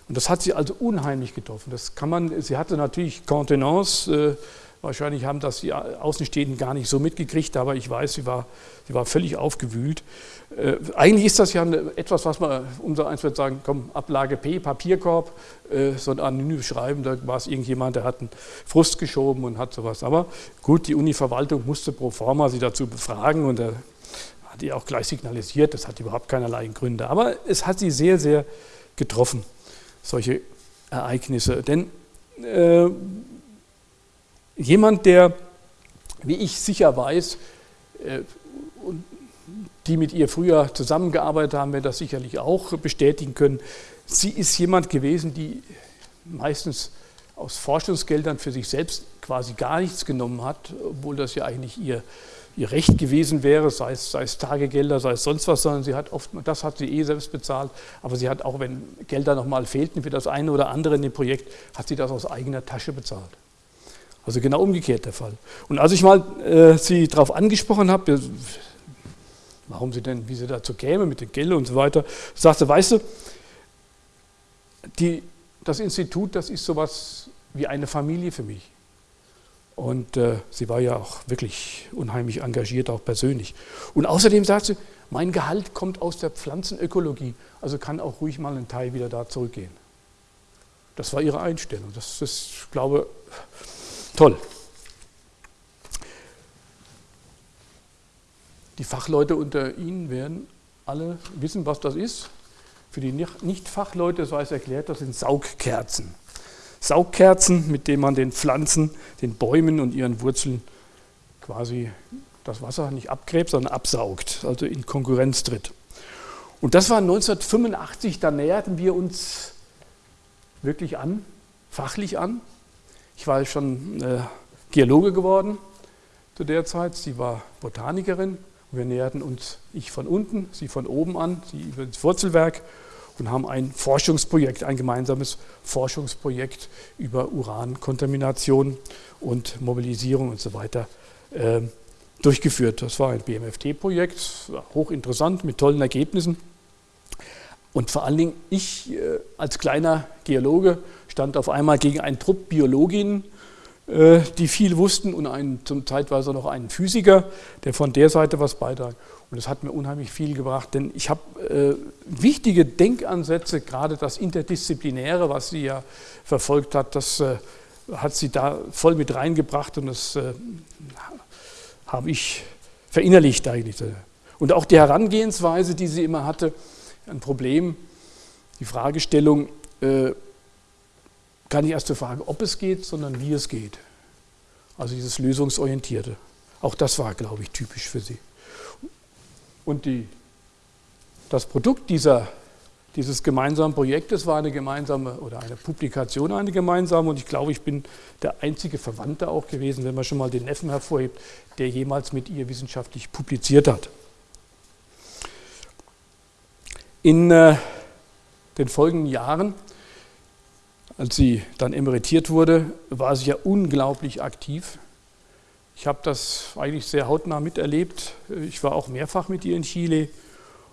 Und das hat sie also unheimlich getroffen. Das kann man, sie hatte natürlich Contenance, äh, Wahrscheinlich haben das die Außenstehenden gar nicht so mitgekriegt, aber ich weiß, sie war, sie war völlig aufgewühlt. Äh, eigentlich ist das ja etwas, was man, unser eins wird sagen, komm, Ablage P, Papierkorb, äh, so ein anonymes Schreiben, da war es irgendjemand, der hat einen Frust geschoben und hat sowas. Aber gut, die Uni-Verwaltung musste pro forma sie dazu befragen und er hat ihr auch gleich signalisiert, das hat überhaupt keinerlei Gründe. Aber es hat sie sehr, sehr getroffen, solche Ereignisse. Denn äh, Jemand, der, wie ich sicher weiß, äh, die mit ihr früher zusammengearbeitet haben, werden das sicherlich auch bestätigen können. Sie ist jemand gewesen, die meistens aus Forschungsgeldern für sich selbst quasi gar nichts genommen hat, obwohl das ja eigentlich ihr, ihr Recht gewesen wäre, sei es, sei es Tagegelder, sei es sonst was, sondern sie hat oft, das hat sie eh selbst bezahlt, aber sie hat auch, wenn Gelder nochmal fehlten für das eine oder andere in dem Projekt, hat sie das aus eigener Tasche bezahlt. Also genau umgekehrt der Fall. Und als ich mal äh, sie darauf angesprochen habe, warum sie denn, wie sie dazu käme mit den Geld und so weiter, sagte, weißt du, die, das Institut, das ist sowas wie eine Familie für mich. Und äh, sie war ja auch wirklich unheimlich engagiert, auch persönlich. Und außerdem sagt sie, mein Gehalt kommt aus der Pflanzenökologie, also kann auch ruhig mal ein Teil wieder da zurückgehen. Das war ihre Einstellung. Das ist, ich glaube, Toll. Die Fachleute unter Ihnen werden alle wissen, was das ist. Für die Nicht-Fachleute sei es erklärt, das sind Saugkerzen. Saugkerzen, mit denen man den Pflanzen, den Bäumen und ihren Wurzeln quasi das Wasser nicht abgräbt, sondern absaugt, also in Konkurrenz tritt. Und das war 1985, da näherten wir uns wirklich an, fachlich an. Ich war schon äh, Geologe geworden zu der Zeit, sie war Botanikerin. Wir näherten uns, ich von unten, sie von oben an, sie über das Wurzelwerk und haben ein Forschungsprojekt, ein gemeinsames Forschungsprojekt über Urankontamination und Mobilisierung und so weiter äh, durchgeführt. Das war ein BMFT-Projekt, hochinteressant, mit tollen Ergebnissen. Und vor allen Dingen ich äh, als kleiner Geologe stand auf einmal gegen einen Trupp Biologinnen, äh, die viel wussten und einen, zum zeitweise noch einen Physiker, der von der Seite was beitrag. Und das hat mir unheimlich viel gebracht, denn ich habe äh, wichtige Denkansätze, gerade das Interdisziplinäre, was sie ja verfolgt hat, das äh, hat sie da voll mit reingebracht und das äh, habe ich verinnerlicht eigentlich. Und auch die Herangehensweise, die sie immer hatte, ein Problem, die Fragestellung, äh, gar nicht erst zur Frage, ob es geht, sondern wie es geht. Also dieses Lösungsorientierte. Auch das war, glaube ich, typisch für sie. Und die, das Produkt dieser, dieses gemeinsamen Projektes war eine gemeinsame oder eine Publikation, eine gemeinsame. Und ich glaube, ich bin der einzige Verwandte auch gewesen, wenn man schon mal den Neffen hervorhebt, der jemals mit ihr wissenschaftlich publiziert hat. In äh, den folgenden Jahren als sie dann emeritiert wurde, war sie ja unglaublich aktiv. Ich habe das eigentlich sehr hautnah miterlebt. Ich war auch mehrfach mit ihr in Chile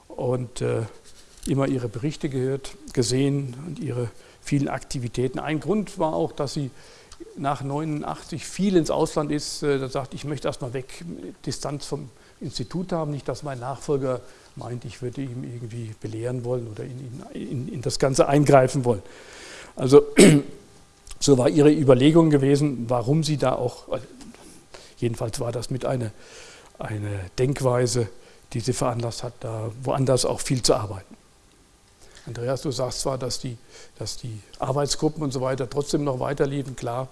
und äh, immer ihre Berichte gehört, gesehen und ihre vielen Aktivitäten. Ein Grund war auch, dass sie nach 89 viel ins Ausland ist. Äh, da sagt, ich möchte erstmal weg, Distanz vom Institut haben, nicht, dass mein Nachfolger meint, ich würde ihm irgendwie belehren wollen oder in, in, in das Ganze eingreifen wollen. Also so war ihre Überlegung gewesen, warum sie da auch, äh, jedenfalls war das mit einer eine Denkweise, die sie veranlasst hat, da woanders auch viel zu arbeiten. Andreas, du sagst zwar, dass die, dass die Arbeitsgruppen und so weiter trotzdem noch weiterliefen, klar,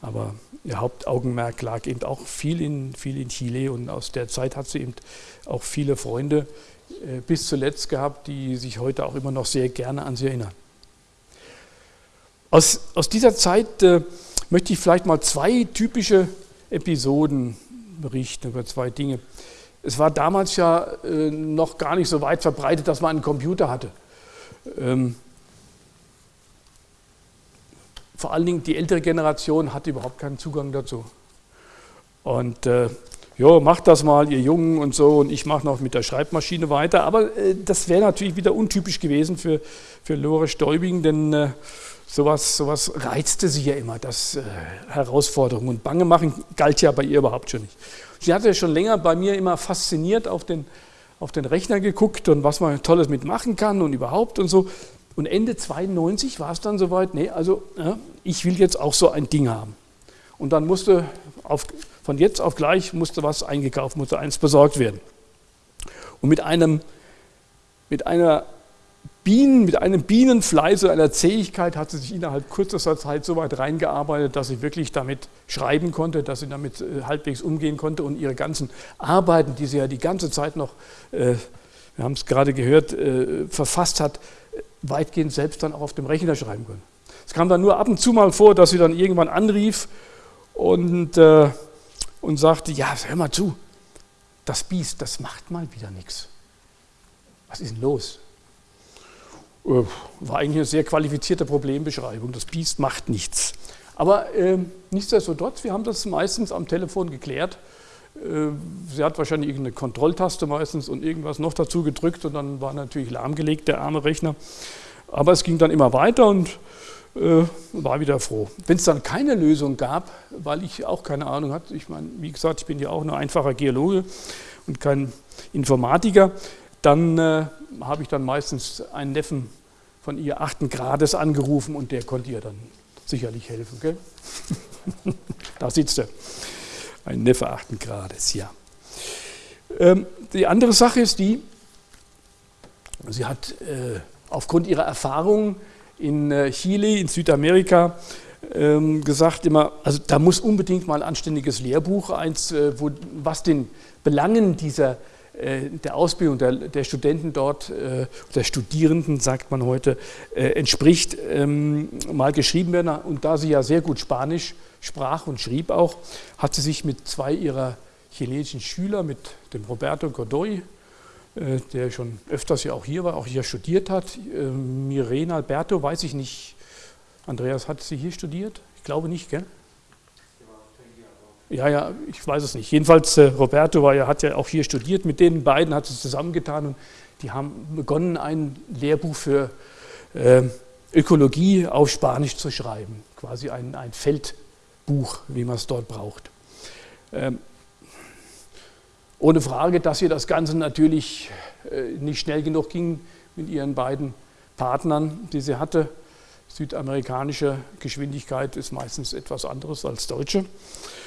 Aber ihr Hauptaugenmerk lag eben auch viel in, viel in Chile und aus der Zeit hat sie eben auch viele Freunde äh, bis zuletzt gehabt, die sich heute auch immer noch sehr gerne an sie erinnern. Aus, aus dieser Zeit äh, möchte ich vielleicht mal zwei typische Episoden berichten über zwei Dinge. Es war damals ja äh, noch gar nicht so weit verbreitet, dass man einen Computer hatte. Ähm, vor allen Dingen die ältere Generation hatte überhaupt keinen Zugang dazu. Und äh, ja, macht das mal, ihr Jungen und so, und ich mache noch mit der Schreibmaschine weiter. Aber äh, das wäre natürlich wieder untypisch gewesen für, für Lore Stäubing, denn äh, sowas, sowas reizte sie ja immer, das äh, Herausforderung und Bange machen galt ja bei ihr überhaupt schon nicht. Sie hatte schon länger bei mir immer fasziniert auf den, auf den Rechner geguckt und was man Tolles mitmachen kann und überhaupt und so. Und Ende 92 war es dann soweit, nee, also ja, ich will jetzt auch so ein Ding haben. Und dann musste auf, von jetzt auf gleich musste was eingekauft, musste eins besorgt werden. Und mit einem, mit einer Bienen, mit einem Bienenfleiß und einer Zähigkeit hat sie sich innerhalb kürzester Zeit so weit reingearbeitet, dass sie wirklich damit schreiben konnte, dass sie damit äh, halbwegs umgehen konnte und ihre ganzen Arbeiten, die sie ja die ganze Zeit noch, äh, wir haben es gerade gehört, äh, verfasst hat, weitgehend selbst dann auch auf dem Rechner schreiben können. Es kam dann nur ab und zu mal vor, dass sie dann irgendwann anrief und, und sagte, ja, hör mal zu, das Biest, das macht mal wieder nichts. Was ist denn los? Äh, war eigentlich eine sehr qualifizierte Problembeschreibung. Das Biest macht nichts. Aber äh, nichtsdestotrotz, wir haben das meistens am Telefon geklärt. Äh, sie hat wahrscheinlich irgendeine Kontrolltaste meistens und irgendwas noch dazu gedrückt und dann war natürlich lahmgelegt, der arme Rechner. Aber es ging dann immer weiter und äh, war wieder froh. Wenn es dann keine Lösung gab, weil ich auch keine Ahnung hatte, ich meine, wie gesagt, ich bin ja auch nur einfacher Geologe und kein Informatiker, dann äh, habe ich dann meistens einen Neffen von ihr achten Grades angerufen und der konnte ihr dann sicherlich helfen. Gell? da sitzt er. Ein Neffe 8 Grades, ja. Ähm, die andere Sache ist die, sie hat äh, aufgrund ihrer Erfahrungen in äh, Chile, in Südamerika, ähm, gesagt immer, also da muss unbedingt mal ein anständiges Lehrbuch, eins, äh, wo, was den Belangen dieser der Ausbildung der, der, Studenten dort, äh, der Studierenden, sagt man heute, äh, entspricht, ähm, mal geschrieben werden. Und da sie ja sehr gut Spanisch sprach und schrieb auch, hat sie sich mit zwei ihrer chilenischen Schüler, mit dem Roberto Godoy, äh, der schon öfters ja auch hier war, auch hier studiert hat, äh, Mirena Alberto, weiß ich nicht, Andreas, hat sie hier studiert? Ich glaube nicht, gell? Ja, ja, ich weiß es nicht. Jedenfalls, äh, Roberto war ja, hat ja auch hier studiert. Mit den beiden hat es zusammengetan und die haben begonnen, ein Lehrbuch für äh, Ökologie auf Spanisch zu schreiben. Quasi ein, ein Feld, Buch, wie man es dort braucht. Ähm, ohne Frage, dass ihr das Ganze natürlich äh, nicht schnell genug ging mit ihren beiden Partnern, die sie hatte. Südamerikanische Geschwindigkeit ist meistens etwas anderes als deutsche.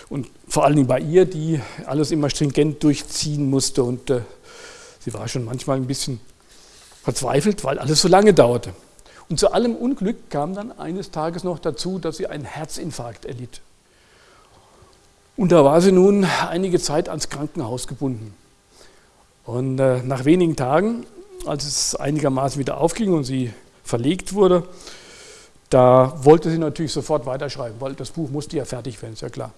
Und vor allen Dingen bei ihr, die alles immer stringent durchziehen musste. Und äh, sie war schon manchmal ein bisschen verzweifelt, weil alles so lange dauerte. Und zu allem Unglück kam dann eines Tages noch dazu, dass sie einen Herzinfarkt erlitt. Und da war sie nun einige Zeit ans Krankenhaus gebunden. Und äh, nach wenigen Tagen, als es einigermaßen wieder aufging und sie verlegt wurde, da wollte sie natürlich sofort weiterschreiben, weil das Buch musste ja fertig werden, ist ja klar.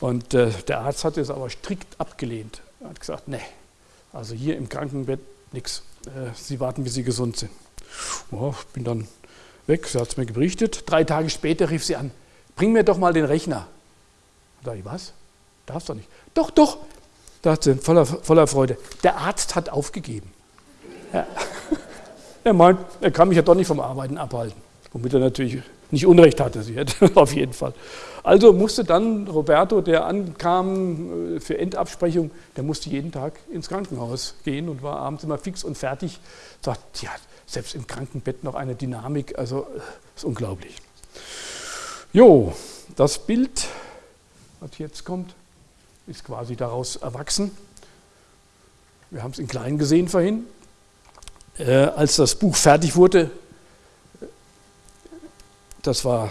Und äh, der Arzt hat es aber strikt abgelehnt. Er hat gesagt, nee, also hier im Krankenbett nichts. Äh, sie warten, bis Sie gesund sind. Ich bin dann weg, sie hat es mir berichtet. Drei Tage später rief sie an, bring mir doch mal den Rechner. Da ich, was? Darfst du nicht. Doch, doch. Da hat sie voller, voller Freude. Der Arzt hat aufgegeben. Ja. Er meint, er kann mich ja doch nicht vom Arbeiten abhalten. Womit er natürlich nicht Unrecht hatte, sie hätte auf jeden Fall. Also musste dann Roberto, der ankam äh, für Endabsprechung, der musste jeden Tag ins Krankenhaus gehen und war abends immer fix und fertig. Sagt, ja, selbst im Krankenbett noch eine Dynamik, also äh, ist unglaublich. Jo, das Bild was jetzt kommt, ist quasi daraus erwachsen. Wir haben es in klein gesehen vorhin. Äh, als das Buch fertig wurde, das war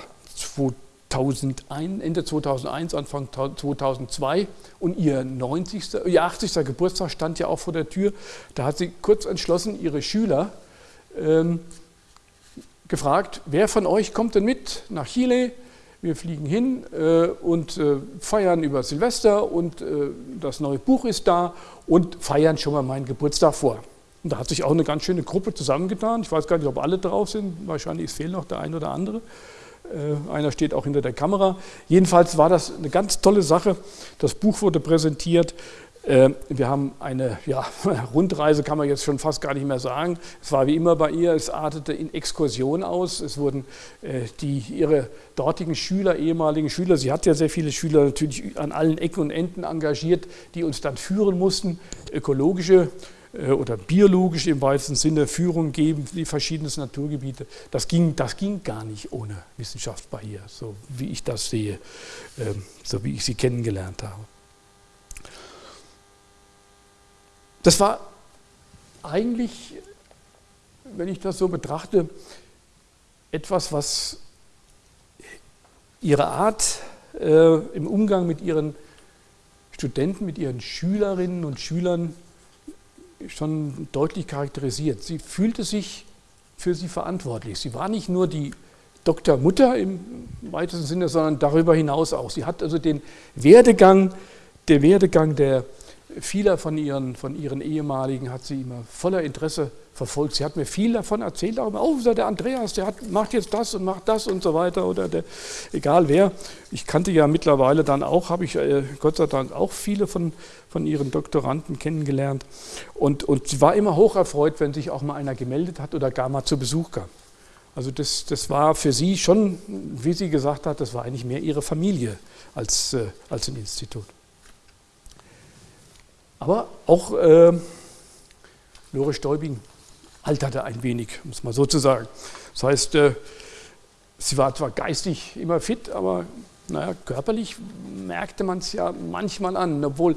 2001, Ende 2001, Anfang 2002 und ihr 90., ihr 80. Geburtstag stand ja auch vor der Tür. Da hat sie kurz entschlossen ihre Schüler ähm, gefragt, wer von euch kommt denn mit nach Chile? Wir fliegen hin äh, und äh, feiern über Silvester und äh, das neue Buch ist da und feiern schon mal meinen Geburtstag vor. Und da hat sich auch eine ganz schöne Gruppe zusammengetan. Ich weiß gar nicht, ob alle drauf sind. Wahrscheinlich fehlt noch der ein oder andere. Äh, einer steht auch hinter der Kamera. Jedenfalls war das eine ganz tolle Sache. Das Buch wurde präsentiert. Äh, wir haben eine ja, Rundreise, kann man jetzt schon fast gar nicht mehr sagen. Es war wie immer bei ihr, es artete in Exkursion aus. Es wurden äh, die, ihre dortigen Schüler, ehemaligen Schüler, sie hat ja sehr viele Schüler natürlich an allen Ecken und Enden engagiert, die uns dann führen mussten, ökologische oder biologisch im weitesten Sinne Führung geben, die verschiedensten Naturgebiete. Das ging, das ging gar nicht ohne Wissenschaft bei ihr, so wie ich das sehe, ähm, so wie ich sie kennengelernt habe. Das war eigentlich, wenn ich das so betrachte, etwas, was ihre Art äh, im Umgang mit ihren Studenten, mit ihren Schülerinnen und Schülern schon deutlich charakterisiert. Sie fühlte sich für sie verantwortlich. Sie war nicht nur die Doktormutter im weitesten Sinne, sondern darüber hinaus auch. Sie hat also den Werdegang, der Werdegang der vieler von ihren, von ihren ehemaligen hat sie immer voller Interesse verfolgt. Sie hat mir viel davon erzählt, auch immer, oh, der Andreas, der hat, macht jetzt das und macht das und so weiter oder der, egal wer. Ich kannte ja mittlerweile dann auch, habe ich äh, Gott sei Dank auch viele von, von ihren Doktoranden kennengelernt und, und sie war immer hocherfreut, wenn sich auch mal einer gemeldet hat oder gar mal zu Besuch kam. Also das, das war für sie schon, wie sie gesagt hat, das war eigentlich mehr ihre Familie als, äh, als ein Institut. Aber auch äh, Lore Stäubing alterte ein wenig, um es mal so zu sagen. Das heißt, äh, sie war zwar geistig immer fit, aber naja, körperlich merkte man es ja manchmal an, obwohl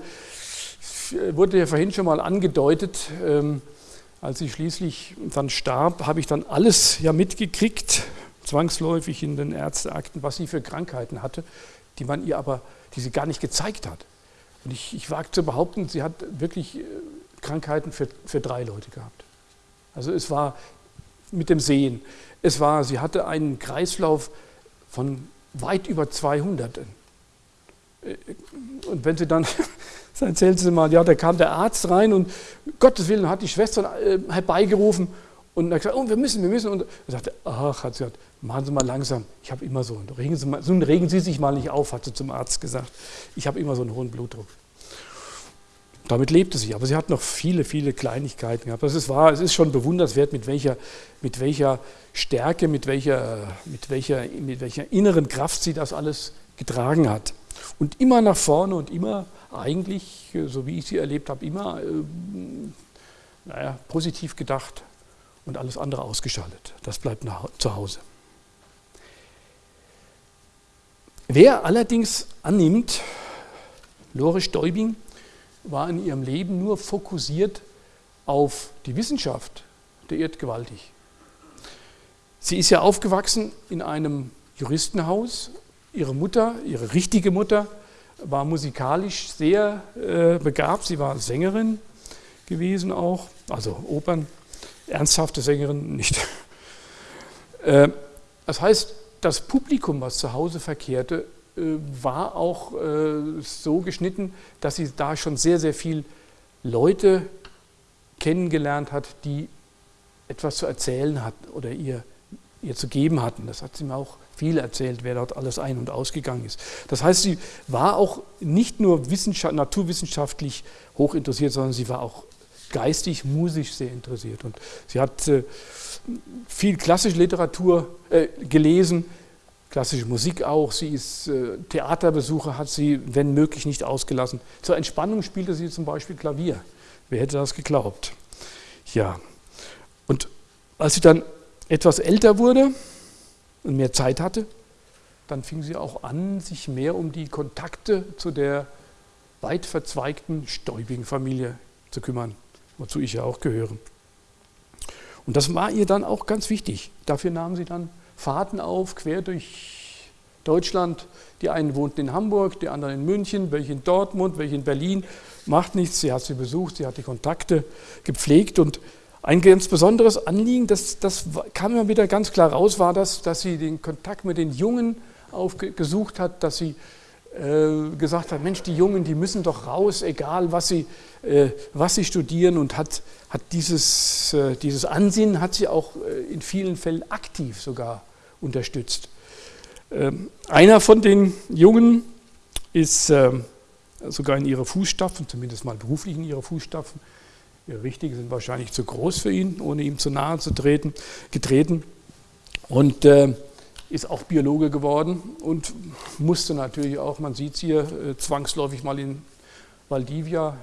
wurde ja vorhin schon mal angedeutet, ähm, als sie schließlich dann starb, habe ich dann alles ja mitgekriegt, zwangsläufig in den Ärzteakten, was sie für Krankheiten hatte, die man ihr aber, die sie gar nicht gezeigt hat. Und ich, ich wage zu behaupten, sie hat wirklich äh, Krankheiten für, für drei Leute gehabt. Also es war mit dem Sehen, es war, sie hatte einen Kreislauf von weit über 200. Äh, und wenn sie dann, dann erzählt sie mal, ja, da kam der Arzt rein und Gottes Willen hat die Schwester äh, herbeigerufen und er hat gesagt, oh, wir müssen, wir müssen. Und er sagte, ach, hat sie gesagt, machen Sie mal langsam, ich habe immer so, regen Sie, mal, so, regen Sie sich mal nicht auf, hat sie zum Arzt gesagt. Ich habe immer so einen hohen Blutdruck. Damit lebte sie, aber sie hat noch viele, viele Kleinigkeiten gehabt. Das ist wahr, es ist schon bewunderswert, mit welcher, mit welcher Stärke, mit welcher, mit, welcher, mit welcher inneren Kraft sie das alles getragen hat. Und immer nach vorne und immer eigentlich, so wie ich sie erlebt habe, immer äh, naja, positiv gedacht und alles andere ausgeschaltet. Das bleibt nach, zu Hause. Wer allerdings annimmt, Lore Stäubing war in ihrem Leben nur fokussiert auf die Wissenschaft, der irrt gewaltig. Sie ist ja aufgewachsen in einem Juristenhaus. Ihre Mutter, ihre richtige Mutter, war musikalisch sehr äh, begabt. Sie war Sängerin gewesen auch, also Opern, ernsthafte Sängerin nicht. Äh, das heißt, das Publikum, was zu Hause verkehrte, äh, war auch äh, so geschnitten, dass sie da schon sehr, sehr viel Leute kennengelernt hat, die etwas zu erzählen hatten oder ihr, ihr zu geben hatten. Das hat sie mir auch viel erzählt, wer dort alles ein- und ausgegangen ist. Das heißt, sie war auch nicht nur naturwissenschaftlich hoch interessiert, sondern sie war auch geistig, musisch sehr interessiert. Und sie hat äh, viel klassische Literatur äh, gelesen, klassische Musik auch. Sie ist äh, Theaterbesucher, hat sie, wenn möglich, nicht ausgelassen. Zur Entspannung spielte sie zum Beispiel Klavier. Wer hätte das geglaubt? Ja. Und als sie dann etwas älter wurde und mehr Zeit hatte, dann fing sie auch an, sich mehr um die Kontakte zu der weit verzweigten Stäubigen Familie zu kümmern, wozu ich ja auch gehöre. Und das war ihr dann auch ganz wichtig. Dafür nahm sie dann Fahrten auf, quer durch Deutschland. Die einen wohnten in Hamburg, die anderen in München, welche in Dortmund, welche in Berlin. Macht nichts, sie hat sie besucht, sie hat die Kontakte gepflegt und ein ganz besonderes Anliegen, das, das kam immer wieder ganz klar raus, war das, dass sie den Kontakt mit den Jungen aufgesucht hat, dass sie gesagt hat, Mensch, die Jungen, die müssen doch raus, egal was sie, äh, was sie studieren und hat, hat dieses, äh, dieses Ansinnen hat sie auch äh, in vielen Fällen aktiv sogar unterstützt. Ähm, einer von den Jungen ist ähm, sogar in ihre Fußstapfen, zumindest mal beruflich in ihre Fußstapfen, ihre richtigen sind wahrscheinlich zu groß für ihn, ohne ihm zu nahe zu treten, getreten. Und äh, ist auch Biologe geworden und musste natürlich auch, man sieht es hier, äh, zwangsläufig mal in Valdivia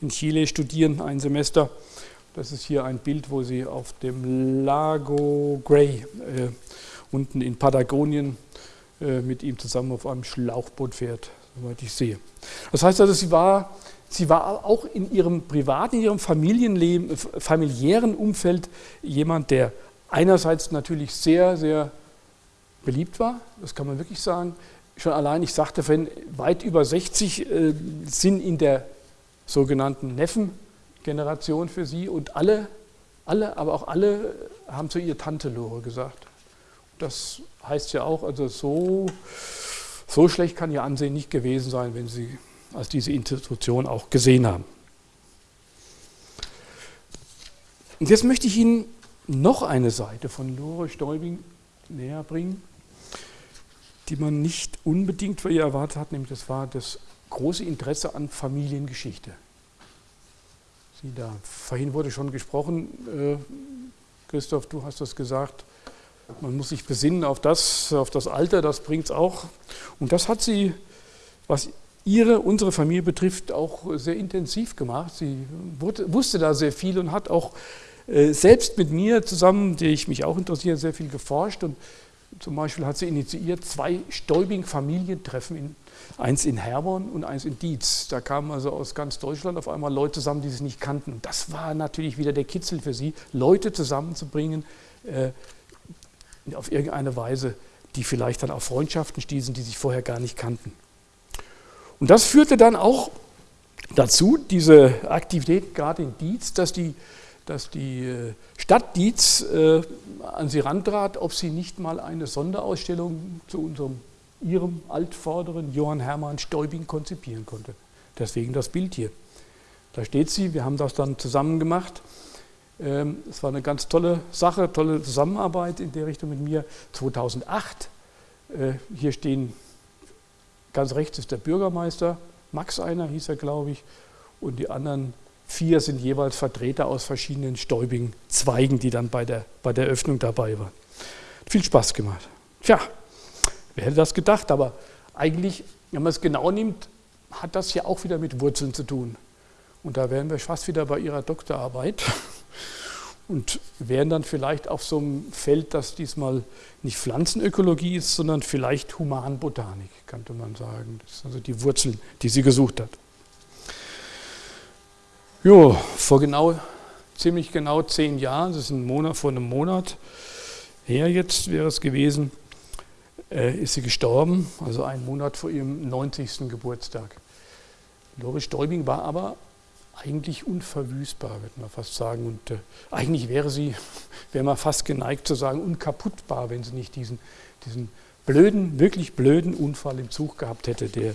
in Chile studieren, ein Semester. Das ist hier ein Bild, wo sie auf dem Lago Gray äh, unten in Patagonien äh, mit ihm zusammen auf einem Schlauchboot fährt, soweit ich sehe. Das heißt also, sie war, sie war auch in ihrem privaten, in ihrem Familienleben, familiären Umfeld jemand, der einerseits natürlich sehr, sehr beliebt war, das kann man wirklich sagen. Schon allein, ich sagte vorhin, weit über 60 äh, sind in der sogenannten Neffengeneration für sie und alle, alle, aber auch alle haben zu ihr Tante Lore gesagt. Das heißt ja auch, also so, so schlecht kann ihr Ansehen nicht gewesen sein, wenn sie als diese Institution auch gesehen haben. Und jetzt möchte ich Ihnen noch eine Seite von Lore Stäubing näher bringen die man nicht unbedingt für ihr erwartet hat, nämlich das war das große Interesse an Familiengeschichte. Sie da, vorhin wurde schon gesprochen, äh, Christoph, du hast das gesagt, man muss sich besinnen auf das, auf das Alter, das bringt es auch. Und das hat sie, was ihre, unsere Familie betrifft, auch sehr intensiv gemacht. Sie wurde, wusste da sehr viel und hat auch äh, selbst mit mir zusammen, die ich mich auch interessiere, sehr viel geforscht und zum Beispiel hat sie initiiert zwei Stäubing-Familientreffen, eins in Herborn und eins in Dietz. Da kamen also aus ganz Deutschland auf einmal Leute zusammen, die sie nicht kannten. Und das war natürlich wieder der Kitzel für sie, Leute zusammenzubringen äh, auf irgendeine Weise, die vielleicht dann auf Freundschaften stießen, die sich vorher gar nicht kannten. Und das führte dann auch dazu, diese Aktivität gerade in Dietz, dass die dass die äh, Stadt Dietz äh, an sie rantrat, ob sie nicht mal eine Sonderausstellung zu unserem, ihrem Altvorderen Johann Hermann Stäubing konzipieren konnte. Deswegen das Bild hier. Da steht sie, wir haben das dann zusammen gemacht. Ähm, es war eine ganz tolle Sache, tolle Zusammenarbeit in der Richtung mit mir. 2008, äh, hier stehen, ganz rechts ist der Bürgermeister, Max einer hieß er, glaube ich, und die anderen Vier sind jeweils Vertreter aus verschiedenen Stäubing-Zweigen, die dann bei der, bei der Öffnung dabei waren. Viel Spaß gemacht. Tja, wer hätte das gedacht? Aber eigentlich, wenn man es genau nimmt, hat das ja auch wieder mit Wurzeln zu tun. Und da wären wir fast wieder bei Ihrer Doktorarbeit und wären dann vielleicht auf so einem Feld, das diesmal nicht Pflanzenökologie ist, sondern vielleicht Humanbotanik, könnte man sagen. Das sind also die Wurzeln, die sie gesucht hat. Jo, vor genau, ziemlich genau zehn Jahren, das ist ein Monat, vor einem Monat her jetzt wäre es gewesen, äh, ist sie gestorben, also einen Monat vor ihrem 90. Geburtstag. Lore Stäubing war aber eigentlich unverwüstbar, würde man fast sagen. Und äh, eigentlich wäre sie, wäre man fast geneigt zu sagen, unkaputtbar, wenn sie nicht diesen, diesen blöden, wirklich blöden Unfall im Zug gehabt hätte, der,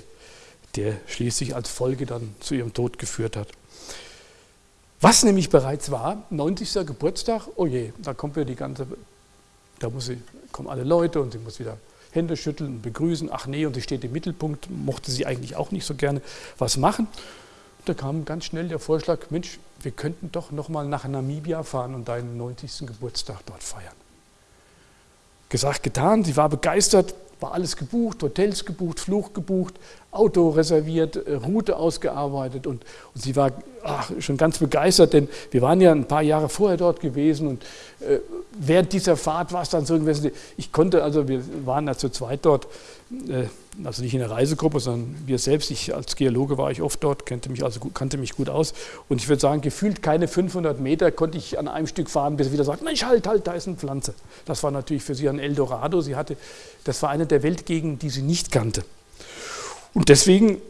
der schließlich als Folge dann zu ihrem Tod geführt hat. Was nämlich bereits war, 90. Geburtstag, oh je, da kommt wieder die ganze, da muss sie, kommen alle Leute und sie muss wieder Hände schütteln und begrüßen. Ach nee, und sie steht im Mittelpunkt, mochte sie eigentlich auch nicht so gerne was machen. Da kam ganz schnell der Vorschlag, Mensch, wir könnten doch nochmal nach Namibia fahren und deinen 90. Geburtstag dort feiern. Gesagt, getan, sie war begeistert, war alles gebucht, Hotels gebucht, Flug gebucht, Auto reserviert, äh, Route ausgearbeitet und, und sie war ach, schon ganz begeistert, denn wir waren ja ein paar Jahre vorher dort gewesen und äh, während dieser Fahrt war es dann so gewesen, ich konnte, also wir waren ja zu zweit dort, äh, also nicht in der Reisegruppe, sondern wir selbst, ich als Geologe war ich oft dort, kannte mich also kannte mich gut aus und ich würde sagen, gefühlt keine 500 Meter konnte ich an einem Stück fahren, bis sie wieder sagt, Mensch, halt, halt, da ist eine Pflanze. Das war natürlich für sie ein Eldorado, sie hatte, das war eine der Welt gegen, die sie nicht kannte. Und deswegen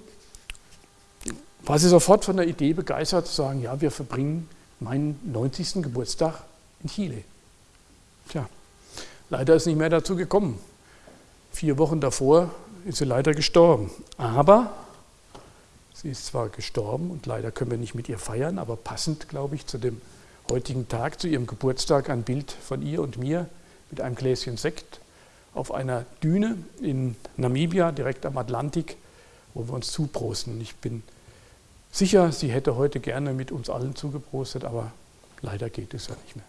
war sie sofort von der Idee begeistert zu sagen, ja, wir verbringen meinen 90. Geburtstag in Chile. Tja, leider ist nicht mehr dazu gekommen. Vier Wochen davor ist sie leider gestorben. Aber sie ist zwar gestorben und leider können wir nicht mit ihr feiern, aber passend, glaube ich, zu dem heutigen Tag, zu ihrem Geburtstag, ein Bild von ihr und mir mit einem Gläschen Sekt auf einer Düne in Namibia, direkt am Atlantik, wo wir uns zuprosten. Ich bin sicher, sie hätte heute gerne mit uns allen zugeprostet, aber leider geht es ja nicht mehr.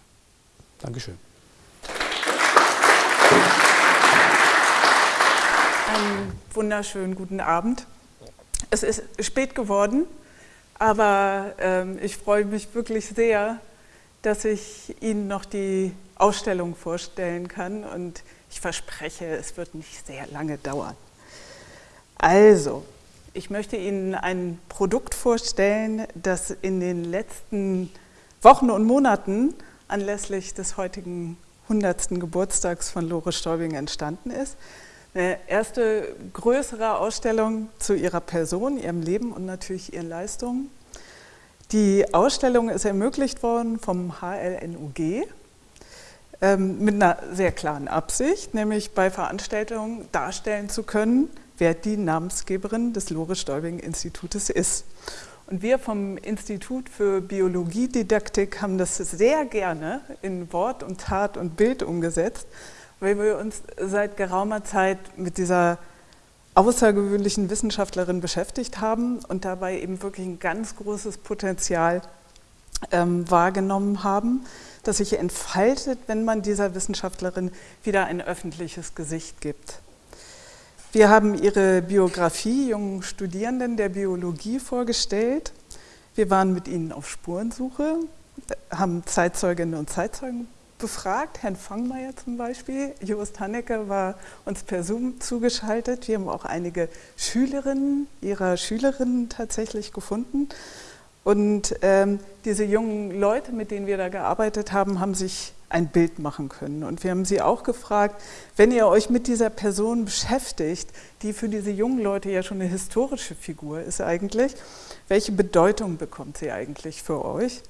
Dankeschön. Einen wunderschönen guten Abend. Es ist spät geworden, aber ähm, ich freue mich wirklich sehr, dass ich Ihnen noch die Ausstellung vorstellen kann und ich verspreche, es wird nicht sehr lange dauern. Also, ich möchte Ihnen ein Produkt vorstellen, das in den letzten Wochen und Monaten anlässlich des heutigen 100. Geburtstags von Lore Stäubing entstanden ist. Eine erste größere Ausstellung zu ihrer Person, ihrem Leben und natürlich ihren Leistungen. Die Ausstellung ist ermöglicht worden vom HLNUG ähm, mit einer sehr klaren Absicht, nämlich bei Veranstaltungen darstellen zu können, wer die Namensgeberin des Lore-Stäubing-Institutes ist. Und wir vom Institut für Biologiedidaktik haben das sehr gerne in Wort und Tat und Bild umgesetzt, weil wir uns seit geraumer Zeit mit dieser außergewöhnlichen Wissenschaftlerin beschäftigt haben und dabei eben wirklich ein ganz großes Potenzial ähm, wahrgenommen haben, das sich entfaltet, wenn man dieser Wissenschaftlerin wieder ein öffentliches Gesicht gibt. Wir haben ihre Biografie jungen Studierenden der Biologie vorgestellt. Wir waren mit ihnen auf Spurensuche, haben Zeitzeuginnen und Zeitzeugen befragt, Herrn Fangmeier zum Beispiel. Jost Hannecke war uns per Zoom zugeschaltet. Wir haben auch einige Schülerinnen ihrer Schülerinnen tatsächlich gefunden. Und ähm, diese jungen Leute, mit denen wir da gearbeitet haben, haben sich ein Bild machen können. Und wir haben sie auch gefragt, wenn ihr euch mit dieser Person beschäftigt, die für diese jungen Leute ja schon eine historische Figur ist eigentlich, welche Bedeutung bekommt sie eigentlich für euch?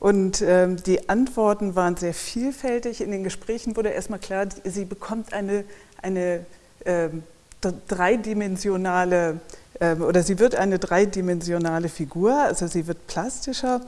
Und ähm, die Antworten waren sehr vielfältig. In den Gesprächen wurde erstmal klar, sie bekommt eine, eine ähm, dreidimensionale ähm, oder sie wird eine dreidimensionale Figur, also sie wird plastischer.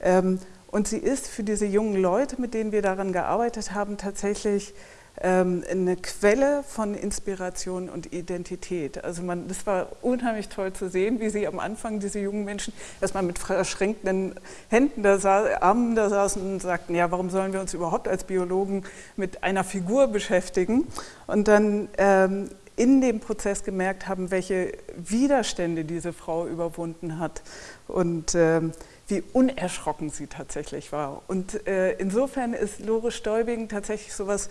Ähm, und sie ist für diese jungen Leute, mit denen wir daran gearbeitet haben, tatsächlich ähm, eine Quelle von Inspiration und Identität. Also man, das war unheimlich toll zu sehen, wie sie am Anfang, diese jungen Menschen, erstmal mit verschränkten Händen, da saß, Armen da saßen und sagten, ja, warum sollen wir uns überhaupt als Biologen mit einer Figur beschäftigen? Und dann ähm, in dem Prozess gemerkt haben, welche Widerstände diese Frau überwunden hat. Und ähm, wie unerschrocken sie tatsächlich war. Und äh, insofern ist Lore Stäubing tatsächlich sowas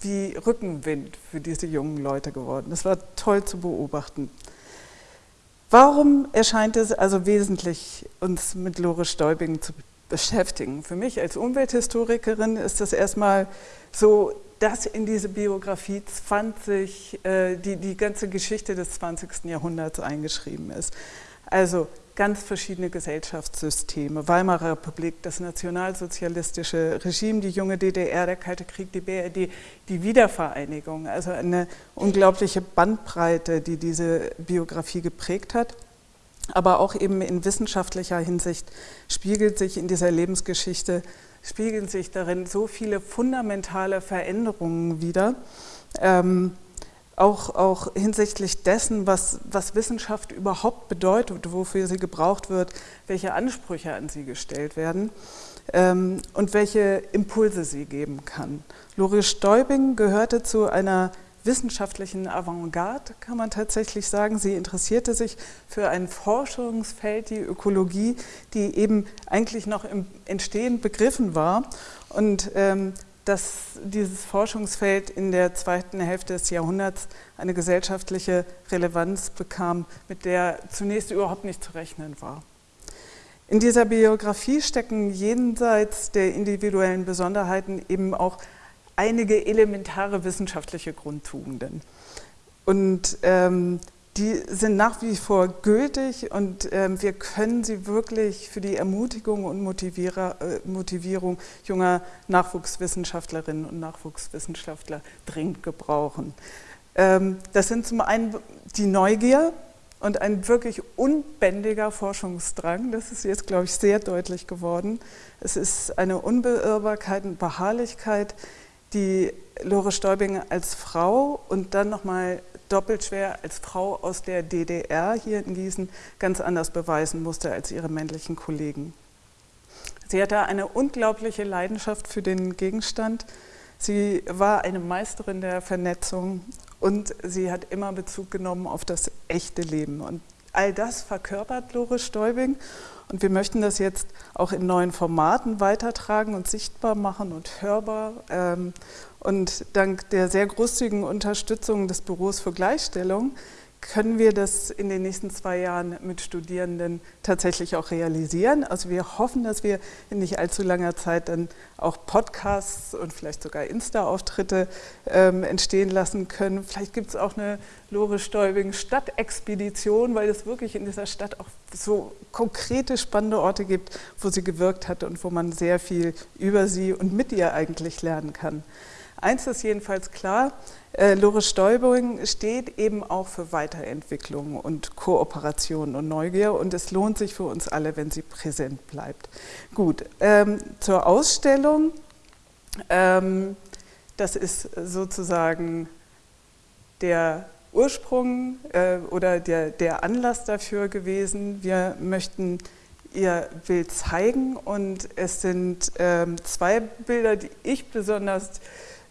wie Rückenwind für diese jungen Leute geworden. Das war toll zu beobachten. Warum erscheint es also wesentlich, uns mit Lore Stäubing zu beschäftigen? Für mich als Umwelthistorikerin ist das erstmal so, dass in diese Biografie 20, äh, die, die ganze Geschichte des 20. Jahrhunderts eingeschrieben ist. Also ganz verschiedene Gesellschaftssysteme. Weimarer Republik, das nationalsozialistische Regime, die junge DDR, der Kalte Krieg, die BRD, die Wiedervereinigung. Also eine unglaubliche Bandbreite, die diese Biografie geprägt hat. Aber auch eben in wissenschaftlicher Hinsicht spiegelt sich in dieser Lebensgeschichte, spiegeln sich darin so viele fundamentale Veränderungen wieder. Ähm, auch, auch hinsichtlich dessen, was, was Wissenschaft überhaupt bedeutet, wofür sie gebraucht wird, welche Ansprüche an sie gestellt werden ähm, und welche Impulse sie geben kann. Lore Stäubing gehörte zu einer wissenschaftlichen Avantgarde, kann man tatsächlich sagen. Sie interessierte sich für ein Forschungsfeld, die Ökologie, die eben eigentlich noch im Entstehen begriffen war. Und ähm, dass dieses Forschungsfeld in der zweiten Hälfte des Jahrhunderts eine gesellschaftliche Relevanz bekam, mit der zunächst überhaupt nicht zu rechnen war. In dieser Biografie stecken jenseits der individuellen Besonderheiten eben auch einige elementare wissenschaftliche Grundtugenden. Und ähm, die sind nach wie vor gültig und ähm, wir können sie wirklich für die Ermutigung und Motivierer, äh, Motivierung junger Nachwuchswissenschaftlerinnen und Nachwuchswissenschaftler dringend gebrauchen. Ähm, das sind zum einen die Neugier und ein wirklich unbändiger Forschungsdrang. Das ist jetzt, glaube ich, sehr deutlich geworden. Es ist eine Unbeirrbarkeit und Beharrlichkeit, die Lore Stäubing als Frau und dann nochmal doppelt schwer als Frau aus der DDR hier in Gießen ganz anders beweisen musste als ihre männlichen Kollegen. Sie hatte eine unglaubliche Leidenschaft für den Gegenstand. Sie war eine Meisterin der Vernetzung und sie hat immer Bezug genommen auf das echte Leben. Und all das verkörpert Lore Stäubing und wir möchten das jetzt auch in neuen Formaten weitertragen und sichtbar machen und hörbar. Ähm, und dank der sehr großzügigen Unterstützung des Büros für Gleichstellung können wir das in den nächsten zwei Jahren mit Studierenden tatsächlich auch realisieren. Also wir hoffen, dass wir in nicht allzu langer Zeit dann auch Podcasts und vielleicht sogar Insta-Auftritte ähm, entstehen lassen können. Vielleicht gibt es auch eine Lore Stäubing Stadtexpedition, weil es wirklich in dieser Stadt auch so konkrete spannende Orte gibt, wo sie gewirkt hat und wo man sehr viel über sie und mit ihr eigentlich lernen kann. Eins ist jedenfalls klar, äh, Lore Stäubing steht eben auch für Weiterentwicklung und Kooperation und Neugier und es lohnt sich für uns alle, wenn sie präsent bleibt. Gut, ähm, zur Ausstellung. Ähm, das ist sozusagen der Ursprung äh, oder der, der Anlass dafür gewesen. Wir möchten ihr Bild zeigen und es sind ähm, zwei Bilder, die ich besonders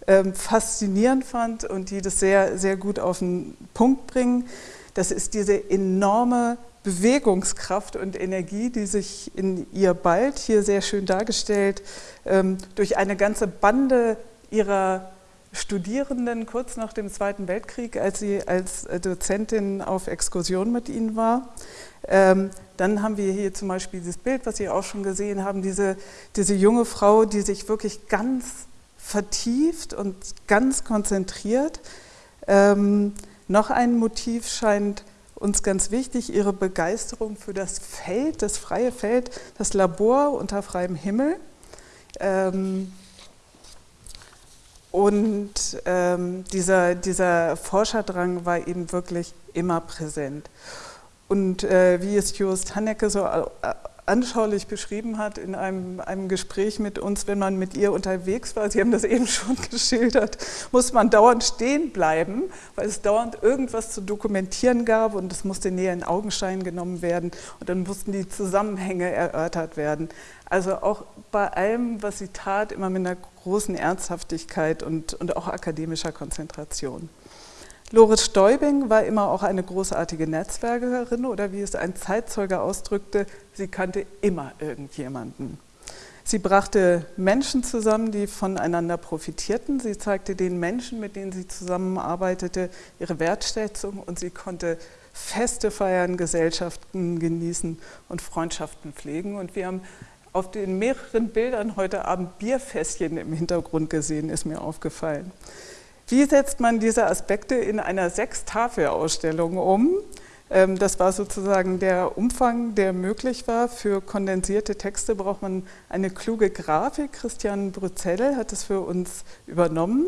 ähm, faszinierend fand und die das sehr, sehr gut auf den Punkt bringen. Das ist diese enorme Bewegungskraft und Energie, die sich in ihr bald, hier sehr schön dargestellt, ähm, durch eine ganze Bande ihrer Studierenden kurz nach dem Zweiten Weltkrieg, als sie als Dozentin auf Exkursion mit ihnen war. Ähm, dann haben wir hier zum Beispiel dieses Bild, was Sie auch schon gesehen haben, diese, diese junge Frau, die sich wirklich ganz vertieft und ganz konzentriert. Ähm, noch ein Motiv scheint uns ganz wichtig, ihre Begeisterung für das Feld, das freie Feld, das Labor unter freiem Himmel. Ähm, und ähm, dieser, dieser Forscherdrang war eben wirklich immer präsent. Und äh, wie es Jost Hannecke so anschaulich beschrieben hat in einem, einem Gespräch mit uns, wenn man mit ihr unterwegs war, Sie haben das eben schon geschildert, muss man dauernd stehen bleiben, weil es dauernd irgendwas zu dokumentieren gab und es musste näher in Augenschein genommen werden und dann mussten die Zusammenhänge erörtert werden. Also auch bei allem, was sie tat, immer mit einer großen Ernsthaftigkeit und, und auch akademischer Konzentration. Loris Stäubing war immer auch eine großartige Netzwerkerin oder wie es ein Zeitzeuge ausdrückte, sie kannte immer irgendjemanden. Sie brachte Menschen zusammen, die voneinander profitierten. Sie zeigte den Menschen, mit denen sie zusammenarbeitete, ihre Wertschätzung und sie konnte Feste feiern, Gesellschaften genießen und Freundschaften pflegen. Und wir haben auf den mehreren Bildern heute Abend Bierfässchen im Hintergrund gesehen, ist mir aufgefallen. Wie setzt man diese Aspekte in einer Sechstafelausstellung um? Ähm, das war sozusagen der Umfang, der möglich war. Für kondensierte Texte braucht man eine kluge Grafik. Christian Brützell hat es für uns übernommen.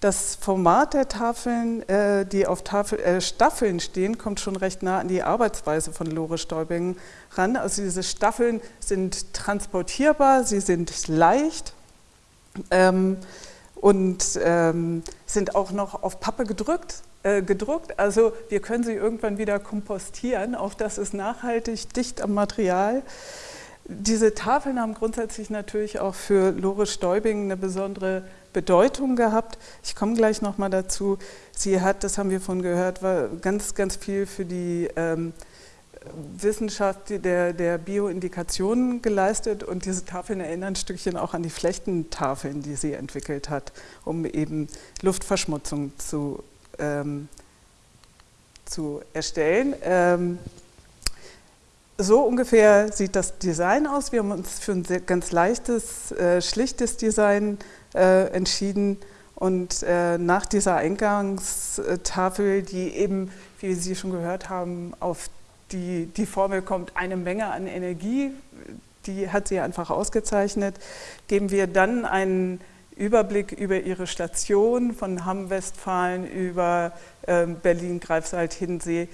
Das Format der Tafeln, äh, die auf Tafel, äh, Staffeln stehen, kommt schon recht nah an die Arbeitsweise von Lore Stäubing ran. Also diese Staffeln sind transportierbar, sie sind leicht. Ähm, und ähm, sind auch noch auf Pappe gedrückt, äh, gedruckt. Also wir können sie irgendwann wieder kompostieren. Auch das ist nachhaltig, dicht am Material. Diese Tafeln haben grundsätzlich natürlich auch für Lore Stäubing eine besondere Bedeutung gehabt. Ich komme gleich nochmal dazu. Sie hat, das haben wir von gehört, war ganz, ganz viel für die ähm, Wissenschaft der, der Bioindikationen geleistet und diese Tafeln erinnern ein Stückchen auch an die Flechtentafeln, die sie entwickelt hat, um eben Luftverschmutzung zu, ähm, zu erstellen. Ähm, so ungefähr sieht das Design aus. Wir haben uns für ein ganz leichtes, äh, schlichtes Design äh, entschieden Und äh, nach dieser Eingangstafel, die eben, wie Sie schon gehört haben, auf die, die Formel kommt, eine Menge an Energie, die hat sie einfach ausgezeichnet, geben wir dann einen Überblick über ihre Station von Hamm-Westfalen über äh, Berlin, Greifswald, Hinsee,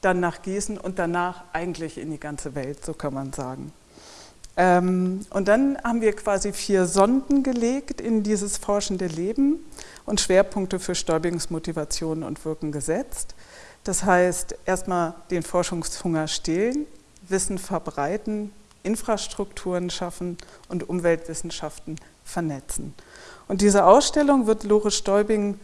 dann nach Gießen und danach eigentlich in die ganze Welt, so kann man sagen. Ähm, und dann haben wir quasi vier Sonden gelegt in dieses forschende Leben und Schwerpunkte für Stäubings Motivation und Wirken gesetzt. Das heißt, erstmal den Forschungshunger stillen, Wissen verbreiten, Infrastrukturen schaffen und Umweltwissenschaften vernetzen. Und diese Ausstellung wird Lore Stäubing,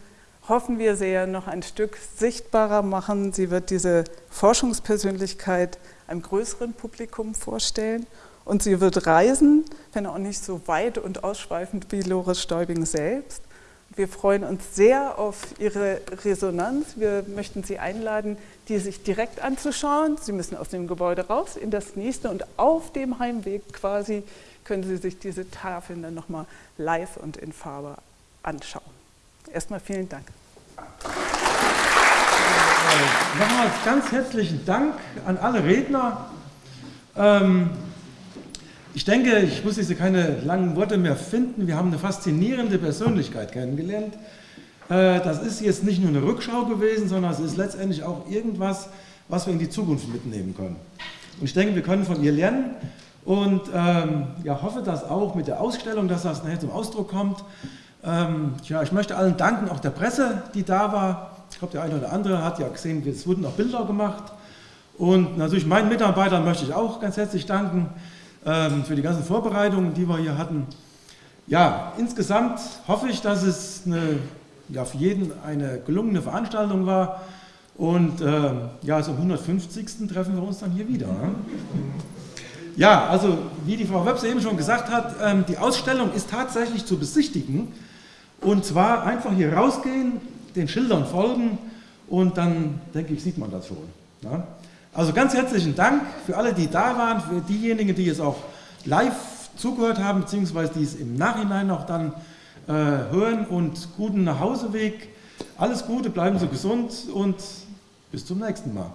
hoffen wir sehr, noch ein Stück sichtbarer machen. Sie wird diese Forschungspersönlichkeit einem größeren Publikum vorstellen und sie wird reisen, wenn auch nicht so weit und ausschweifend wie Lore Stäubing selbst. Wir freuen uns sehr auf Ihre Resonanz. Wir möchten Sie einladen, die sich direkt anzuschauen. Sie müssen aus dem Gebäude raus in das nächste und auf dem Heimweg quasi können Sie sich diese Tafeln dann nochmal live und in Farbe anschauen. Erstmal vielen Dank. Nochmals ganz herzlichen Dank an alle Redner. Ähm, ich denke, ich muss jetzt keine langen Worte mehr finden. Wir haben eine faszinierende Persönlichkeit kennengelernt. Äh, das ist jetzt nicht nur eine Rückschau gewesen, sondern es ist letztendlich auch irgendwas, was wir in die Zukunft mitnehmen können. Und ich denke, wir können von ihr lernen und ähm, ja, hoffe, dass auch mit der Ausstellung, dass das nachher zum Ausdruck kommt. Ähm, ja, ich möchte allen danken, auch der Presse, die da war. Ich glaube, der eine oder andere hat ja gesehen, es wurden auch Bilder gemacht. Und natürlich meinen Mitarbeitern möchte ich auch ganz herzlich danken für die ganzen Vorbereitungen, die wir hier hatten. Ja, insgesamt hoffe ich, dass es eine, ja, für jeden eine gelungene Veranstaltung war. Und äh, ja, zum 150. treffen wir uns dann hier wieder. Ne? Ja, also wie die Frau Webse eben schon gesagt hat, ähm, die Ausstellung ist tatsächlich zu besichtigen. Und zwar einfach hier rausgehen, den Schildern folgen und dann, denke ich, sieht man das schon. Ja? Also ganz herzlichen Dank für alle, die da waren, für diejenigen, die jetzt auch live zugehört haben, beziehungsweise die es im Nachhinein auch dann äh, hören und guten Nachhauseweg. Alles Gute, bleiben Sie gesund und bis zum nächsten Mal.